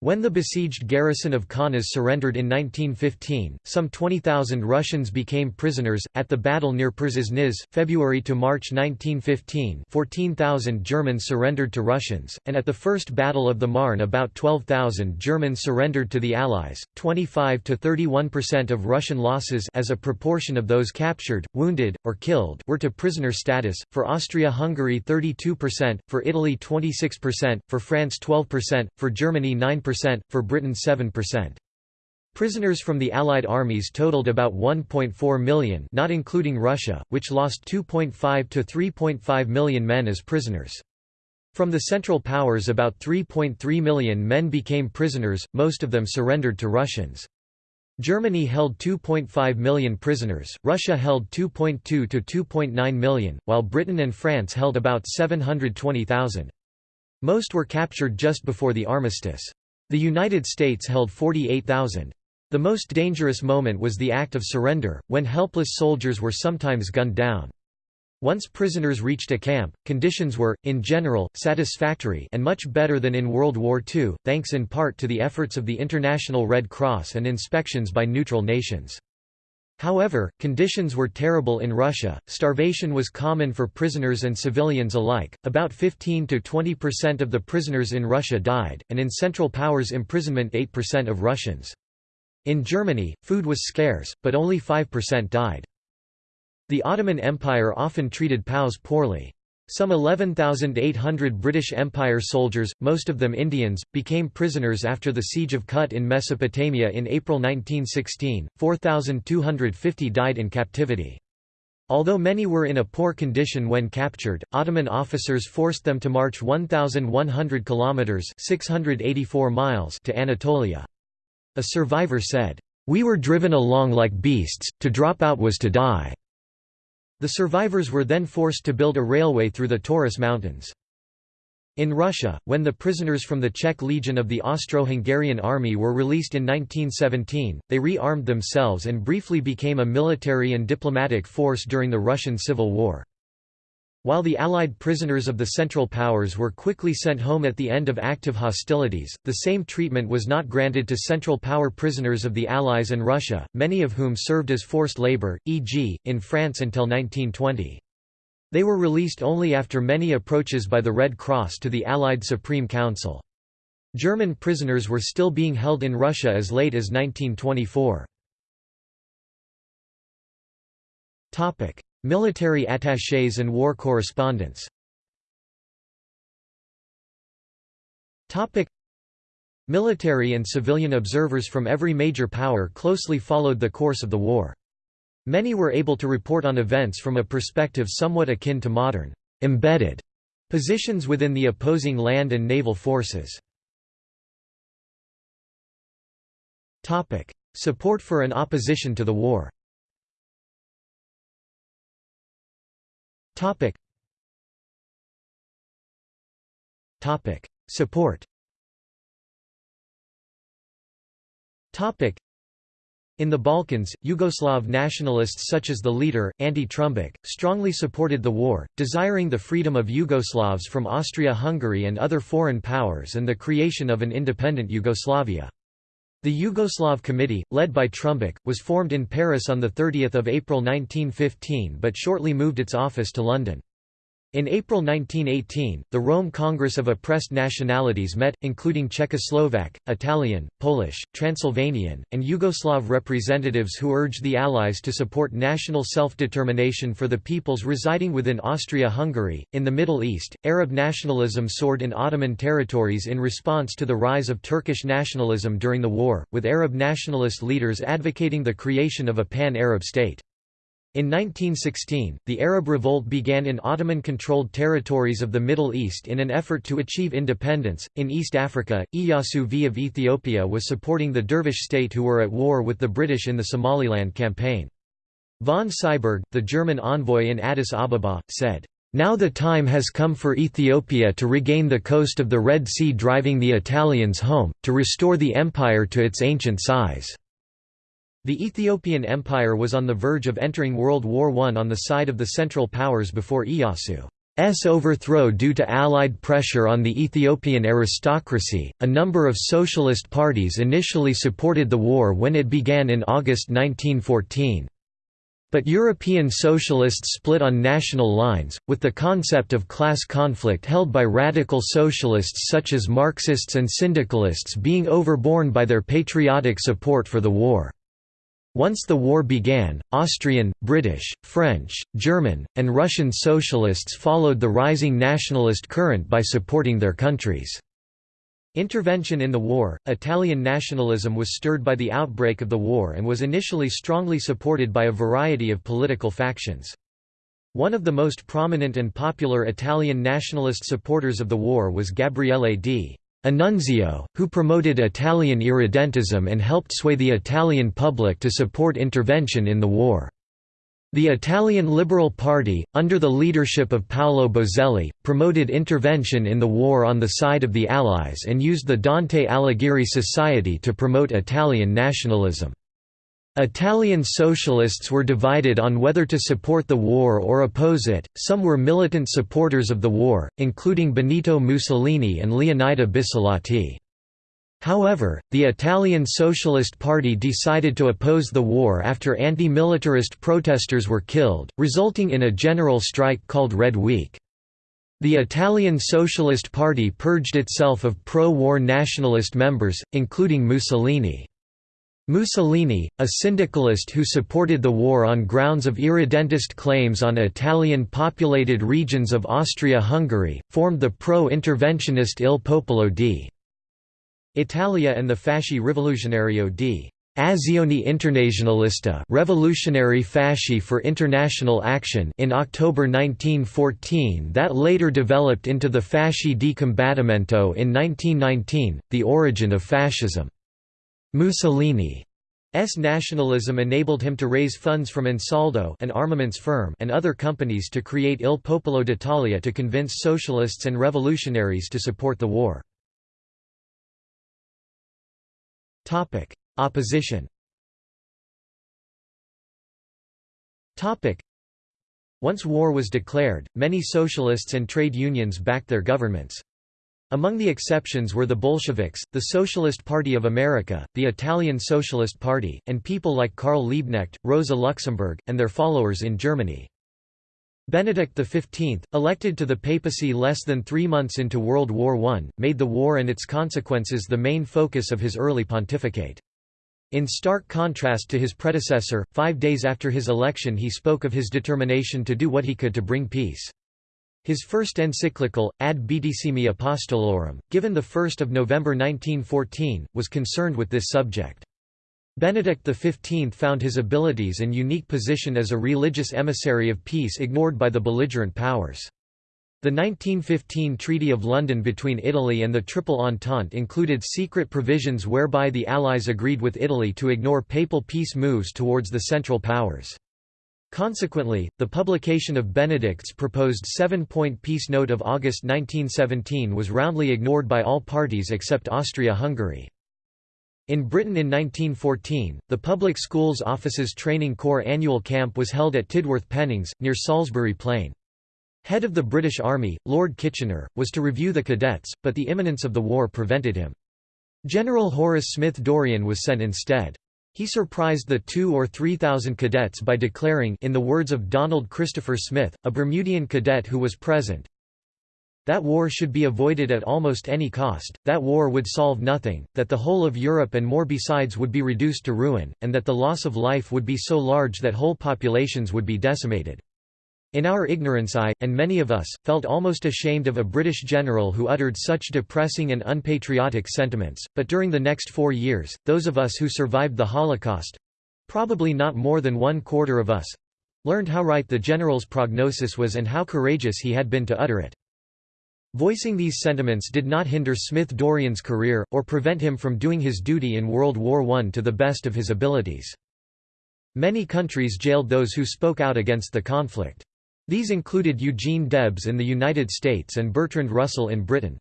When the besieged garrison of Kaunas surrendered in 1915, some 20,000 Russians became prisoners. At the battle near Przasnysz, February to March 1915, 14,000 Germans surrendered to Russians, and at the First Battle of the Marne, about 12,000 Germans surrendered to the Allies. 25 to 31% of Russian losses, as a proportion of those captured, wounded, or killed, were to prisoner status. For Austria-Hungary, 32%; for Italy, 26%; for France, 12%; for Germany, 9% for Britain 7%. Prisoners from the Allied armies totaled about 1.4 million not including Russia, which lost 2.5 to 3.5 million men as prisoners. From the Central Powers about 3.3 million men became prisoners, most of them surrendered to Russians. Germany held 2.5 million prisoners, Russia held 2.2 to 2.9 million, while Britain and France held about 720,000. Most were captured just before the armistice. The United States held 48,000. The most dangerous moment was the act of surrender, when helpless soldiers were sometimes gunned down. Once prisoners reached a camp, conditions were, in general, satisfactory and much better than in World War II, thanks in part to the efforts of the International Red Cross and inspections by neutral nations. However, conditions were terrible in Russia, starvation was common for prisoners and civilians alike, about 15 to 20% of the prisoners in Russia died, and in Central Powers imprisonment 8% of Russians. In Germany, food was scarce, but only 5% died. The Ottoman Empire often treated POWs poorly. Some 11,800 British Empire soldiers, most of them Indians, became prisoners after the Siege of Kut in Mesopotamia in April 1916, 4,250 died in captivity. Although many were in a poor condition when captured, Ottoman officers forced them to march 1,100 kilometers (684 miles) to Anatolia. A survivor said, "We were driven along like beasts. To drop out was to die." The survivors were then forced to build a railway through the Taurus Mountains. In Russia, when the prisoners from the Czech Legion of the Austro-Hungarian Army were released in 1917, they re-armed themselves and briefly became a military and diplomatic force during the Russian Civil War. While the Allied prisoners of the Central Powers were quickly sent home at the end of active hostilities, the same treatment was not granted to Central Power prisoners of the Allies and Russia, many of whom served as forced labor, e.g., in France until 1920. They were released only after many approaches by the Red Cross to the Allied Supreme Council. German prisoners were still being held in Russia as late as 1924. Military attachés and war correspondents Military and civilian observers from every major power closely followed the course of the war. Many were able to report on events from a perspective somewhat akin to modern embedded positions within the opposing land and naval forces. Support for and opposition to the war Topic. Topic. Support Topic. In the Balkans, Yugoslav nationalists such as the leader, Ante Trumbic, strongly supported the war, desiring the freedom of Yugoslavs from Austria-Hungary and other foreign powers and the creation of an independent Yugoslavia. The Yugoslav Committee, led by Trumbic, was formed in Paris on 30 April 1915 but shortly moved its office to London. In April 1918, the Rome Congress of Oppressed Nationalities met, including Czechoslovak, Italian, Polish, Transylvanian, and Yugoslav representatives who urged the Allies to support national self-determination for the peoples residing within Austria-Hungary. In the Middle East, Arab nationalism soared in Ottoman territories in response to the rise of Turkish nationalism during the war, with Arab nationalist leaders advocating the creation of a pan-Arab state. In 1916, the Arab Revolt began in Ottoman controlled territories of the Middle East in an effort to achieve independence. In East Africa, Iyasu V of Ethiopia was supporting the Dervish state who were at war with the British in the Somaliland campaign. Von Syburg, the German envoy in Addis Ababa, said, now the time has come for Ethiopia to regain the coast of the Red Sea driving the Italians home, to restore the empire to its ancient size. The Ethiopian Empire was on the verge of entering World War I on the side of the Central Powers before Iyasu's overthrow due to Allied pressure on the Ethiopian aristocracy. A number of socialist parties initially supported the war when it began in August 1914. But European socialists split on national lines, with the concept of class conflict held by radical socialists such as Marxists and syndicalists being overborne by their patriotic support for the war. Once the war began, Austrian, British, French, German, and Russian socialists followed the rising nationalist current by supporting their countries. Intervention in the war, Italian nationalism was stirred by the outbreak of the war and was initially strongly supported by a variety of political factions. One of the most prominent and popular Italian nationalist supporters of the war was Gabriele d. Annunzio, who promoted Italian irredentism and helped sway the Italian public to support intervention in the war. The Italian Liberal Party, under the leadership of Paolo Boselli, promoted intervention in the war on the side of the Allies and used the Dante Alighieri Society to promote Italian nationalism. Italian socialists were divided on whether to support the war or oppose it, some were militant supporters of the war, including Benito Mussolini and Leonida Bissolati. However, the Italian Socialist Party decided to oppose the war after anti-militarist protesters were killed, resulting in a general strike called Red Week. The Italian Socialist Party purged itself of pro-war nationalist members, including Mussolini. Mussolini, a syndicalist who supported the war on grounds of irredentist claims on Italian-populated regions of Austria-Hungary, formed the pro-interventionist Il Popolo di Italia and the Fasci Rivoluzionario di Azione Internazionalista Revolutionary Fasci for International Action in October 1914 that later developed into the Fasci di Combattimento in 1919, the origin of fascism. Mussolini's nationalism enabled him to raise funds from Ansaldo an armaments firm and other companies to create Il Popolo d'Italia to convince socialists and revolutionaries to support the war. Opposition Once war was declared, many socialists and trade unions backed their governments. Among the exceptions were the Bolsheviks, the Socialist Party of America, the Italian Socialist Party, and people like Karl Liebknecht, Rosa Luxemburg, and their followers in Germany. Benedict XV, elected to the papacy less than three months into World War I, made the war and its consequences the main focus of his early pontificate. In stark contrast to his predecessor, five days after his election he spoke of his determination to do what he could to bring peace. His first encyclical, Ad Beatissimi Apostolorum, given 1 November 1914, was concerned with this subject. Benedict XV found his abilities and unique position as a religious emissary of peace ignored by the belligerent powers. The 1915 Treaty of London between Italy and the Triple Entente included secret provisions whereby the Allies agreed with Italy to ignore papal peace moves towards the Central Powers. Consequently, the publication of Benedict's proposed seven-point peace note of August 1917 was roundly ignored by all parties except Austria-Hungary. In Britain in 1914, the Public Schools Officers Training Corps annual camp was held at Tidworth Pennings, near Salisbury Plain. Head of the British Army, Lord Kitchener, was to review the cadets, but the imminence of the war prevented him. General Horace Smith Dorrien was sent instead. He surprised the two or three thousand cadets by declaring in the words of Donald Christopher Smith, a Bermudian cadet who was present, that war should be avoided at almost any cost, that war would solve nothing, that the whole of Europe and more besides would be reduced to ruin, and that the loss of life would be so large that whole populations would be decimated. In our ignorance I, and many of us, felt almost ashamed of a British general who uttered such depressing and unpatriotic sentiments, but during the next four years, those of us who survived the Holocaust—probably not more than one quarter of us—learned how right the general's prognosis was and how courageous he had been to utter it. Voicing these sentiments did not hinder Smith-Dorrien's career, or prevent him from doing his duty in World War I to the best of his abilities. Many countries jailed those who spoke out against the conflict. These included Eugene Debs in the United States and Bertrand Russell in Britain.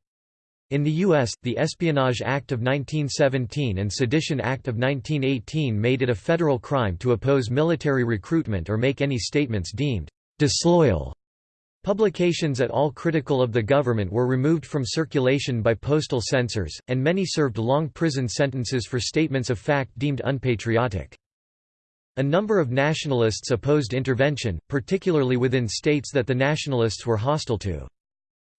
In the U.S., the Espionage Act of 1917 and Sedition Act of 1918 made it a federal crime to oppose military recruitment or make any statements deemed disloyal Publications at all critical of the government were removed from circulation by postal censors, and many served long prison sentences for statements of fact deemed unpatriotic. A number of nationalists opposed intervention, particularly within states that the nationalists were hostile to.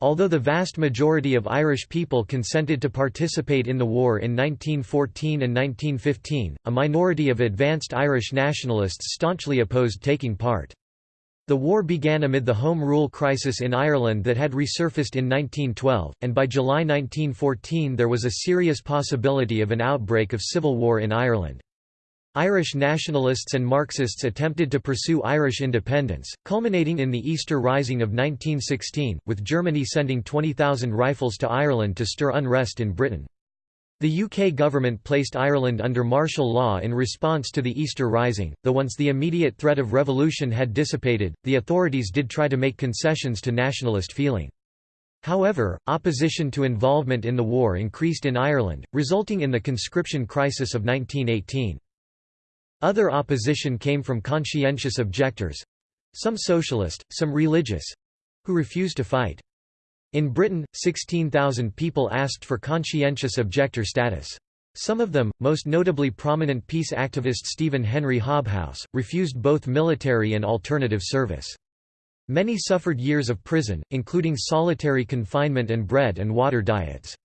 Although the vast majority of Irish people consented to participate in the war in 1914 and 1915, a minority of advanced Irish nationalists staunchly opposed taking part. The war began amid the Home Rule crisis in Ireland that had resurfaced in 1912, and by July 1914 there was a serious possibility of an outbreak of civil war in Ireland. Irish nationalists and Marxists attempted to pursue Irish independence, culminating in the Easter Rising of 1916, with Germany sending 20,000 rifles to Ireland to stir unrest in Britain. The UK government placed Ireland under martial law in response to the Easter Rising, though once the immediate threat of revolution had dissipated, the authorities did try to make concessions to nationalist feeling. However, opposition to involvement in the war increased in Ireland, resulting in the conscription crisis of 1918. Other opposition came from conscientious objectors—some socialist, some religious—who refused to fight. In Britain, 16,000 people asked for conscientious objector status. Some of them, most notably prominent peace activist Stephen Henry Hobhouse, refused both military and alternative service. Many suffered years of prison, including solitary confinement and bread and water diets.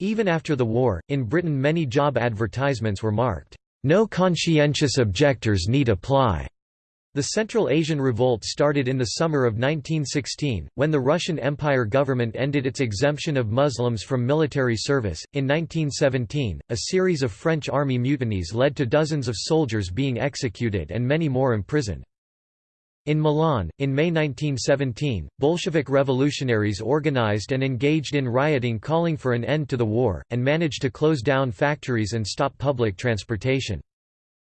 Even after the war, in Britain many job advertisements were marked, "'No conscientious objectors need apply' The Central Asian Revolt started in the summer of 1916, when the Russian Empire government ended its exemption of Muslims from military service. In 1917, a series of French army mutinies led to dozens of soldiers being executed and many more imprisoned. In Milan, in May 1917, Bolshevik revolutionaries organized and engaged in rioting calling for an end to the war, and managed to close down factories and stop public transportation.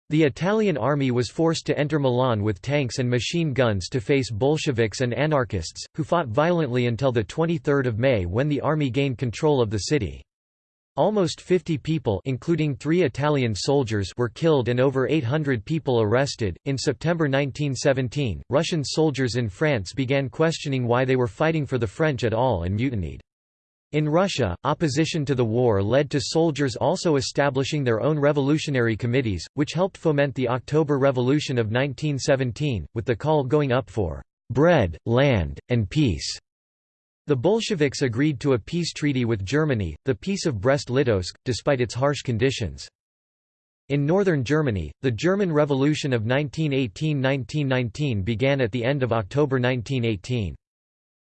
The Italian army was forced to enter Milan with tanks and machine guns to face Bolsheviks and anarchists, who fought violently until 23 May when the army gained control of the city. Almost 50 people including 3 Italian soldiers were killed and over 800 people arrested. In September 1917, Russian soldiers in France began questioning why they were fighting for the French at all and mutinied. In Russia, opposition to the war led to soldiers also establishing their own revolutionary committees, which helped foment the October Revolution of 1917, with the call going up for bread, land, and peace. The Bolsheviks agreed to a peace treaty with Germany, the Peace of Brest-Litovsk, despite its harsh conditions. In northern Germany, the German Revolution of 1918–1919 began at the end of October 1918.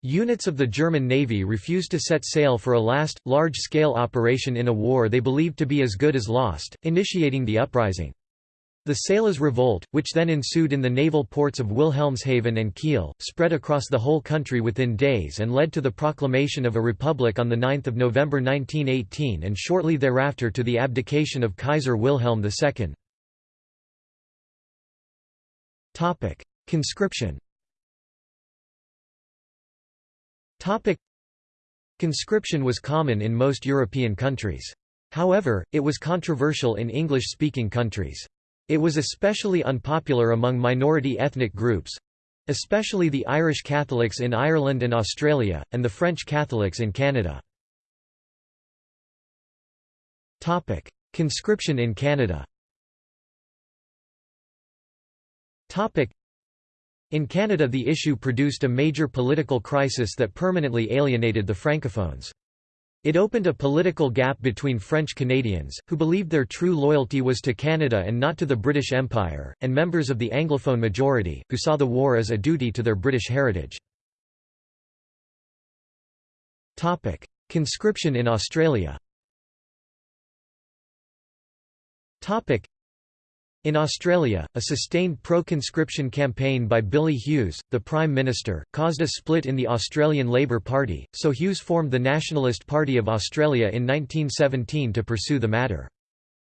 Units of the German Navy refused to set sail for a last, large-scale operation in a war they believed to be as good as lost, initiating the uprising. The Sailors' Revolt, which then ensued in the naval ports of Wilhelmshaven and Kiel, spread across the whole country within days and led to the proclamation of a republic on 9 November 1918 and shortly thereafter to the abdication of Kaiser Wilhelm II. Conscription. Conscription was common in most European countries. However, it was controversial in English-speaking countries. It was especially unpopular among minority ethnic groups—especially the Irish Catholics in Ireland and Australia, and the French Catholics in Canada. Conscription in Canada In Canada the issue produced a major political crisis that permanently alienated the Francophones. It opened a political gap between French Canadians, who believed their true loyalty was to Canada and not to the British Empire, and members of the Anglophone majority, who saw the war as a duty to their British heritage. Conscription in Australia in Australia, a sustained pro-conscription campaign by Billy Hughes, the Prime Minister, caused a split in the Australian Labor Party, so Hughes formed the Nationalist Party of Australia in 1917 to pursue the matter.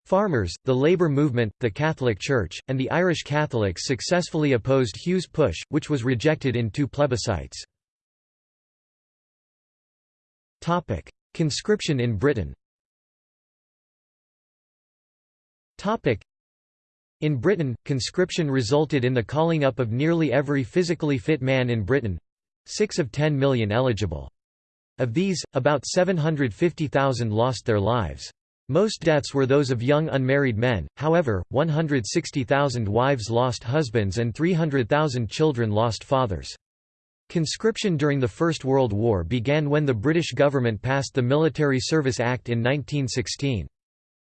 Farmers, the labour movement, the Catholic Church, and the Irish Catholics successfully opposed Hughes' push, which was rejected in two plebiscites. Conscription in Britain in Britain, conscription resulted in the calling up of nearly every physically fit man in Britain—six of 10 million eligible. Of these, about 750,000 lost their lives. Most deaths were those of young unmarried men, however, 160,000 wives lost husbands and 300,000 children lost fathers. Conscription during the First World War began when the British government passed the Military Service Act in 1916.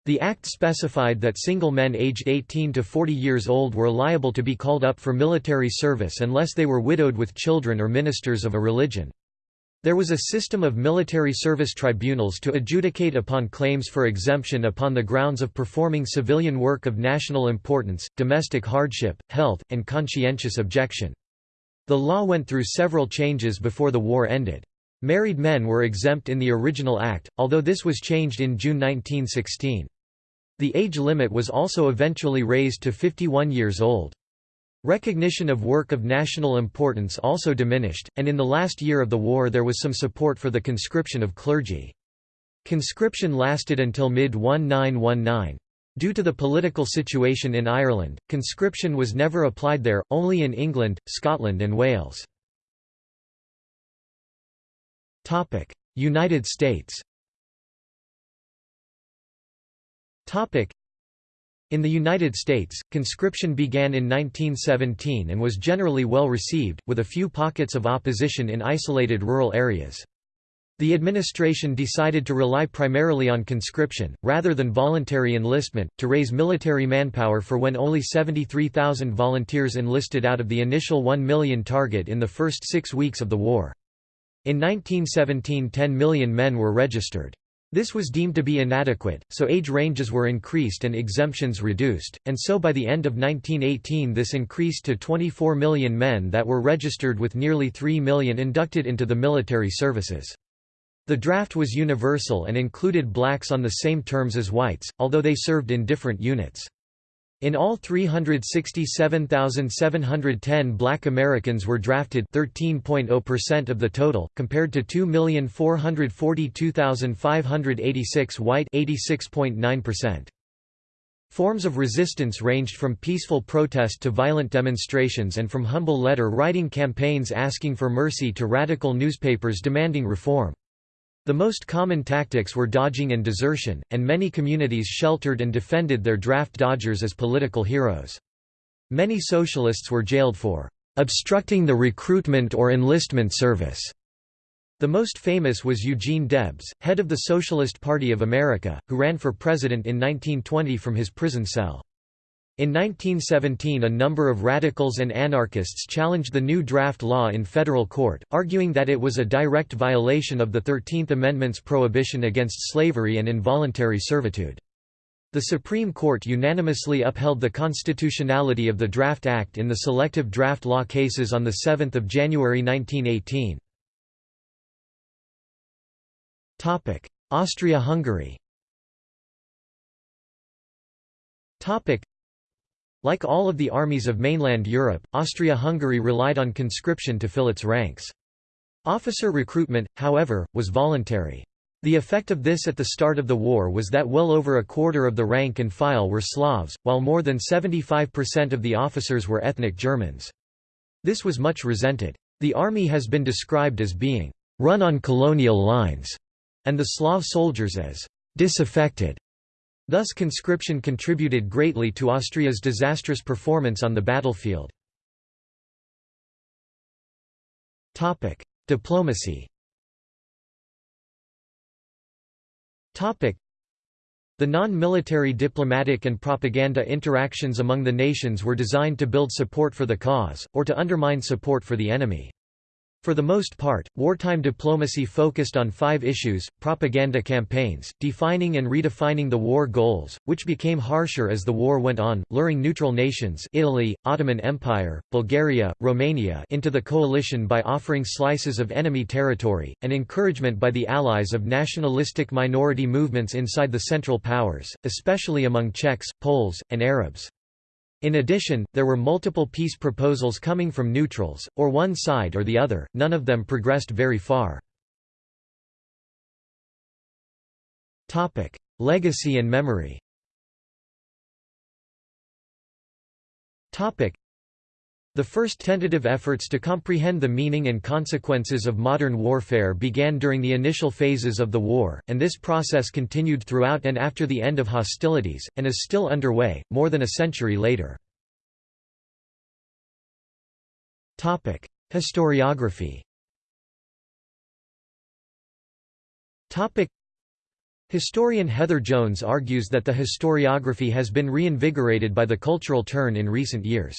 The Act specified that single men aged 18 to 40 years old were liable to be called up for military service unless they were widowed with children or ministers of a religion. There was a system of military service tribunals to adjudicate upon claims for exemption upon the grounds of performing civilian work of national importance, domestic hardship, health, and conscientious objection. The law went through several changes before the war ended. Married men were exempt in the original act, although this was changed in June 1916. The age limit was also eventually raised to 51 years old. Recognition of work of national importance also diminished, and in the last year of the war there was some support for the conscription of clergy. Conscription lasted until mid-1919. Due to the political situation in Ireland, conscription was never applied there, only in England, Scotland and Wales. United States in the United States, conscription began in 1917 and was generally well received, with a few pockets of opposition in isolated rural areas. The administration decided to rely primarily on conscription, rather than voluntary enlistment, to raise military manpower for when only 73,000 volunteers enlisted out of the initial 1 million target in the first six weeks of the war. In 1917 10 million men were registered. This was deemed to be inadequate, so age ranges were increased and exemptions reduced, and so by the end of 1918 this increased to 24 million men that were registered with nearly 3 million inducted into the military services. The draft was universal and included blacks on the same terms as whites, although they served in different units. In all 367,710 black Americans were drafted 13.0% of the total, compared to 2,442,586 white 86.9%. Forms of resistance ranged from peaceful protest to violent demonstrations and from humble letter-writing campaigns asking for mercy to radical newspapers demanding reform. The most common tactics were dodging and desertion, and many communities sheltered and defended their draft dodgers as political heroes. Many socialists were jailed for obstructing the recruitment or enlistment service. The most famous was Eugene Debs, head of the Socialist Party of America, who ran for president in 1920 from his prison cell. In 1917 a number of radicals and anarchists challenged the new draft law in federal court, arguing that it was a direct violation of the Thirteenth Amendment's prohibition against slavery and involuntary servitude. The Supreme Court unanimously upheld the constitutionality of the Draft Act in the selective draft law cases on 7 January 1918. Austria-Hungary like all of the armies of mainland Europe, Austria-Hungary relied on conscription to fill its ranks. Officer recruitment, however, was voluntary. The effect of this at the start of the war was that well over a quarter of the rank and file were Slavs, while more than 75% of the officers were ethnic Germans. This was much resented. The army has been described as being run on colonial lines, and the Slav soldiers as disaffected. Thus conscription contributed greatly to Austria's disastrous performance on the battlefield. Diplomacy the non-military diplomatic and propaganda interactions among the nations were designed to build support for the cause, or to undermine support for the enemy. For the most part, wartime diplomacy focused on five issues, propaganda campaigns, defining and redefining the war goals, which became harsher as the war went on, luring neutral nations Italy, Ottoman Empire, Bulgaria, Romania into the coalition by offering slices of enemy territory, and encouragement by the allies of nationalistic minority movements inside the Central Powers, especially among Czechs, Poles, and Arabs. In addition, there were multiple peace proposals coming from neutrals, or one side or the other, none of them progressed very far. Legacy and memory the first tentative efforts to comprehend the meaning and consequences of modern warfare began during the initial phases of the war, and this process continued throughout and after the end of hostilities, and is still underway, more than a century later. Historiography Historian Heather Jones argues that the historiography has been reinvigorated by the cultural turn in recent years.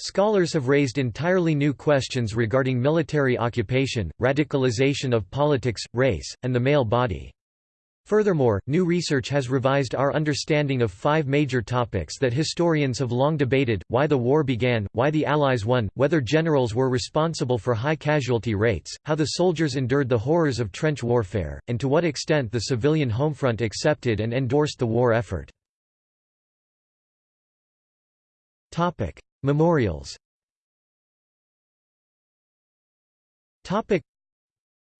Scholars have raised entirely new questions regarding military occupation, radicalization of politics, race, and the male body. Furthermore, new research has revised our understanding of five major topics that historians have long debated, why the war began, why the Allies won, whether generals were responsible for high casualty rates, how the soldiers endured the horrors of trench warfare, and to what extent the civilian homefront accepted and endorsed the war effort. Memorials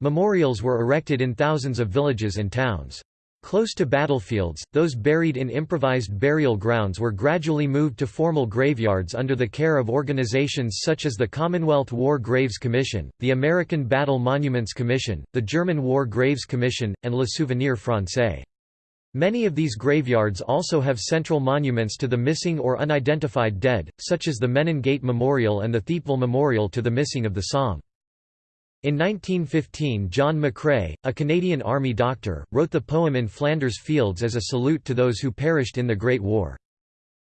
Memorials were erected in thousands of villages and towns. Close to battlefields, those buried in improvised burial grounds were gradually moved to formal graveyards under the care of organizations such as the Commonwealth War Graves Commission, the American Battle Monuments Commission, the German War Graves Commission, and Le Souvenir Français. Many of these graveyards also have central monuments to the missing or unidentified dead, such as the Menin Gate Memorial and the Thiepval Memorial to the missing of the Somme. In 1915 John McCrae, a Canadian Army doctor, wrote the poem In Flanders Fields as a salute to those who perished in the Great War.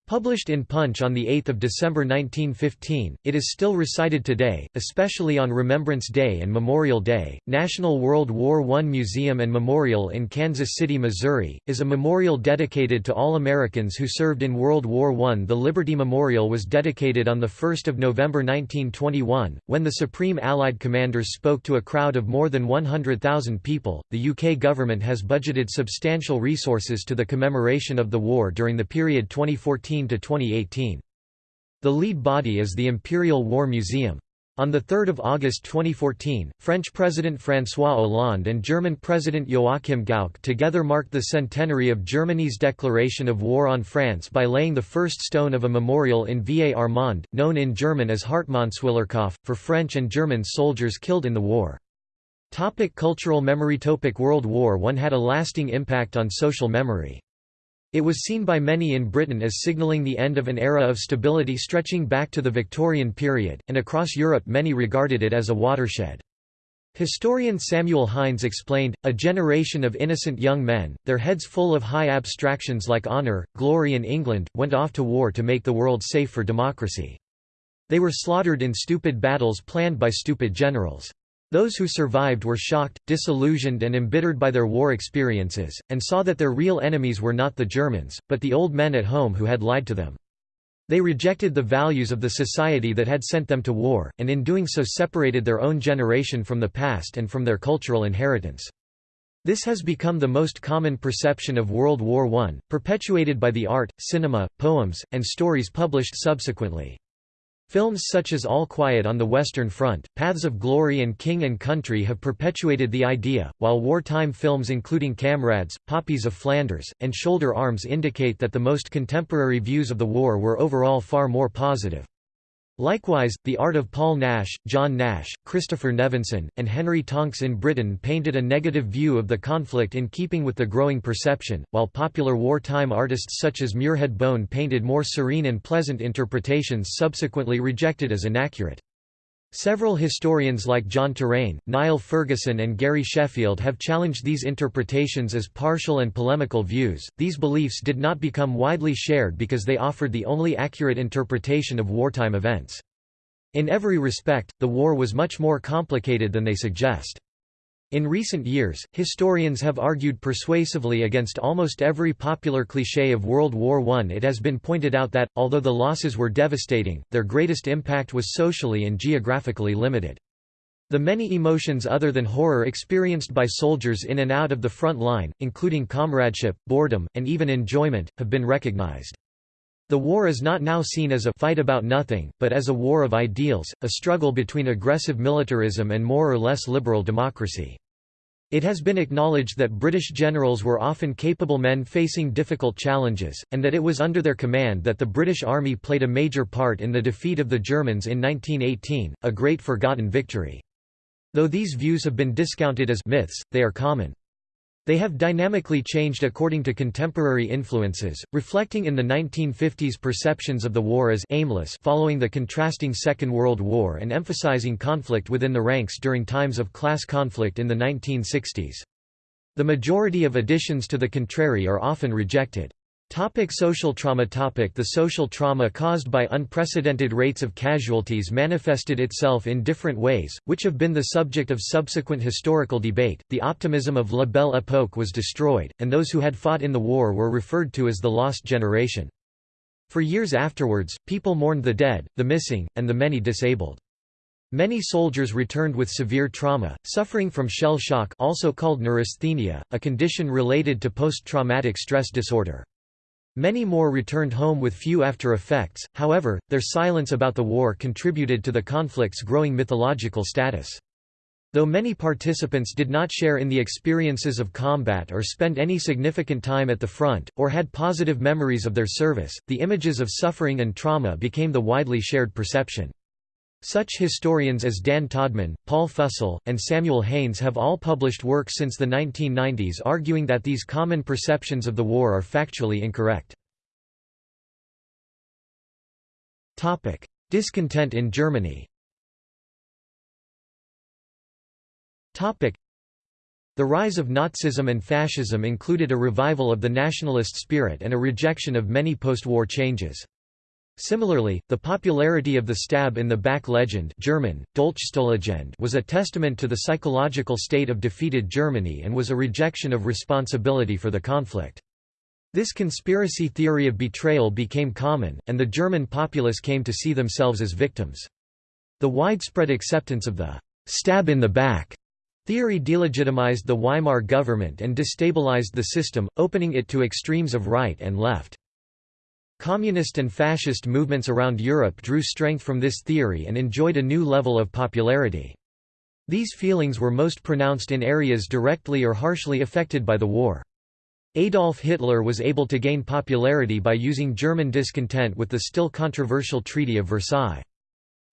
Published in Punch on 8 December 1915, it is still recited today, especially on Remembrance Day and Memorial Day. National World War I Museum and Memorial in Kansas City, Missouri, is a memorial dedicated to all Americans who served in World War I. The Liberty Memorial was dedicated on 1 November 1921, when the Supreme Allied commanders spoke to a crowd of more than 100,000 people. The UK government has budgeted substantial resources to the commemoration of the war during the period 2014 to 2018. The lead body is the Imperial War Museum. On 3 August 2014, French President François Hollande and German President Joachim Gauck together marked the centenary of Germany's declaration of war on France by laying the first stone of a memorial in Vieil Armand, known in German as Hartmannswillerkopf, for French and German soldiers killed in the war. Topic cultural memory Topic World War I had a lasting impact on social memory. It was seen by many in Britain as signalling the end of an era of stability stretching back to the Victorian period, and across Europe many regarded it as a watershed. Historian Samuel Hynes explained, a generation of innocent young men, their heads full of high abstractions like honour, glory and England, went off to war to make the world safe for democracy. They were slaughtered in stupid battles planned by stupid generals. Those who survived were shocked, disillusioned and embittered by their war experiences, and saw that their real enemies were not the Germans, but the old men at home who had lied to them. They rejected the values of the society that had sent them to war, and in doing so separated their own generation from the past and from their cultural inheritance. This has become the most common perception of World War I, perpetuated by the art, cinema, poems, and stories published subsequently. Films such as All Quiet on the Western Front, Paths of Glory and King and Country have perpetuated the idea, while wartime films including Kamrads, Poppies of Flanders, and Shoulder Arms indicate that the most contemporary views of the war were overall far more positive. Likewise, the art of Paul Nash, John Nash, Christopher Nevinson, and Henry Tonks in Britain painted a negative view of the conflict in keeping with the growing perception, while popular wartime artists such as Muirhead Bone painted more serene and pleasant interpretations subsequently rejected as inaccurate. Several historians like John Terraine, Niall Ferguson, and Gary Sheffield have challenged these interpretations as partial and polemical views. These beliefs did not become widely shared because they offered the only accurate interpretation of wartime events. In every respect, the war was much more complicated than they suggest. In recent years, historians have argued persuasively against almost every popular cliché of World War I. It has been pointed out that, although the losses were devastating, their greatest impact was socially and geographically limited. The many emotions other than horror experienced by soldiers in and out of the front line, including comradeship, boredom, and even enjoyment, have been recognized. The war is not now seen as a fight about nothing, but as a war of ideals, a struggle between aggressive militarism and more or less liberal democracy. It has been acknowledged that British generals were often capable men facing difficult challenges, and that it was under their command that the British Army played a major part in the defeat of the Germans in 1918, a great forgotten victory. Though these views have been discounted as myths, they are common. They have dynamically changed according to contemporary influences, reflecting in the 1950s perceptions of the war as aimless following the contrasting Second World War and emphasizing conflict within the ranks during times of class conflict in the 1960s. The majority of additions to the contrary are often rejected. Topic social trauma topic The social trauma caused by unprecedented rates of casualties manifested itself in different ways, which have been the subject of subsequent historical debate. The optimism of La Belle Époque was destroyed, and those who had fought in the war were referred to as the lost generation. For years afterwards, people mourned the dead, the missing, and the many disabled. Many soldiers returned with severe trauma, suffering from shell shock also called neurasthenia, a condition related to post-traumatic stress disorder. Many more returned home with few after effects, however, their silence about the war contributed to the conflict's growing mythological status. Though many participants did not share in the experiences of combat or spend any significant time at the front, or had positive memories of their service, the images of suffering and trauma became the widely shared perception. Such historians as Dan Todman, Paul Fussell, and Samuel Haynes have all published work since the 1990s arguing that these common perceptions of the war are factually incorrect. Discontent in Germany The rise of Nazism and fascism included a revival of the nationalist spirit and a rejection of many post-war changes. Similarly, the popularity of the stab in the back legend German, was a testament to the psychological state of defeated Germany and was a rejection of responsibility for the conflict. This conspiracy theory of betrayal became common, and the German populace came to see themselves as victims. The widespread acceptance of the stab in the back theory delegitimized the Weimar government and destabilized the system, opening it to extremes of right and left. Communist and fascist movements around Europe drew strength from this theory and enjoyed a new level of popularity. These feelings were most pronounced in areas directly or harshly affected by the war. Adolf Hitler was able to gain popularity by using German discontent with the still controversial Treaty of Versailles.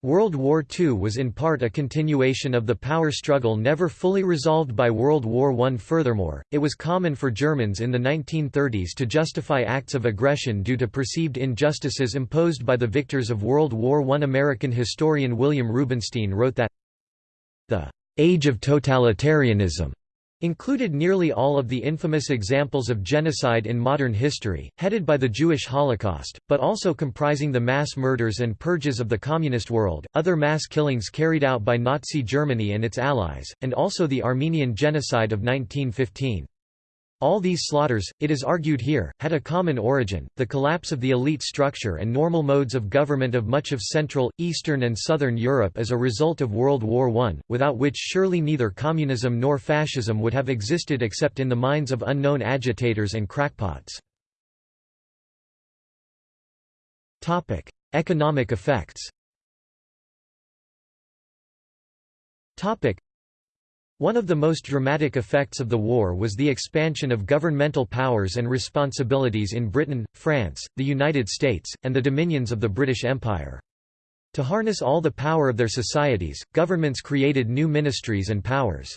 World War II was in part a continuation of the power struggle never fully resolved by World War I. Furthermore, it was common for Germans in the 1930s to justify acts of aggression due to perceived injustices imposed by the victors of World War I. American historian William Rubinstein wrote that the age of totalitarianism included nearly all of the infamous examples of genocide in modern history, headed by the Jewish Holocaust, but also comprising the mass murders and purges of the communist world, other mass killings carried out by Nazi Germany and its allies, and also the Armenian genocide of 1915. All these slaughters, it is argued here, had a common origin, the collapse of the elite structure and normal modes of government of much of Central, Eastern and Southern Europe as a result of World War I, without which surely neither communism nor fascism would have existed except in the minds of unknown agitators and crackpots. Economic effects one of the most dramatic effects of the war was the expansion of governmental powers and responsibilities in Britain, France, the United States, and the dominions of the British Empire. To harness all the power of their societies, governments created new ministries and powers.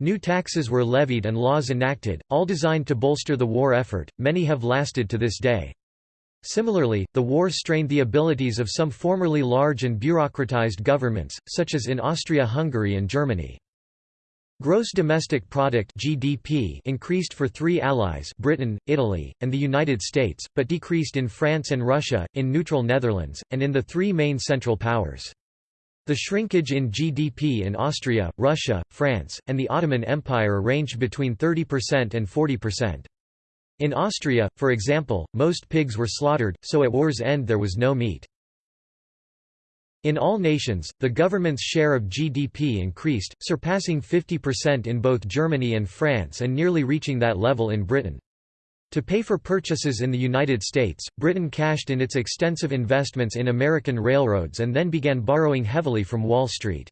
New taxes were levied and laws enacted, all designed to bolster the war effort, many have lasted to this day. Similarly, the war strained the abilities of some formerly large and bureaucratized governments, such as in Austria-Hungary and Germany. Gross domestic product (GDP) increased for three allies, Britain, Italy, and the United States, but decreased in France and Russia, in neutral Netherlands, and in the three main Central Powers. The shrinkage in GDP in Austria, Russia, France, and the Ottoman Empire ranged between 30% and 40%. In Austria, for example, most pigs were slaughtered, so at war's end there was no meat. In all nations, the government's share of GDP increased, surpassing 50% in both Germany and France and nearly reaching that level in Britain. To pay for purchases in the United States, Britain cashed in its extensive investments in American railroads and then began borrowing heavily from Wall Street.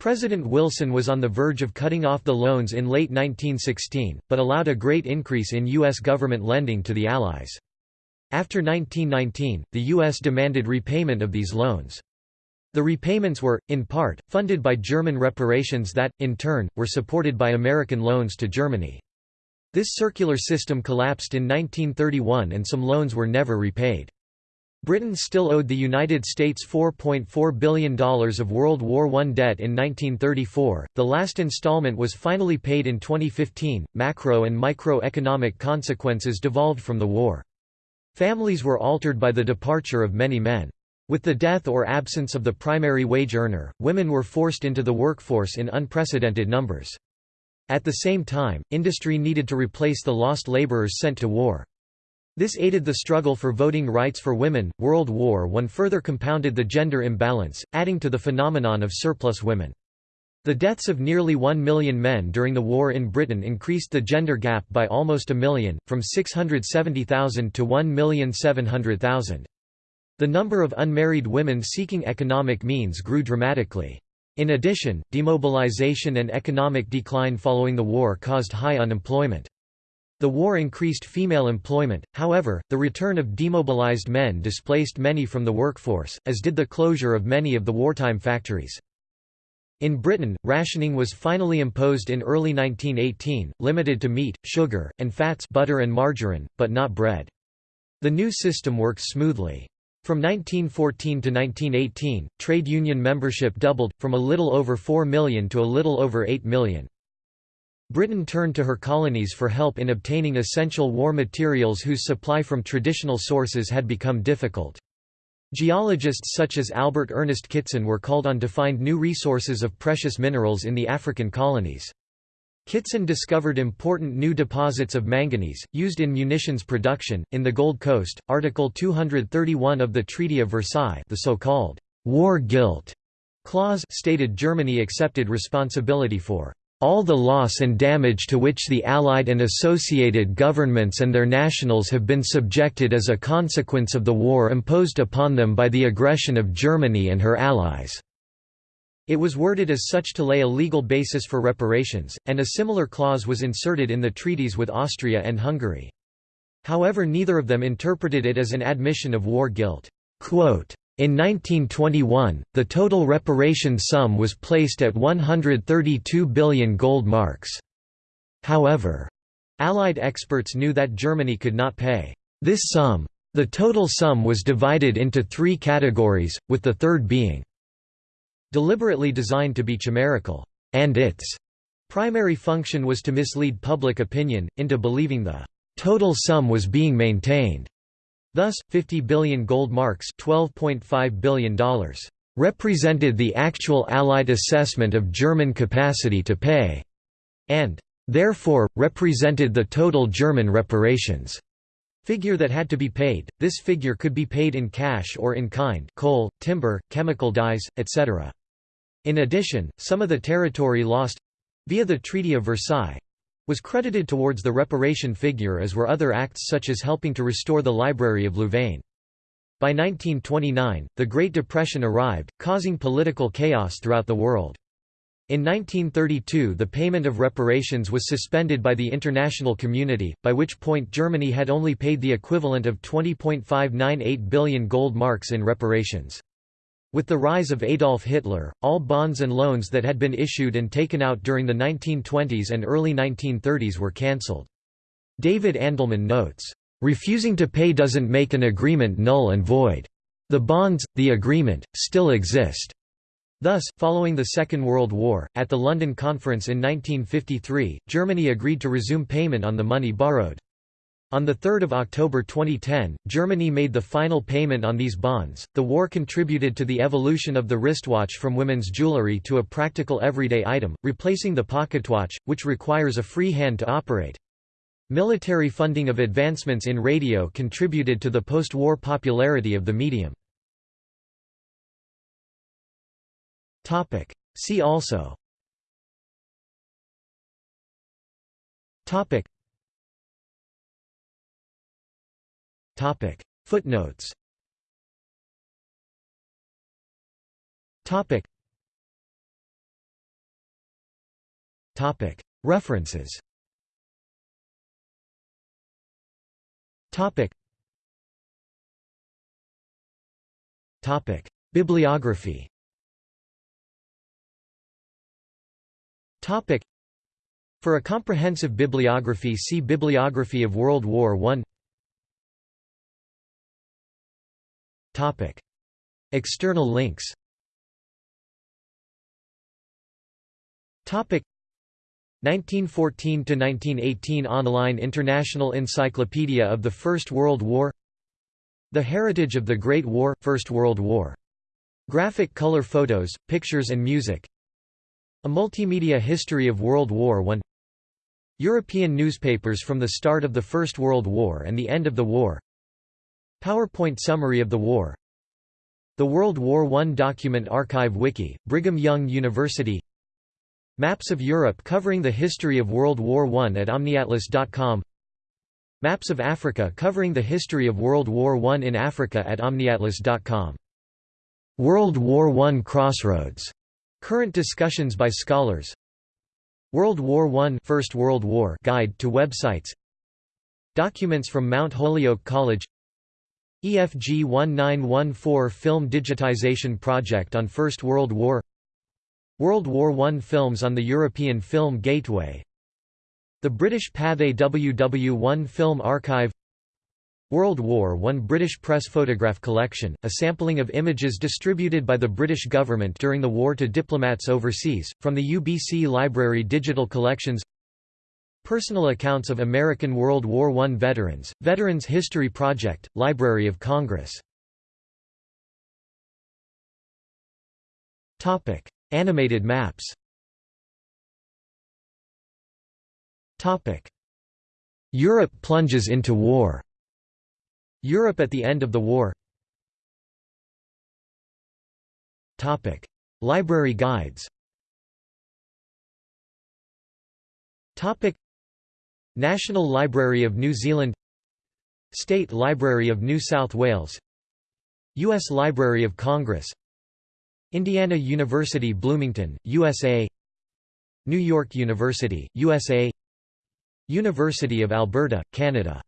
President Wilson was on the verge of cutting off the loans in late 1916, but allowed a great increase in U.S. government lending to the Allies. After 1919, the U.S. demanded repayment of these loans. The repayments were, in part, funded by German reparations that, in turn, were supported by American loans to Germany. This circular system collapsed in 1931 and some loans were never repaid. Britain still owed the United States $4.4 billion of World War I debt in 1934. The last installment was finally paid in 2015. Macro and microeconomic consequences devolved from the war. Families were altered by the departure of many men. With the death or absence of the primary wage earner, women were forced into the workforce in unprecedented numbers. At the same time, industry needed to replace the lost laborers sent to war. This aided the struggle for voting rights for women. World War I further compounded the gender imbalance, adding to the phenomenon of surplus women. The deaths of nearly one million men during the war in Britain increased the gender gap by almost a million, from 670,000 to 1,700,000. The number of unmarried women seeking economic means grew dramatically. In addition, demobilization and economic decline following the war caused high unemployment. The war increased female employment, however, the return of demobilized men displaced many from the workforce, as did the closure of many of the wartime factories. In Britain, rationing was finally imposed in early 1918, limited to meat, sugar, and fats butter and margarine, but not bread. The new system worked smoothly. From 1914 to 1918, trade union membership doubled, from a little over 4 million to a little over 8 million. Britain turned to her colonies for help in obtaining essential war materials whose supply from traditional sources had become difficult. Geologists such as Albert Ernest Kitson were called on to find new resources of precious minerals in the African colonies. Kitson discovered important new deposits of manganese, used in munitions production, in the Gold Coast. Article 231 of the Treaty of Versailles the so-called «war guilt» clause stated Germany accepted responsibility for all the loss and damage to which the Allied and associated governments and their nationals have been subjected as a consequence of the war imposed upon them by the aggression of Germany and her allies." It was worded as such to lay a legal basis for reparations, and a similar clause was inserted in the treaties with Austria and Hungary. However neither of them interpreted it as an admission of war guilt. in 1921, the total reparation sum was placed at 132 billion gold marks. However, Allied experts knew that Germany could not pay this sum. The total sum was divided into three categories, with the third being Deliberately designed to be chimerical, and its primary function was to mislead public opinion, into believing the total sum was being maintained. Thus, 50 billion gold marks $12.5 billion represented the actual Allied assessment of German capacity to pay, and therefore, represented the total German reparations figure that had to be paid. This figure could be paid in cash or in kind coal, timber, chemical dyes, etc. In addition, some of the territory lost—via the Treaty of Versailles, was credited towards the reparation figure as were other acts such as helping to restore the Library of Louvain. By 1929, the Great Depression arrived, causing political chaos throughout the world. In 1932 the payment of reparations was suspended by the international community, by which point Germany had only paid the equivalent of 20.598 billion gold marks in reparations. With the rise of Adolf Hitler, all bonds and loans that had been issued and taken out during the 1920s and early 1930s were cancelled. David Andelman notes, "...refusing to pay doesn't make an agreement null and void. The bonds, the agreement, still exist." Thus, following the Second World War, at the London Conference in 1953, Germany agreed to resume payment on the money borrowed. On 3 October 2010, Germany made the final payment on these bonds. The war contributed to the evolution of the wristwatch from women's jewelry to a practical everyday item, replacing the pocketwatch, which requires a free hand to operate. Military funding of advancements in radio contributed to the post-war popularity of the medium. See also Topic Footnotes. Topic. Topic. References. Topic. Topic. Bibliography. Topic. For a comprehensive bibliography see Bibliography of World War I Topic. External links. Topic. 1914–1918 Online International Encyclopedia of the First World War. The Heritage of the Great War – First World War. Graphic color photos, pictures and music. A multimedia history of World War I European newspapers from the start of the First World War and the end of the war PowerPoint summary of the war. The World War I Document Archive Wiki, Brigham Young University. Maps of Europe covering the history of World War I at omniatlas.com Maps of Africa covering the history of World War I in Africa at omniatlas.com World War I Crossroads. Current discussions by scholars. World War I First World War Guide to websites. Documents from Mount Holyoke College EFG 1914 Film Digitization Project on First World War World War I Films on the European Film Gateway The British Pathé WW1 Film Archive World War I British Press Photograph Collection, a sampling of images distributed by the British government during the war to diplomats overseas, from the UBC Library Digital Collections Personal accounts of American World War I veterans, Veterans History Project, Library of Congress. Topic: Animated maps. Topic: Europe plunges into war. Europe at the end of the war. Topic: Library guides National Library of New Zealand State Library of New South Wales U.S. Library of Congress Indiana University Bloomington, USA New York University, USA University of Alberta, Canada